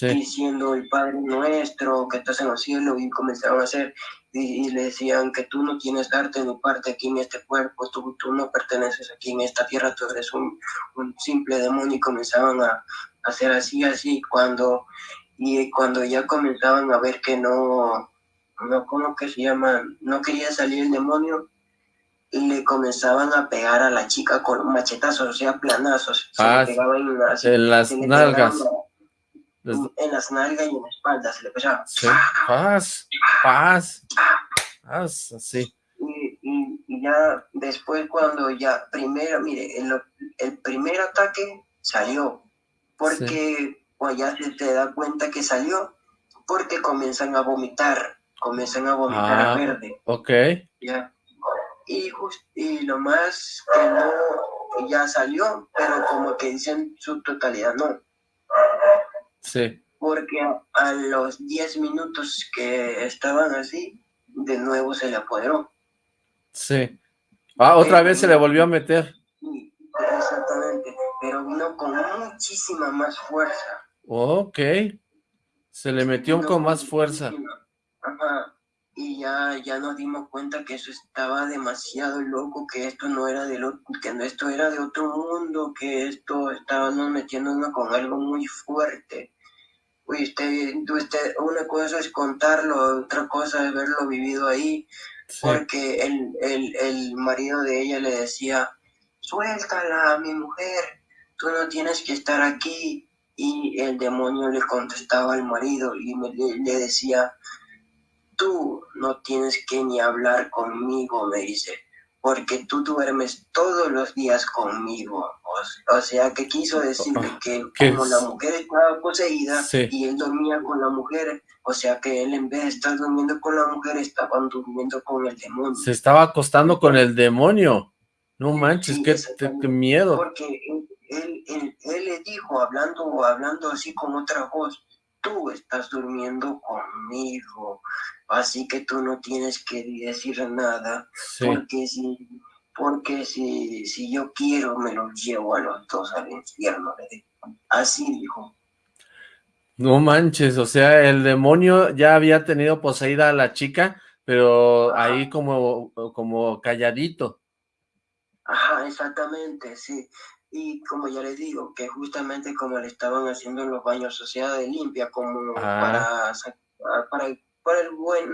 diciendo el Padre Nuestro, que estás en los cielos, y comenzaron a hacer, y, le decían que tú no tienes arte ni parte aquí en este cuerpo, tú, tú no perteneces aquí en esta tierra, tú eres un, un simple demonio, y comenzaban a, hacer así, así, cuando, y cuando ya comenzaban a ver que no, no, ¿cómo que se llama? No quería salir el demonio, le comenzaban a pegar a la chica con machetazos, o sea, planazos. Se le ah, pegaba en, las nalgas. En, las nalgas y en la espalda se le pegaba. Sí. Paz, paz, paz, así. Y, y, ya después cuando ya, primero, mire, el, el primer ataque salió, porque pues ya se te da cuenta que salió, porque comienzan a vomitar, comienzan a vomitar ah, a verde. Ok. Ya y, y lo más que no ya salió, pero como que dicen su totalidad no. Sí. Porque a, los 10 minutos que estaban así, de nuevo se le apoderó. Sí. Ah, otra vez se le volvió a meter. Sí, exactamente, pero vino con muchísima más fuerza. Ok. Se le metió con más fuerza. Ajá y ya, ya nos dimos cuenta que eso estaba demasiado loco, que esto no era de lo, que esto era de otro mundo, que esto estábamos metiéndonos con algo muy fuerte. Usted, usted, una cosa es contarlo, otra cosa es verlo vivido ahí, porque el, el, el marido de ella le decía, suéltala, mi mujer, tú no tienes que estar aquí. Y el demonio le contestaba al marido y le decía, tú no tienes que ni hablar conmigo, me dice, porque tú duermes todos los días conmigo. O, sea, que quiso decirle que como la mujer estaba poseída y él dormía con la mujer, o sea que él en vez de estar durmiendo con la mujer, estaba durmiendo con el demonio. Se estaba acostando con el demonio. No manches, qué, miedo. Porque él, él, él, le dijo, hablando, hablando así con otra voz, tú estás durmiendo conmigo, así que tú no tienes que decir nada, porque si porque si, si yo quiero me los llevo a los dos al infierno, así dijo. No manches, o sea, el demonio ya había tenido poseída a la chica, pero ahí como, como calladito. Ajá, exactamente, sí. Y como ya les digo, que justamente como le estaban haciendo en los baños sociedad de limpia, como ah. para, para para el buen,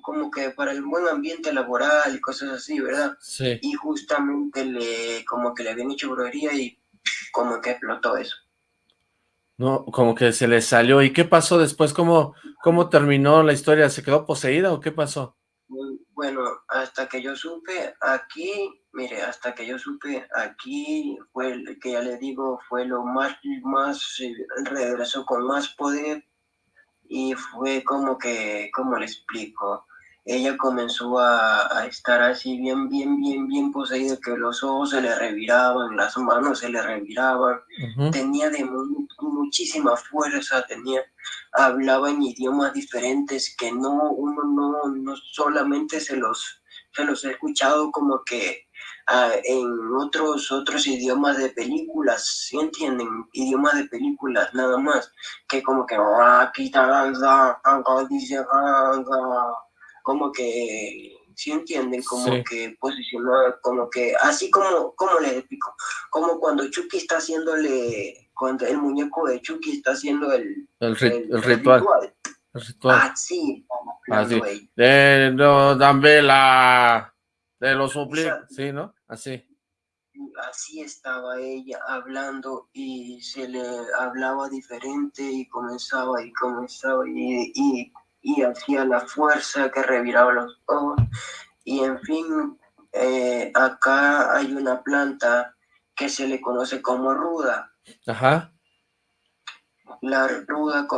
como que para el buen ambiente laboral y cosas así, ¿verdad? Sí. Y justamente le, como que le habían hecho brujería y como que explotó eso. No, como que se le salió. ¿Y qué pasó después? ¿Cómo, cómo terminó la historia? ¿Se quedó poseída o qué pasó? Bueno, hasta que yo supe aquí, mire, hasta que yo supe aquí fue el que ya le digo, fue lo más, más, eh, regresó con más poder y fue como que, ¿cómo le explico? Ella comenzó a, estar así bien, bien, bien, bien poseída, que los ojos se le reviraban, las manos se le reviraban, tenía de muchísima fuerza, tenía, hablaba en idiomas diferentes que no, uno no, no solamente se los, se los he escuchado como que ah, en otros, otros idiomas de películas, ¿sí entienden? Idiomas de películas nada más, que como que como que, si entienden? Como que posicionó, como que, así como, como les explico? Como cuando Chucky está haciéndole, cuando el muñeco de Chucky está haciendo el, el, ritual. El ritual. Así, así. De, no, dame la, de los suplico, sí, ¿no? Así así estaba ella hablando y se le hablaba diferente y comenzaba y comenzaba y, y y hacía la fuerza que reviraba los ojos. Y en fin, eh, acá hay una planta que se le conoce como ruda. Ajá. La ruda,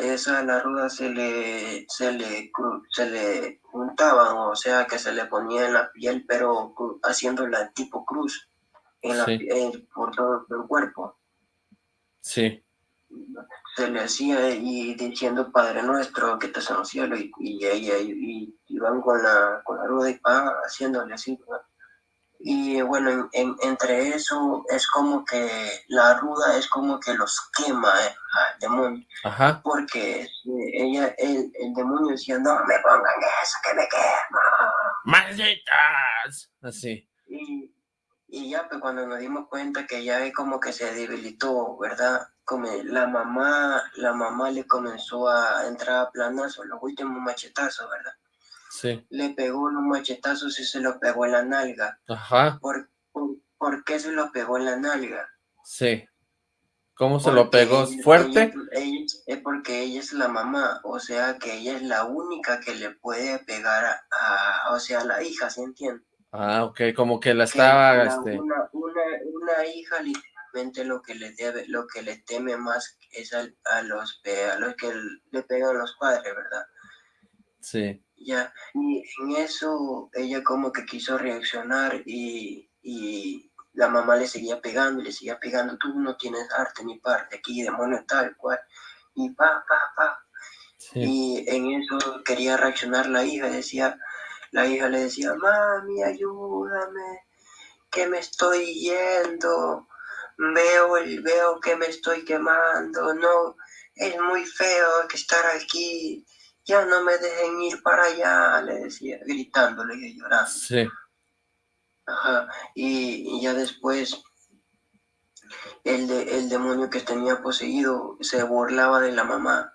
esa la ruda se le, se le, se le juntaban, o sea que se le ponía en la piel, pero haciéndola tipo cruz en la, por todo el cuerpo. Sí se le hacía y diciendo Padre Nuestro que estás en el cielo y, y, y, iban con la, con la rueda y pa, haciéndole así. Y bueno, entre eso es como que la ruda es como que los quema eh, al demonio. Ajá. Porque ella, el, el, demonio decía, no me pongan eso que me quema. ¡Malditas! Así. Y, y ya, pues cuando nos dimos cuenta que ya como que se debilitó, ¿verdad? Como la mamá, la mamá le comenzó a entrar a planazo, los últimos machetazos, ¿verdad? Sí. Le pegó los machetazos y se lo pegó en la nalga. Ajá. ¿Por, por, qué se lo pegó en la nalga? Sí. ¿Cómo se lo pegó? ¿Fuerte? es porque ella es la mamá, o sea que ella es la única que le puede pegar a, o sea, a la hija, ¿se entiende? Ah, ok, como que la estaba... este... una, una, una, hija lo que le debe, lo que le teme más es a, a los, a los que le pegan los padres, ¿verdad? Sí. Ya, y en eso ella como que quiso reaccionar y, y la mamá le seguía pegando y le seguía pegando, tú no tienes arte ni parte, aquí demonio tal cual, y pa, pa, pa. Sí. Y en eso quería reaccionar la hija, decía, la hija le decía, mami, ayúdame, que me estoy yendo, veo, veo que me estoy quemando, no, es muy feo que estar aquí, ya no me dejen ir para allá, le decía, gritándole y llorando. Sí. Ajá, y, ya después el, de, el demonio que tenía poseído se burlaba de la mamá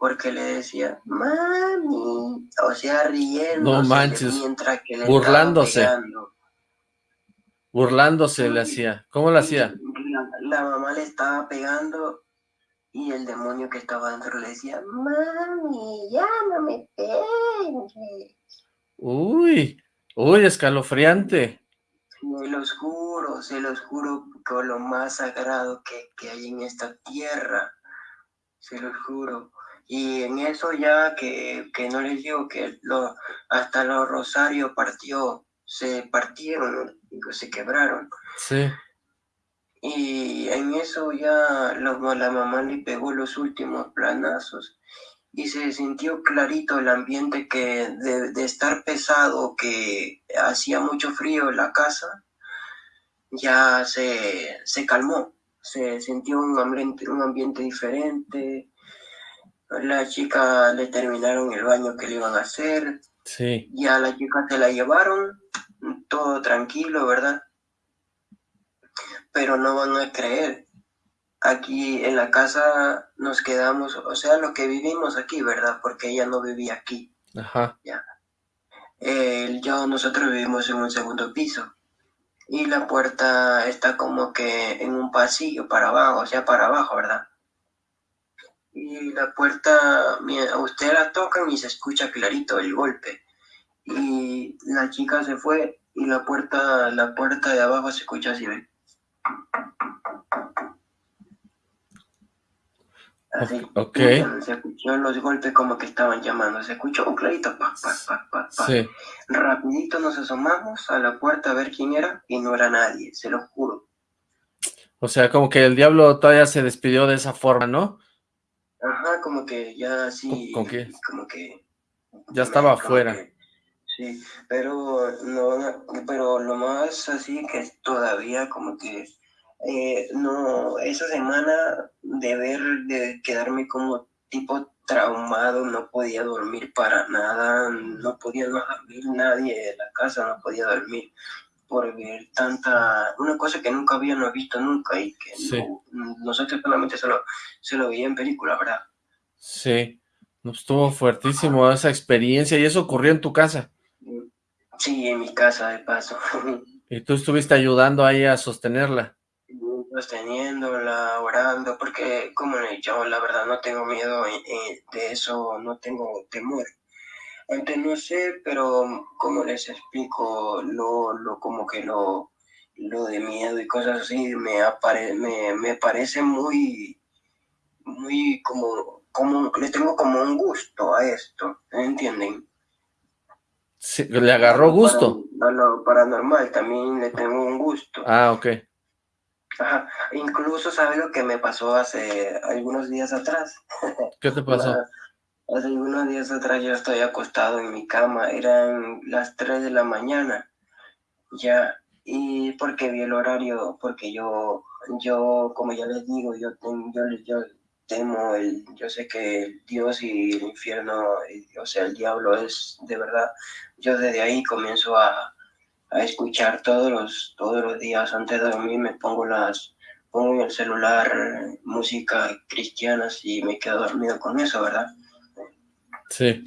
porque le decía, mami, o sea, riendo. No manches, mientras que le burlándose. Burlándose le hacía. ¿Cómo le hacía? La, mamá le estaba pegando y el demonio que estaba dentro le decía, mami, ya no me pegues. Uy, uy, escalofriante. Se los juro, se los juro con lo más sagrado que, que hay en esta tierra. Se los juro. Y en eso ya que, no les digo que lo, hasta los rosarios partió, se partieron, se quebraron. Sí. Y en eso ya la mamá le pegó los últimos planazos y se sintió clarito el ambiente que de, estar pesado, que hacía mucho frío en la casa, ya se, se calmó, se sintió un ambiente, un ambiente diferente, la chica le terminaron el baño que le iban a hacer. Sí. Y a la chica se la llevaron, todo tranquilo, ¿verdad? Pero no van a creer. Aquí en la casa nos quedamos, o sea, lo que vivimos aquí, ¿verdad? Porque ella no vivía aquí. Ajá. Ya. yo, nosotros vivimos en un segundo piso. Y la puerta está como que en un pasillo para abajo, o sea, para abajo, ¿verdad? y la puerta, usted la tocan y se escucha clarito el golpe. y la chica se fue y la puerta, la puerta de abajo se escucha así, ¿ve? Así. Ok. Se escuchó los golpes como que estaban llamando. Se escuchó un clarito, pa, pa, pa, pa, pa. Sí. Rapidito nos asomamos a la puerta a ver quién era y no era nadie, se lo juro. O sea, como que el diablo todavía se despidió de esa forma, ¿no? Ajá, como que ya así, ¿Con- qué? como que... Ya estaba afuera. que- sí, pero no, pero lo más así que todavía como que eh, no, esa semana de ver, de quedarme como tipo traumado, no podía dormir para nada, no podía no dormir nadie de la casa, no podía dormir por ver tanta, una cosa que nunca habíamos visto nunca y que Sí. no- nosotros solamente se lo, se lo veía en película, ¿verdad? Sí. No, estuvo fuertísimo esa experiencia y eso ocurrió en tu casa. Sí, en mi casa de paso. Y tú estuviste ayudando ahí a sostenerla. Sosteniéndola, orando, porque como yo la verdad no tengo miedo eh, eh, de eso, no tengo temor. Antes no sé, pero como les explico, lo, lo como que lo, lo de miedo y cosas así me, apare, me, me parece muy, muy como, como, le tengo como un gusto a esto, ¿entienden? Sí, le agarró gusto. A lo paranormal también le tengo un gusto. Ah, ok. Ajá, Incluso, ¿sabe lo que me pasó hace algunos días atrás? ¿Qué te pasó? Hace algunos días atrás yo estoy acostado en mi cama, eran las 3 de la mañana, ya, y porque vi el horario, porque yo, yo, como ya les digo, yo, yo, yo temo, el, yo sé que Dios y el infierno, y- o sea, el diablo es de verdad, yo desde ahí comienzo a, a escuchar todos los, todos los días antes de dormir, me pongo las, pongo en el celular música cristiana y me quedo dormido con eso, ¿verdad? Sí.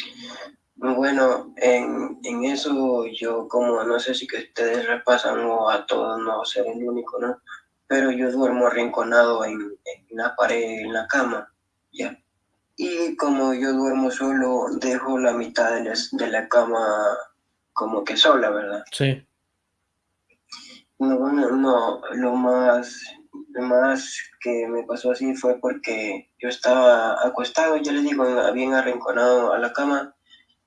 Bueno, en, en eso yo como no sé si que ustedes repasan o a todos no ser el único, ¿no? Pero yo duermo arrinconado en, en la pared, en la cama, ¿ya? Y como yo duermo solo, dejo la mitad de, las- de la cama como que sola, ¿verdad? Sí. No, bueno, no, lo más, lo más que me pasó así fue porque yo estaba acostado, yo le digo, bien arrinconado a la cama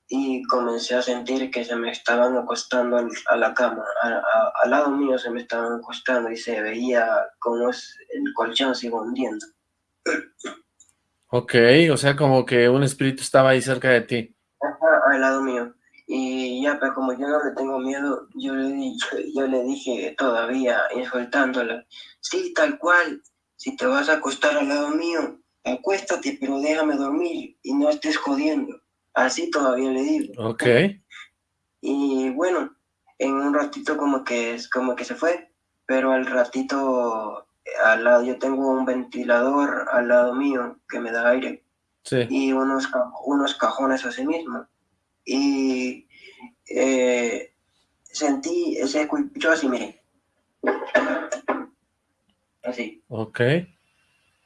y comencé a sentir que se me estaban acostando al- a la cama, a- a- al lado mío se me estaban acostando y se veía como es- el colchón se iba hundiendo. Ok, o sea, como que un espíritu estaba ahí cerca de ti. Ajá, al lado mío. Y ya, pues como yo no le tengo miedo, yo le, di- yo, le dije todavía, insultándola, sí, tal cual, si te vas a acostar al lado mío, acuéstate, pero déjame dormir y no estés jodiendo. Así todavía le digo. Ok. Y bueno, en un ratito como que es como que se fue, pero al ratito al lado yo tengo un ventilador al lado mío que me da aire Sí. y unos, unos cajones así mismo. Y eh, sentí, se escuchó así, mire. Así, Ok.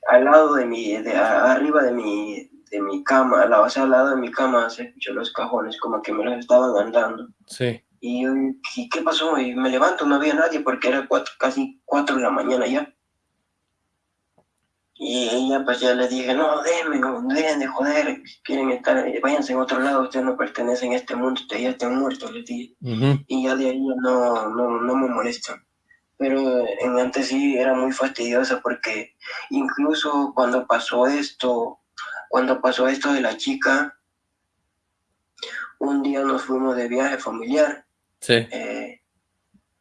al lado de mi, de, arriba de mi, de mi cama, al lado, o sea, al lado de mi cama se escuchó los cajones, como que me los estaban andando. Sí. Y yo, ¿qué, pasó? Y me levanto, no había nadie porque era cuatro- casi cuatro de la mañana ya. Y ella, pues ya le dije, no, déjenme, no, dejen de joder, quieren estar, eh, váyanse en otro lado, ustedes no pertenecen a este mundo, ustedes ya están muertos, les dije. Y ya de ahí no, no, no me molestan. Pero en antes sí era muy fastidiosa porque incluso cuando pasó esto, cuando pasó esto de la chica, un día nos fuimos de viaje familiar Sí. eh,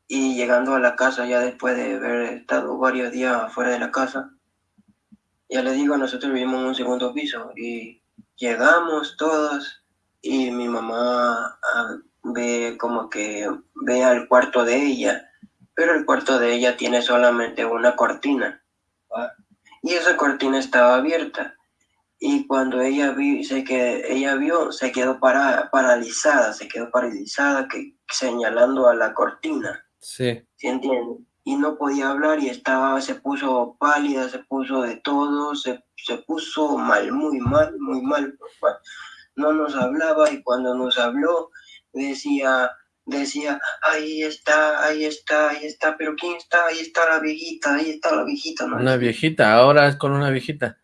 y llegando a la casa, ya después de haber estado varios días fuera de la casa, ya le digo, nosotros vivimos en un segundo piso y llegamos todos y mi mamá ah, ve como que ve al cuarto de ella, pero el cuarto de ella tiene solamente una cortina y esa cortina estaba abierta. Y cuando ella vi, que ella vio, se quedó para, paralizada, se quedó paralizada, que, señalando a la cortina, Sí. ¿sí entienden? Y no podía hablar y estaba, se puso pálida, se puso de todo, se, se puso mal, muy mal, muy mal. No nos hablaba y cuando nos habló, decía, decía, ahí está, ahí está, ahí está, pero ¿quién está? Ahí está la viejita, ahí está la viejita. ¿no? Una viejita, ahora es con una viejita.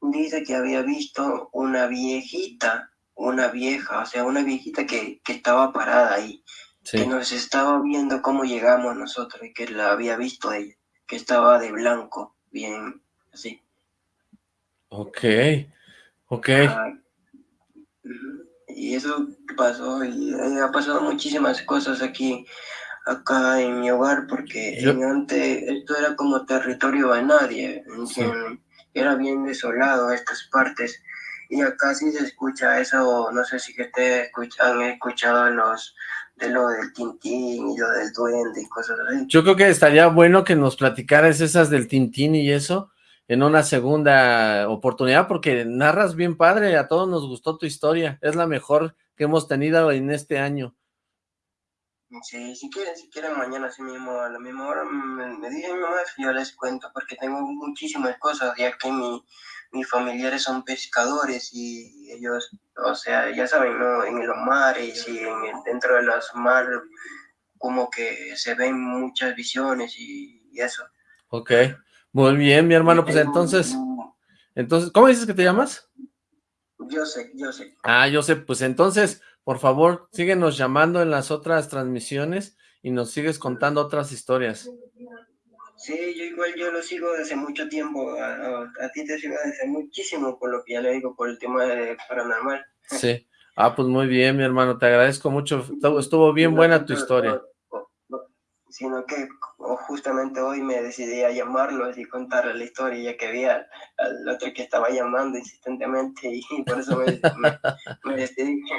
Dice que había visto una viejita, una vieja, o sea, una viejita que, que estaba parada ahí, que nos estaba viendo cómo llegamos nosotros y que la había visto ella, que estaba de blanco, bien así. Ok, ok. y eso pasó, y ha pasado muchísimas cosas aquí, acá en mi hogar, porque antes esto era como territorio de nadie, era bien desolado estas partes, y acá sí se escucha eso, no sé si que ustedes han escuchado los de lo del Tintín y lo del duende y cosas así. Yo creo que estaría bueno que nos platicaras esas del Tintín y eso, en una segunda oportunidad, porque narras bien padre, a todos nos gustó tu historia, es la mejor que hemos tenido en este año. Sí, si quieren, si quieren mañana así mismo, a la misma hora, me, me dicen mi mamá yo les cuento, porque tengo muchísimas cosas, ya que mi, mis familiares son pescadores y ellos, o sea, ya saben, ¿no? En los mares y en dentro de los mares, como que se ven muchas visiones y, y eso. Ok. Muy bien, mi hermano, pues entonces, entonces, ¿cómo dices que te llamas? Yo sé, yo sé. Ah, yo sé, pues entonces, por favor, síguenos llamando en las otras transmisiones y nos sigues contando otras historias. Sí, yo igual yo lo sigo desde mucho tiempo, a, ti te sigo desde muchísimo, por lo que ya le digo, por el tema de paranormal. Sí, ah, pues muy bien, mi hermano, te agradezco mucho, estuvo bien buena tu historia sino que justamente hoy me decidí a llamarlos y contarles la historia, ya que vi al, otro que estaba llamando insistentemente y por eso me, decidí.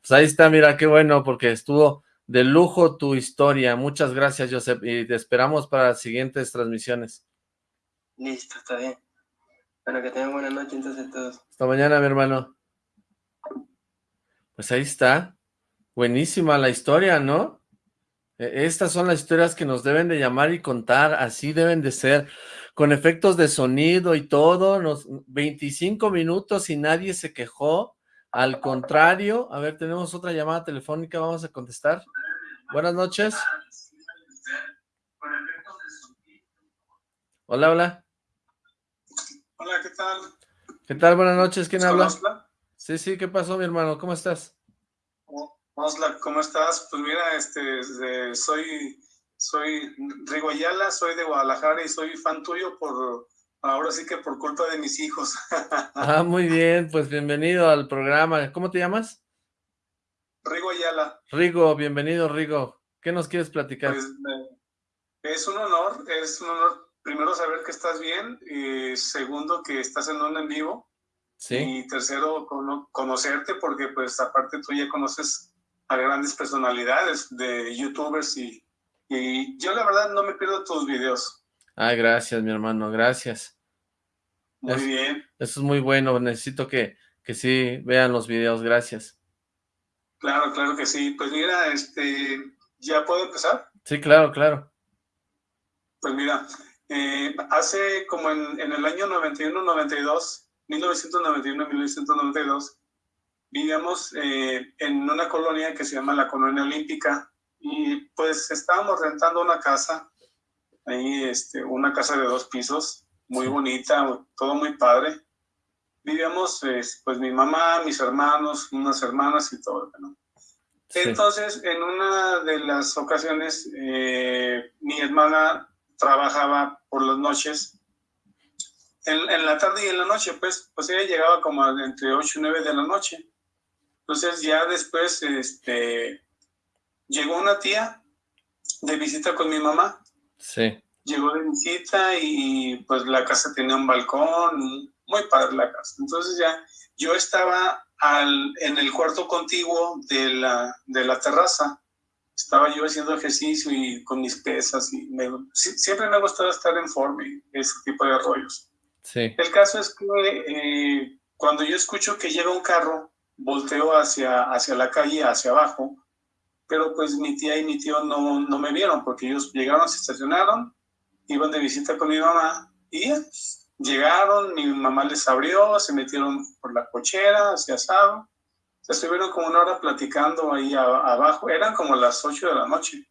Pues ahí está, mira, qué bueno, porque estuvo de lujo tu historia. Muchas gracias, Josep, y te esperamos para las siguientes transmisiones. Listo, está bien. Bueno, que tengan buena noche entonces todos. Hasta mañana, mi hermano. Pues ahí está. Buenísima la historia, ¿no? E, estas son las historias que nos deben de llamar y contar, así deben de ser, con efectos de sonido y todo, nos, 25 minutos y nadie se quejó, al contrario, a ver, tenemos otra llamada telefónica, vamos a contestar. Buenas noches. Hola, hola. Hola, ¿qué tal? ¿Qué tal? Buenas noches, ¿quién habla? Sí, sí, ¿qué pasó, mi hermano? ¿Cómo estás? Osla, ¿cómo estás? Pues mira, este, soy, soy Rigo Ayala, soy de Guadalajara y soy fan tuyo por, ahora sí que por culpa de mis hijos. ah, muy bien, pues bienvenido al programa. ¿Cómo te llamas? Rigo Ayala. Rigo, bienvenido Rigo. ¿Qué nos quieres platicar? Pues, es un honor, es un honor primero saber que estás bien y segundo que estás en un en vivo. Sí. Y tercero, conocerte porque pues aparte tú ya conoces a grandes personalidades de youtubers y, y yo la verdad no me pierdo tus videos. Ay, gracias, mi hermano, gracias. Muy bien. Eso es muy bueno, necesito que, que sí vean los videos, gracias. Claro, claro que sí. Pues mira, este, ¿ya puedo empezar? Sí, claro, claro. Pues mira, eh, hace como en, en el año 91-92, 1991-1992, vivíamos eh, en una colonia que se llama la Colonia Olímpica y pues estábamos rentando una casa, ahí este, una casa de dos pisos, muy bonita, todo muy padre. Vivíamos pues mi mamá, mis hermanos, unas hermanas y todo, Entonces, en una de las ocasiones, eh, mi hermana trabajaba por las noches en, en, la tarde y en la noche, pues, pues ella llegaba como entre 8 y 9 de la noche. Entonces ya después este, llegó una tía de visita con mi mamá. Sí. Llegó de visita y pues la casa tenía un balcón, muy padre la casa. Entonces ya yo estaba al, en el cuarto contiguo de la, de la terraza. Estaba yo haciendo ejercicio y con mis pesas y siempre me ha gustado estar en forma y ese tipo de rollos. Sí. El caso es que eh, cuando yo escucho que llega un carro volteó hacia, hacia la calle, hacia abajo, pero pues mi tía y mi tío no, no me vieron porque ellos llegaron, se estacionaron, iban de visita con mi mamá y llegaron, mi mamá les abrió, se metieron por la cochera, hacia asado, Estuvieron como una hora platicando ahí abajo, eran como las 8 de la noche.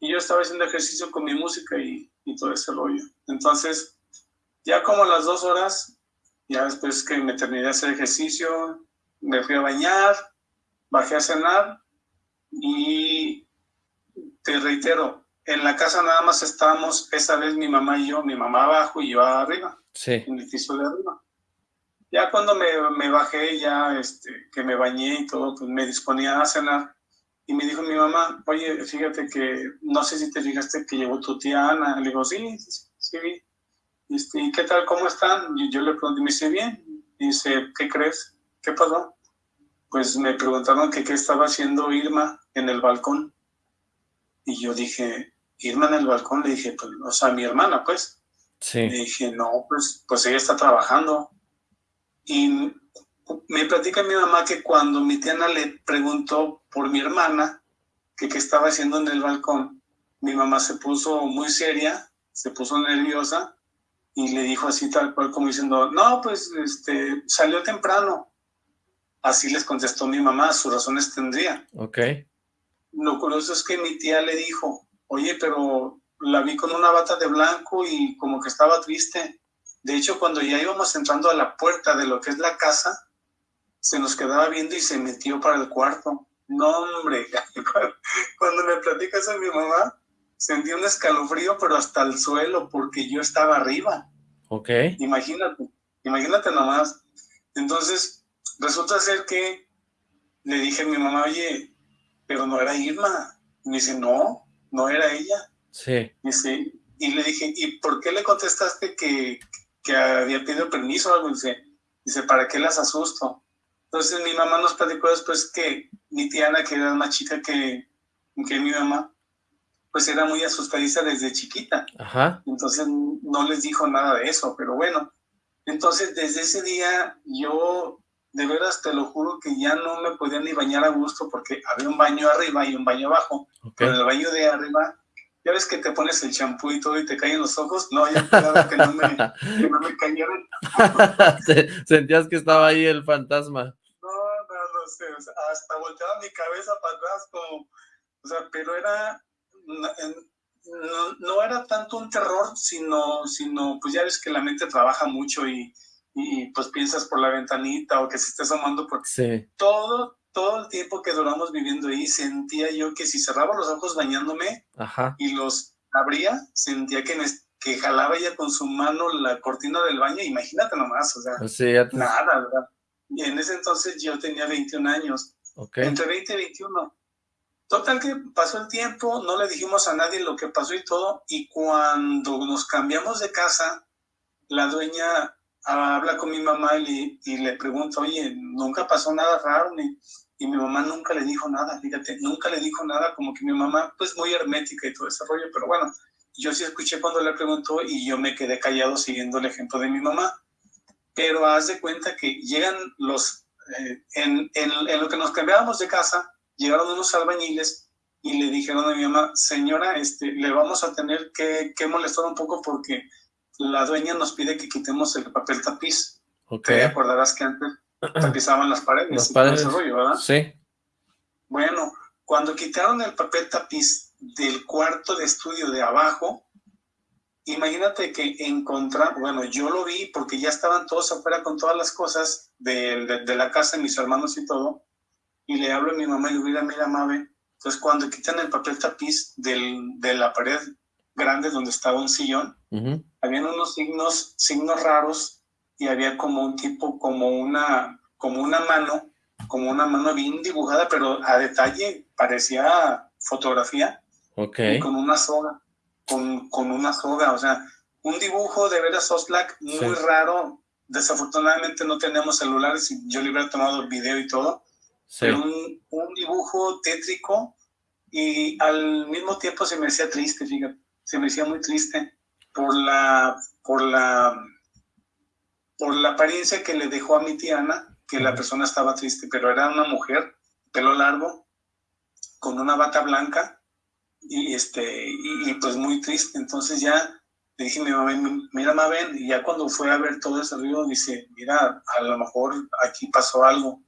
Y yo estaba haciendo ejercicio con mi música y, y todo ese rollo. Entonces, ya como las dos horas, ya después que me terminé de hacer ejercicio, me fui a bañar, bajé a cenar y te reitero, en la casa nada más estábamos esa vez mi mamá y yo, mi mamá abajo y yo arriba, sí. en el piso de arriba. Ya cuando me, me, bajé, ya este, que me bañé y todo, pues me disponía a cenar. Y me dijo mi mamá, oye, fíjate que no sé si te fijaste que llegó tu tía Ana. Le digo, sí, sí, sí. Este, ¿Y qué tal? ¿Cómo están? Y yo le pregunté, me dice, bien. Y dice, ¿qué crees? ¿Qué pasó? Pues me preguntaron que qué estaba haciendo Irma en el balcón. Y yo dije, Irma en el balcón, le dije, pues, o sea, mi hermana, pues. Sí. Le dije, no, pues, pues ella está trabajando. Y me platica mi mamá que cuando mi tía Ana le preguntó por mi hermana, que qué estaba haciendo en el balcón, mi mamá se puso muy seria, se puso nerviosa y le dijo así tal cual como diciendo, no, pues este, salió temprano. Así les contestó mi mamá, sus razones tendría. Ok. Lo curioso es que mi tía le dijo, oye, pero la vi con una bata de blanco y como que estaba triste. De hecho, cuando ya íbamos entrando a la puerta de lo que es la casa, se nos quedaba viendo y se metió para el cuarto. No, hombre, cuando me platica eso mi mamá, sentí un escalofrío, pero hasta el suelo, porque yo estaba arriba. Ok. Imagínate, imagínate nomás. Entonces, resulta ser que le dije a mi mamá, oye, pero no era Irma. Me dice, no, no era ella. Sí. Dice, y le dije, ¿y por qué le contestaste que, que había pedido permiso o algo? Dice, dice, ¿para qué las asusto? Entonces mi mamá nos platicó después que mi tía Ana, que era más chica que, que mi mamá, pues era muy asustadiza desde chiquita. Ajá. Entonces no les dijo nada de eso, pero bueno. Entonces desde ese día yo, de veras te lo juro que ya no me podía ni bañar a gusto porque había un baño arriba y un baño abajo. Okay. Pero el baño de arriba ya ves que te pones el champú y todo y te caen los ojos. No, ya cuidado que no me, que no me cayeran. Sentías que estaba ahí el fantasma. No, no, no sé. O sea, hasta volteaba mi cabeza para atrás como... O sea, pero era... No, no, era tanto un terror, sino, sino, pues ya ves que la mente trabaja mucho y, y pues piensas por la ventanita o que se esté asomando por... Sí. Todo, todo el tiempo que duramos viviendo ahí, sentía yo que si cerraba los ojos bañándome Ajá. y los abría, sentía que, me, que jalaba ella con su mano la cortina del baño, imagínate nomás, o sea, O sea, te- nada, ¿verdad? Y en ese entonces yo tenía 21 años, ok. entre 20 y 21. Total que pasó el tiempo, no le dijimos a nadie lo que pasó y todo, y cuando nos cambiamos de casa, la dueña habla con mi mamá y le, y le pregunta, oye, nunca pasó nada raro, ni, y mi mamá nunca le dijo nada, fíjate, nunca le dijo nada, como que mi mamá, pues muy hermética y todo ese rollo, pero bueno, yo sí escuché cuando le preguntó y yo me quedé callado siguiendo el ejemplo de mi mamá. Pero haz de cuenta que llegan los, eh, en, en, en lo que nos cambiábamos de casa, llegaron unos albañiles y le dijeron a mi mamá, señora, este, le vamos a tener que, que molestar un poco porque la dueña nos pide que quitemos el papel tapiz. Ok. Te acordarás que antes tapizaban las paredes. Las paredes. ese rollo, ¿verdad? Sí. Bueno, cuando quitaron el papel tapiz del cuarto de estudio de abajo, imagínate que encontramos, bueno, yo lo vi porque ya estaban todos afuera con todas las cosas de, de, de la casa, mis hermanos y todo, y le hablo a mi mamá y le digo, mira, mira, Mabe, entonces cuando quitan el papel tapiz del, de la pared grande donde estaba un sillón. Habían unos signos, signos raros y había como un tipo, como una, como una mano, como una mano bien dibujada, pero a detalle parecía fotografía Ok. y con una soga, con, con una soga, o sea, un dibujo de veras Oxlack muy Sí. raro. Desafortunadamente no tenemos celulares yo le hubiera tomado video y todo, Sí. pero un, un dibujo tétrico y al mismo tiempo se me hacía triste, fíjate, se me hacía muy triste por la, por la, por la apariencia que le dejó a mi tía Ana, que la persona estaba triste, pero era una mujer, pelo largo, con una bata blanca y este, y, y, pues muy triste, entonces ya le dije mi mamá, mira Mabel, y ya cuando fue a ver todo ese río, dice, mira, a lo mejor aquí pasó algo.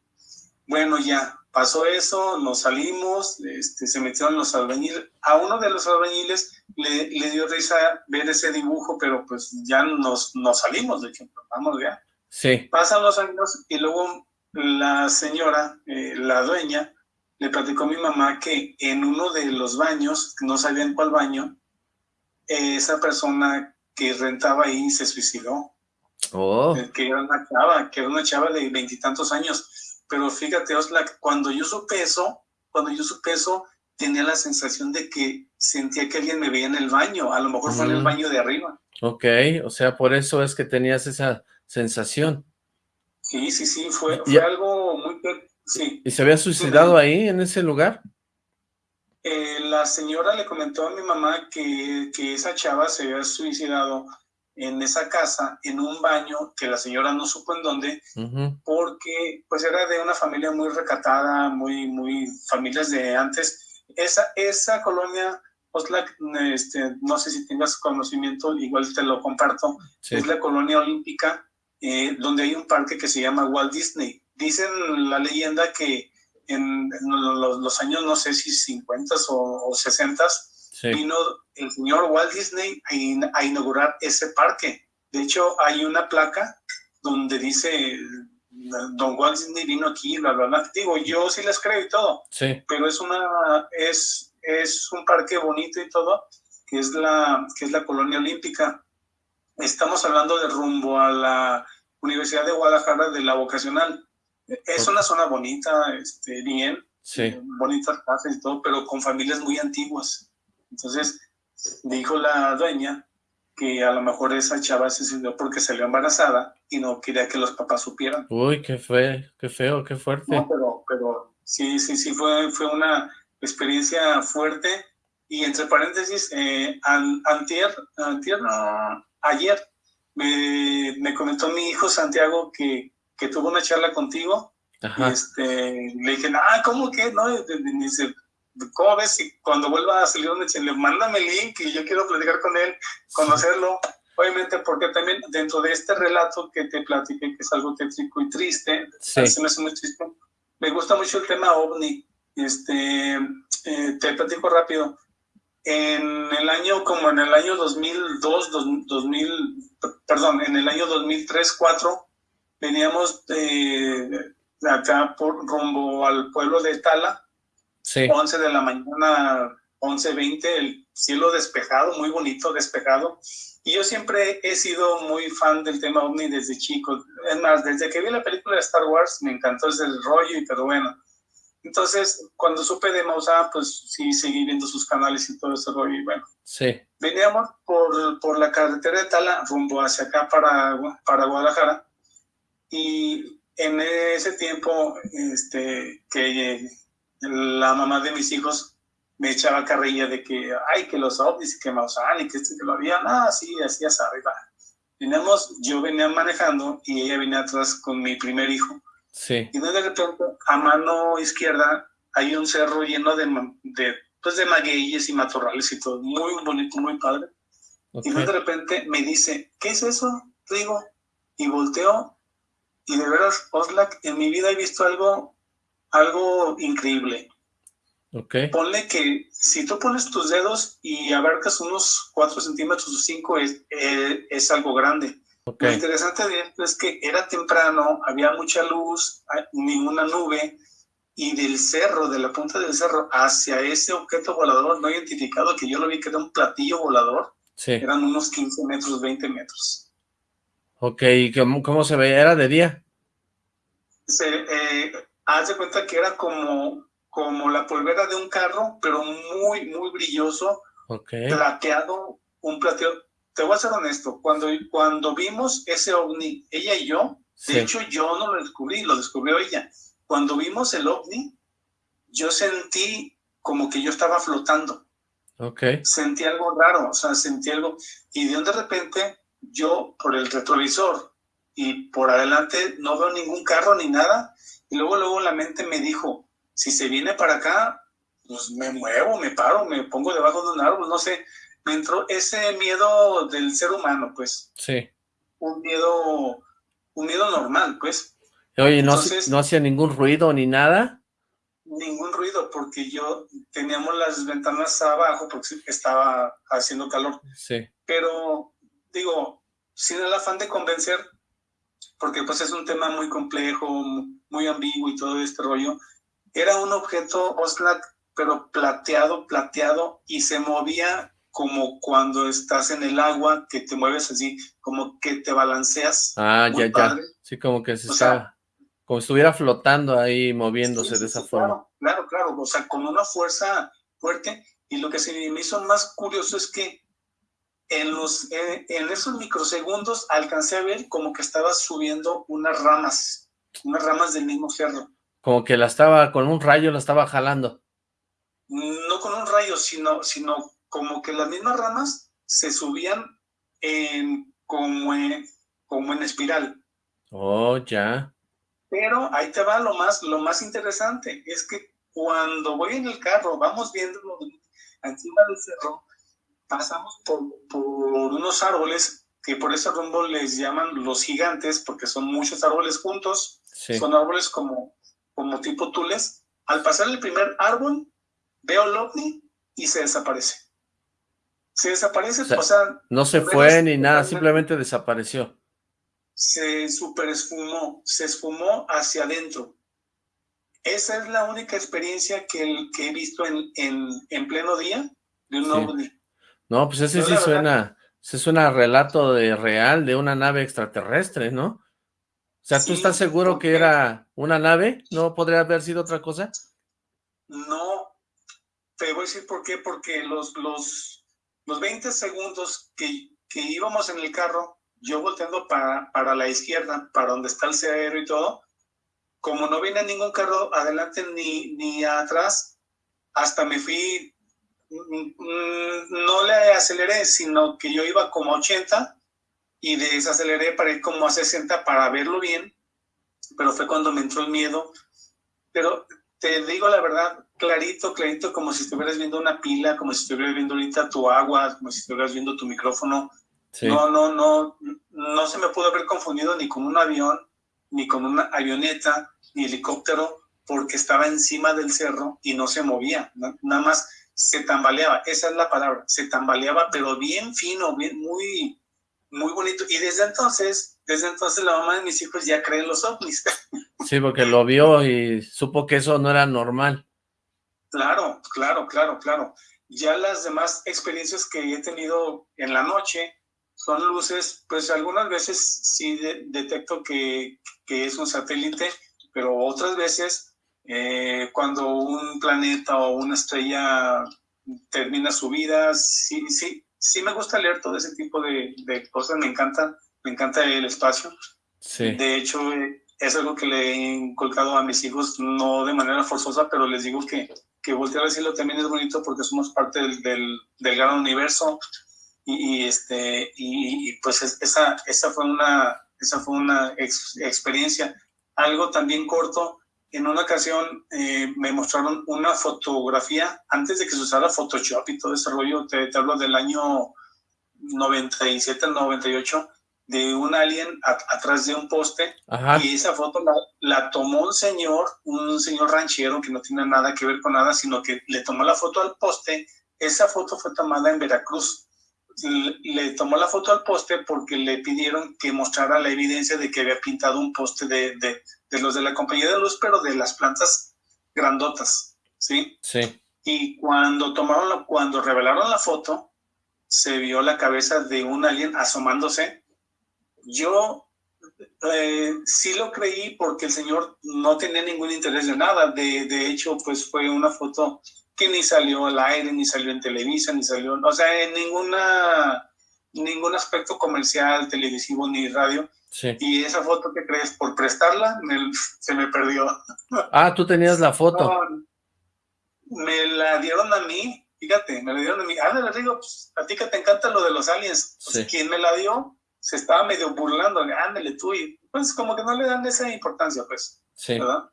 Bueno, ya, pasó eso, nos salimos, este, se metieron los albañiles. A uno de los albañiles le, le, dio risa ver ese dibujo, pero pues ya nos, nos salimos, de hecho, vamos ya. Sí. Pasan los años y luego la señora, eh, la dueña, le platicó a mi mamá que en uno de los baños, no sabía en cuál baño, esa persona que rentaba ahí se suicidó. Oh. Eh, que era una chava, que era una chava de veintitantos años. Pero fíjate, Oslak, cuando yo supe eso, cuando yo supe eso, tenía la sensación de que sentía que alguien me veía en el baño. A lo mejor fue en el baño de arriba. Ok, o sea, por eso es que tenías esa sensación. Sí, sí, sí, fue, fue algo muy... Sí. ¿Y se había suicidado ahí, en ese lugar? Eh, la señora le comentó a mi mamá que, que esa chava se había suicidado en esa casa, en un baño que la señora no supo en dónde, porque pues era de una familia muy recatada, muy, muy familias de antes. Esa, esa colonia, Oslac, este, no sé si tengas conocimiento, igual te lo comparto, es la colonia olímpica, eh, donde hay un parque que se llama Walt Disney. Dicen la leyenda que en, los, los, años, no sé si 50 o, o 60 vino el señor Walt Disney a, inaugurar ese parque. De hecho, hay una placa donde dice, don Walt Disney vino aquí, bla, bla, bla. Digo, yo sí les creo y todo, sí. pero es, una, es, es un parque bonito y todo, que es, la, que es la colonia olímpica. Estamos hablando de rumbo a la Universidad de Guadalajara de la vocacional. Es una zona bonita, este, bien, sí. bonitas casas y todo, pero con familias muy antiguas. Entonces, dijo la dueña que a lo mejor esa chava se sintió porque salió embarazada y no quería que los papás supieran. Uy, qué feo, qué feo, qué fuerte. No, pero, pero sí, sí, sí, fue, fue una experiencia fuerte. Y entre paréntesis, eh, antier, antier, no, ayer, me, me, comentó mi hijo Santiago que, que tuvo una charla contigo. Ajá. Este, le dije, ah, ¿cómo que? No, y dice, ¿cómo ves si cuando vuelva a salir un le mándame el link y yo quiero platicar con él, conocerlo? Obviamente, porque también dentro de este relato que te platiqué, que es algo tétrico y triste, sí. se me hace muy triste, me gusta mucho el tema ovni. Este, eh, te platico rápido. En el año, como en el año 2002, 2000, perdón, en el año 2003, 2004, veníamos de, de acá por rumbo al pueblo de Tala, Sí. 11 de la mañana, 11.20, el cielo despejado, muy bonito, despejado. Y yo siempre he sido muy fan del tema ovni desde chico. Es más, desde que vi la película de Star Wars me encantó ese rollo, y pero bueno. Entonces, cuando supe de Maussan, pues sí, seguí viendo sus canales y todo ese rollo. Y bueno, sí. veníamos por, por la carretera de Tala, rumbo hacia acá para, para Guadalajara. Y en ese tiempo, este, que la mamá de mis hijos me echaba carrilla de que, ay, que los ovnis y que Maussan y que este que lo había, ah, sí, así ya sabe, va. Veníamos, yo venía manejando y ella venía atrás con mi primer hijo. Sí. Y de repente, a mano izquierda, hay un cerro lleno de, de, pues de magueyes y matorrales y todo, muy bonito, muy padre. Okay. Y de repente me dice, ¿qué es eso? Digo, y volteo, y de veras, Oslak, en mi vida he visto algo algo increíble. Okay. Ponle que si tú pones tus dedos y abarcas unos 4 centímetros o 5 es, eh, es algo grande. Okay. Lo interesante de esto es que era temprano, había mucha luz, ninguna nube, y del cerro, de la punta del cerro, hacia ese objeto volador no identificado, que yo lo vi que era un platillo volador, sí. eran unos 15 metros, 20 metros. Ok, ¿y cómo, cómo se veía? ¿Era de día? Se, eh, haz de cuenta que era como, como la polvera de un carro, pero muy, muy brilloso, okay. plateado, un plateado. Te voy a ser honesto, cuando, cuando vimos ese ovni, ella y yo, sí. de hecho yo no lo descubrí, lo descubrió ella. Cuando vimos el ovni, yo sentí como que yo estaba flotando. Okay. Sentí algo raro, o sea, sentí algo, y de, de repente yo por el retrovisor y por adelante no veo ningún carro ni nada, y luego, luego la mente me dijo, si se viene para acá, pues me muevo, me paro, me pongo debajo de un árbol, no sé. Me entró ese miedo del ser humano, pues. Sí. Un miedo, un miedo normal, pues. Oye, ¿no, ¿no hacía ningún ruido ni nada? Ningún ruido, porque yo teníamos las ventanas abajo porque estaba haciendo calor. Sí. Pero, digo, sin el afán de convencer, porque pues es un tema muy complejo, muy ambiguo y todo este rollo, era un objeto Oslak, pero plateado, plateado, y se movía como cuando estás en el agua, que te mueves así, como que te balanceas. Ah, ya, ya. Sí, como que se está, como estuviera flotando ahí, moviéndose de esa forma. Claro, claro, o sea, con una fuerza fuerte. Y lo que se me hizo más curioso es que en, los, en, esos microsegundos alcancé a ver como que estaba subiendo unas ramas, unas ramas del mismo cerro. Como que la estaba, con un rayo la estaba jalando. No con un rayo, sino, sino como que las mismas ramas se subían en, como, en, como en espiral. Oh, ya. Pero ahí te va lo más, lo más interesante, es que cuando voy en el carro, vamos viendo encima del cerro, pasamos por, por unos árboles que por ese rumbo les llaman los gigantes, porque son muchos árboles juntos, son árboles como, como tipo tules. Al pasar el primer árbol, veo el ovni y se desaparece se desaparece, o sea, no se fue ni nada, simplemente desapareció. Se super esfumó, se esfumó hacia adentro. Esa es la única experiencia que, que he visto en, en, pleno día de un ovni. No, pues ese sí suena, se suena relato de real de una nave extraterrestre, ¿no? O sea, ¿tú estás seguro que era una nave? ¿No podría haber sido otra cosa? No, te voy a decir por qué, porque los, los, los 20 segundos que, que íbamos en el carro, yo volteando para, para la izquierda, para donde está el cero y todo, como no viene ningún carro adelante ni, ni atrás, hasta me fui, mm, mm, no le aceleré, sino que yo iba como a 80 y desaceleré para ir como a 60 para verlo bien, pero fue cuando me entró el miedo. Pero te digo la verdad, clarito, clarito, como si estuvieras viendo una pila, como si estuvieras viendo ahorita tu agua, como si estuvieras viendo tu micrófono. No, no, no, no se me pudo haber confundido ni con un avión, ni con una avioneta, ni helicóptero, porque estaba encima del cerro y no se movía, nada más se tambaleaba, esa es la palabra, se tambaleaba, pero bien fino, bien, muy, muy bonito. Y desde entonces, desde entonces la mamá de mis hijos ya cree en los ovnis. Sí, porque lo vio y supo que eso no era normal. Claro, claro, claro, claro. Ya las demás experiencias que he tenido en la noche son luces, pues algunas veces sí detecto que, que, es un satélite, pero otras veces eh, cuando un planeta o una estrella termina su vida, sí, sí, sí me gusta leer todo ese tipo de, de cosas, me encanta, me encanta el espacio. Sí. De hecho, eh, es algo que le he inculcado a mis hijos, no de manera forzosa, pero les digo que que voltear a decirlo también es bonito porque somos parte del, del, gran universo y, este, y, pues esa, esa fue una, esa fue una experiencia. Algo también corto, en una ocasión eh, me mostraron una fotografía, antes de que se usara Photoshop y todo ese rollo, te, te hablo del año 97 al 98, de un alien atrás de un poste y esa foto la, tomó un señor, un señor ranchero que no tiene nada que ver con nada, sino que le tomó la foto al poste. Esa foto fue tomada en Veracruz. Le, tomó la foto al poste porque le pidieron que mostrara la evidencia de que había pintado un poste de, de, de los de la compañía de luz, pero de las plantas grandotas, ¿sí? Sí. Y cuando tomaron, la, cuando revelaron la foto, se vio la cabeza de un alien asomándose yo eh, sí lo creí porque el señor no tenía ningún interés de nada. De, de, hecho, pues fue una foto que ni salió al aire, ni salió en Televisa, ni salió, o sea, en ninguna, ningún aspecto comercial, televisivo ni radio. Sí. Y esa foto que crees, por prestarla, se me perdió. Ah, tú tenías la foto. me la dieron a mí, fíjate, me la dieron a mí. Ah, le digo, pues, a ti que te encanta lo de los aliens. Pues, ¿Quién me la dio? se estaba medio burlando, ándale tú, y pues como que no le dan esa importancia, pues, sí. ¿verdad?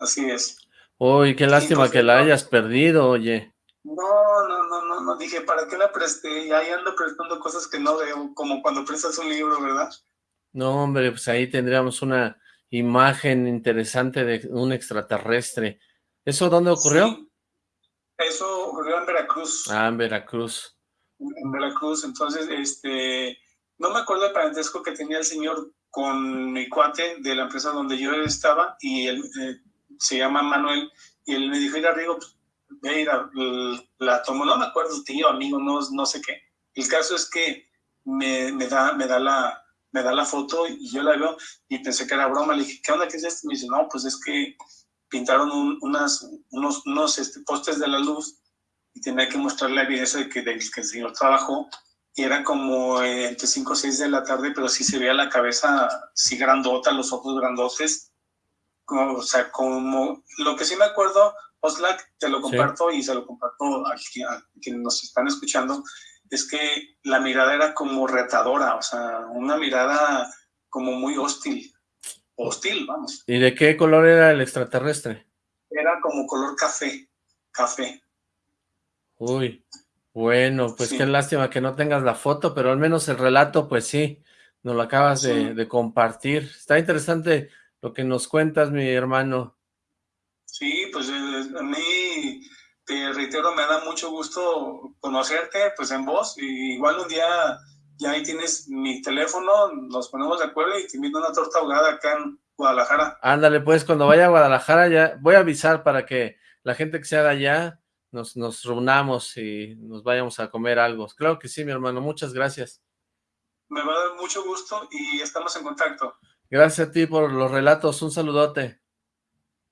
Así es. Uy, qué lástima que la hayas perdido, oye. No, no, no, no, no, dije, ¿para qué la presté? Y ahí ando prestando cosas que no veo, como cuando prestas un libro, ¿verdad? No, hombre, pues ahí tendríamos una imagen interesante de un extraterrestre. ¿Eso dónde ocurrió? Eso ocurrió en Veracruz. Ah, en Veracruz. En Veracruz, entonces, este, no me acuerdo el parentesco que tenía el señor con mi cuate de la empresa donde yo estaba y él eh, se llama Manuel y él me dijo, mira, Rigo, pues, la, la tomó, no me acuerdo, tío, amigo, no, no sé qué. El caso es que me, me, da, me, da la, me da la foto y yo la veo y pensé que era broma. Le dije, ¿qué onda? ¿Qué es esto? Me dice, no, pues es que pintaron unas, unos, unos este, postes de la luz y tenía que mostrarle la evidencia de que, de que el señor trabajó y era como entre 5 o 6 de la tarde, pero sí se veía la cabeza sí grandota, los ojos grandotes, o sea, como lo que sí me acuerdo, Oslac, te lo comparto y se lo comparto a, a, quienes nos están escuchando, es que la mirada era como retadora, o sea, una mirada como muy hostil, hostil, vamos. ¿Y de qué color era el extraterrestre? Era como color café, café. Uy, bueno, pues qué lástima que no tengas la foto, pero al menos el relato, pues sí, nos lo acabas de, de, compartir. Está interesante lo que nos cuentas, mi hermano. Sí, pues eh, a mí, te reitero, me da mucho gusto conocerte, pues en voz, y igual un día ya ahí tienes mi teléfono, nos ponemos de acuerdo y te invito a una torta ahogada acá en Guadalajara. Ándale, pues cuando vaya a Guadalajara ya voy a avisar para que la gente que sea de allá nos, nos reunamos y nos vayamos a comer algo. Claro que sí, mi hermano, muchas gracias. Me va a dar mucho gusto y estamos en contacto. Gracias a ti por los relatos, un saludote.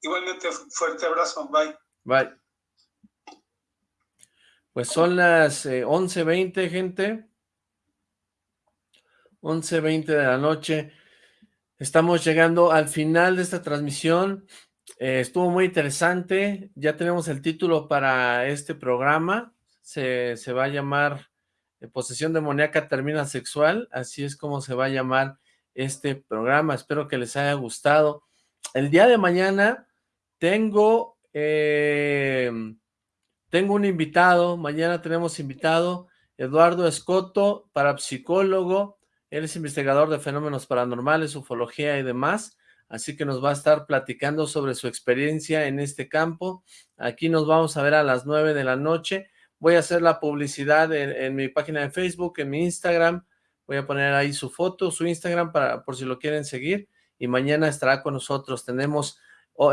Igualmente, fuerte abrazo, bye. Bye. Pues son las eh, 11.20, gente. 11.20 de la noche. Estamos llegando al final de esta transmisión. Eh, estuvo muy interesante. Ya tenemos el título para este programa. Se, se va a llamar eh, Posesión demoníaca termina sexual. Así es como se va a llamar este programa. Espero que les haya gustado. El día de mañana tengo, eh, tengo un invitado. Mañana tenemos invitado Eduardo Escoto, parapsicólogo, él es investigador de fenómenos paranormales, ufología y demás, así que nos va a estar platicando sobre su experiencia en este campo. Aquí nos vamos a ver a las nueve de la noche. Voy a hacer la publicidad en, mi página de Facebook, en mi Instagram. Voy a poner ahí su foto, su Instagram, para por si lo quieren seguir. Y mañana estará con nosotros. Tenemos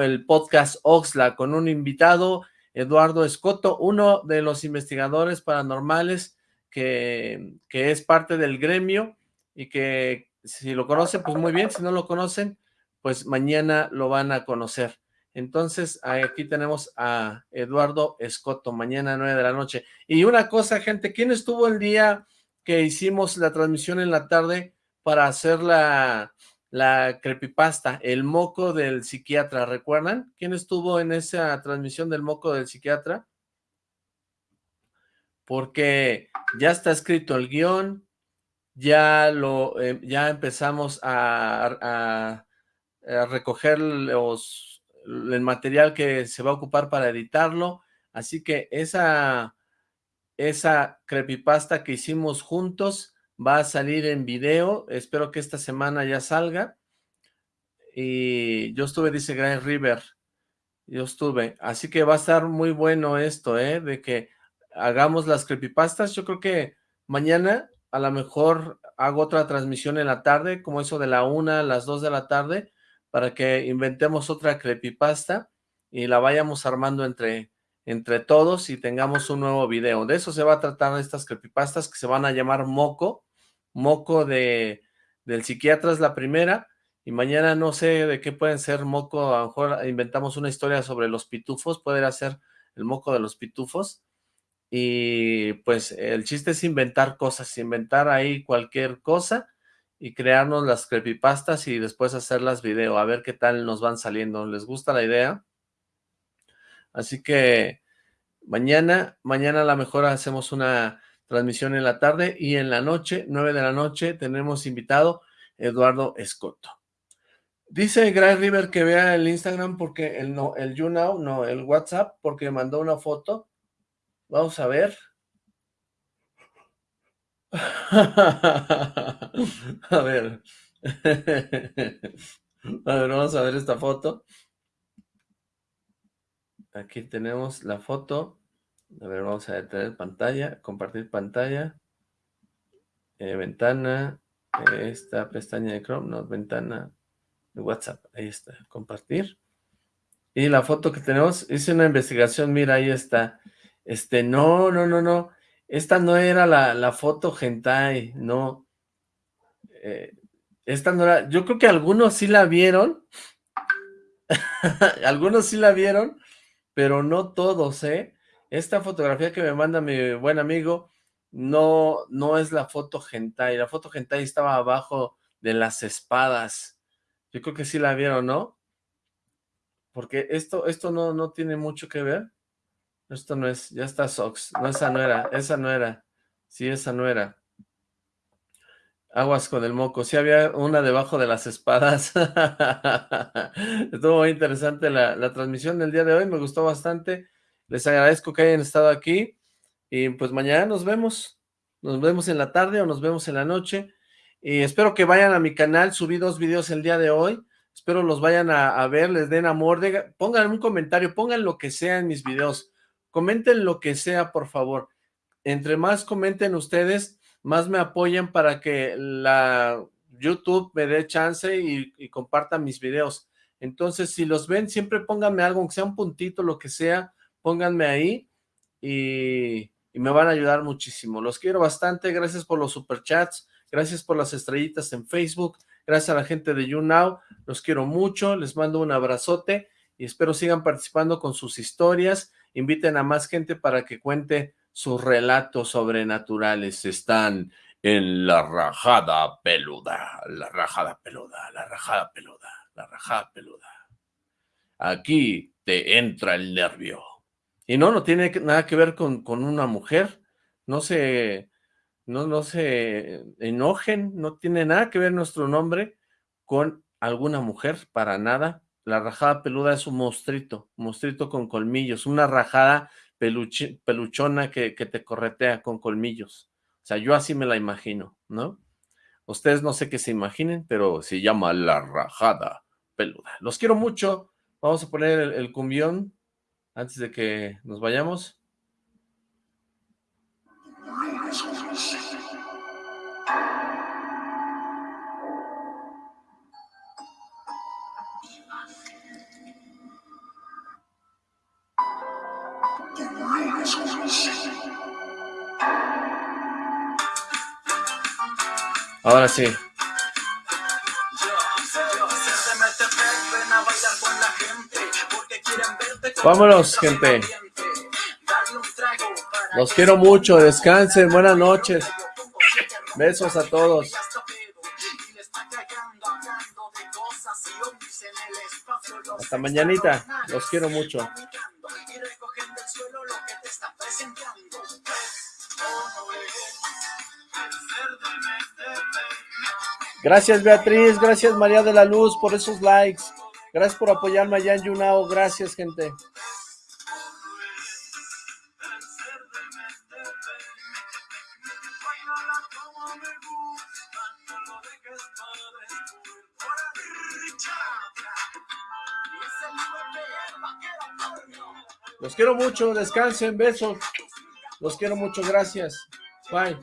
el podcast Oxla con un invitado, Eduardo Escoto, uno de los investigadores paranormales que, que es parte del gremio y que si lo conocen, pues muy bien, si no lo conocen, pues mañana lo van a conocer. Entonces, aquí tenemos a Eduardo Escoto, mañana a 9 de la noche. Y una cosa, gente, ¿quién estuvo el día que hicimos la transmisión en la tarde para hacer la, la creepypasta, el moco del psiquiatra, ¿recuerdan? ¿Quién estuvo en esa transmisión del moco del psiquiatra? Porque ya está escrito el guion, ya lo eh, ya empezamos a, a, a, recoger los, el material que se va a ocupar para editarlo, así que esa, esa creepypasta que hicimos juntos va a salir en video, espero que esta semana ya salga, y yo estuve, dice Grand River, yo estuve, así que va a estar muy bueno esto, ¿eh? de que hagamos las creepypastas, yo creo que mañana a lo mejor hago otra transmisión en la tarde, como eso de la una a las dos de la tarde, para que inventemos otra creepypasta y la vayamos armando entre, entre todos y tengamos un nuevo video. De eso se va a tratar estas creepypastas que se van a llamar Moco. Moco de, del psiquiatra es la primera y mañana no sé de qué pueden ser Moco, a lo mejor inventamos una historia sobre los pitufos, puede ser el Moco de los pitufos y pues el chiste es inventar cosas, inventar ahí cualquier cosa y crearnos las creepypastas y después hacerlas video, a ver qué tal nos van saliendo. ¿Les gusta la idea? Así que mañana, mañana a lo mejor hacemos una transmisión en la tarde y en la noche, 9 de la noche, tenemos invitado Eduardo Escoto. Dice Gray River que vea el Instagram porque el no, el YouNow, no, el WhatsApp, porque mandó una foto Vamos a ver. a ver. A ver, vamos a ver esta foto. Aquí tenemos la foto. A ver, vamos a detener pantalla, compartir pantalla. Eh, ventana, esta pestaña de Chrome, no, ventana de WhatsApp. Ahí está, compartir. Y la foto que tenemos, hice una investigación, mira, ahí está. Este, no, no, no, no. Esta no era la, la foto hentai, no. Eh, esta no era, yo creo que algunos sí la vieron. algunos sí la vieron, pero no todos, ¿eh? Esta fotografía que me manda mi buen amigo, no, no es la foto hentai. La foto hentai estaba abajo de las espadas. Yo creo que sí la vieron, ¿no? Porque esto, esto no, no tiene mucho que ver. Esto no es, ya está Sox. No, esa no era, esa no era. Sí, esa no era. Aguas con el moco. Sí había una debajo de las espadas. Estuvo muy interesante la, la transmisión del día de hoy. Me gustó bastante. Les agradezco que hayan estado aquí. Y pues mañana nos vemos. Nos vemos en la tarde o nos vemos en la noche. Y espero que vayan a mi canal. Subí dos videos el día de hoy. Espero los vayan a, ver, les den amor, pongan un comentario, pongan lo que sea en mis videos, comenten lo que sea, por favor. Entre más comenten ustedes, más me apoyan para que la YouTube me dé chance y, y comparta mis videos. Entonces, si los ven, siempre pónganme algo, aunque sea un puntito, lo que sea, pónganme ahí y, me van a ayudar muchísimo. Los quiero bastante, gracias por los superchats, gracias por las estrellitas en Facebook, Gracias a la gente de YouNow, los quiero mucho, les mando un abrazote y espero sigan participando con sus historias. Inviten a más gente para que cuente sus relatos sobrenaturales. Están en la rajada peluda, la rajada peluda, la rajada peluda, la rajada peluda. Aquí te entra el nervio. Y no, no tiene nada que ver con, con una mujer. No se no, no se enojen, no tiene nada que ver nuestro nombre con alguna mujer, para nada. La rajada peluda es un monstruito, monstruito con colmillos, una rajada peluchona que, que te corretea con colmillos. O sea, yo así me la imagino, ¿no? Ustedes no sé qué se imaginen, pero se llama la rajada peluda. Los quiero mucho. Vamos a poner el, el cumbión antes de que nos vayamos. Ahora sí. Vámonos, gente. Los quiero mucho, descansen, buenas noches. Besos a todos. Hasta mañanita, los quiero mucho. Gracias Beatriz, gracias María de la Luz por esos likes. Gracias por apoyarme allá en Yunao. Gracias, gente. Mucho, descansen, besos. Los quiero mucho, gracias. Bye.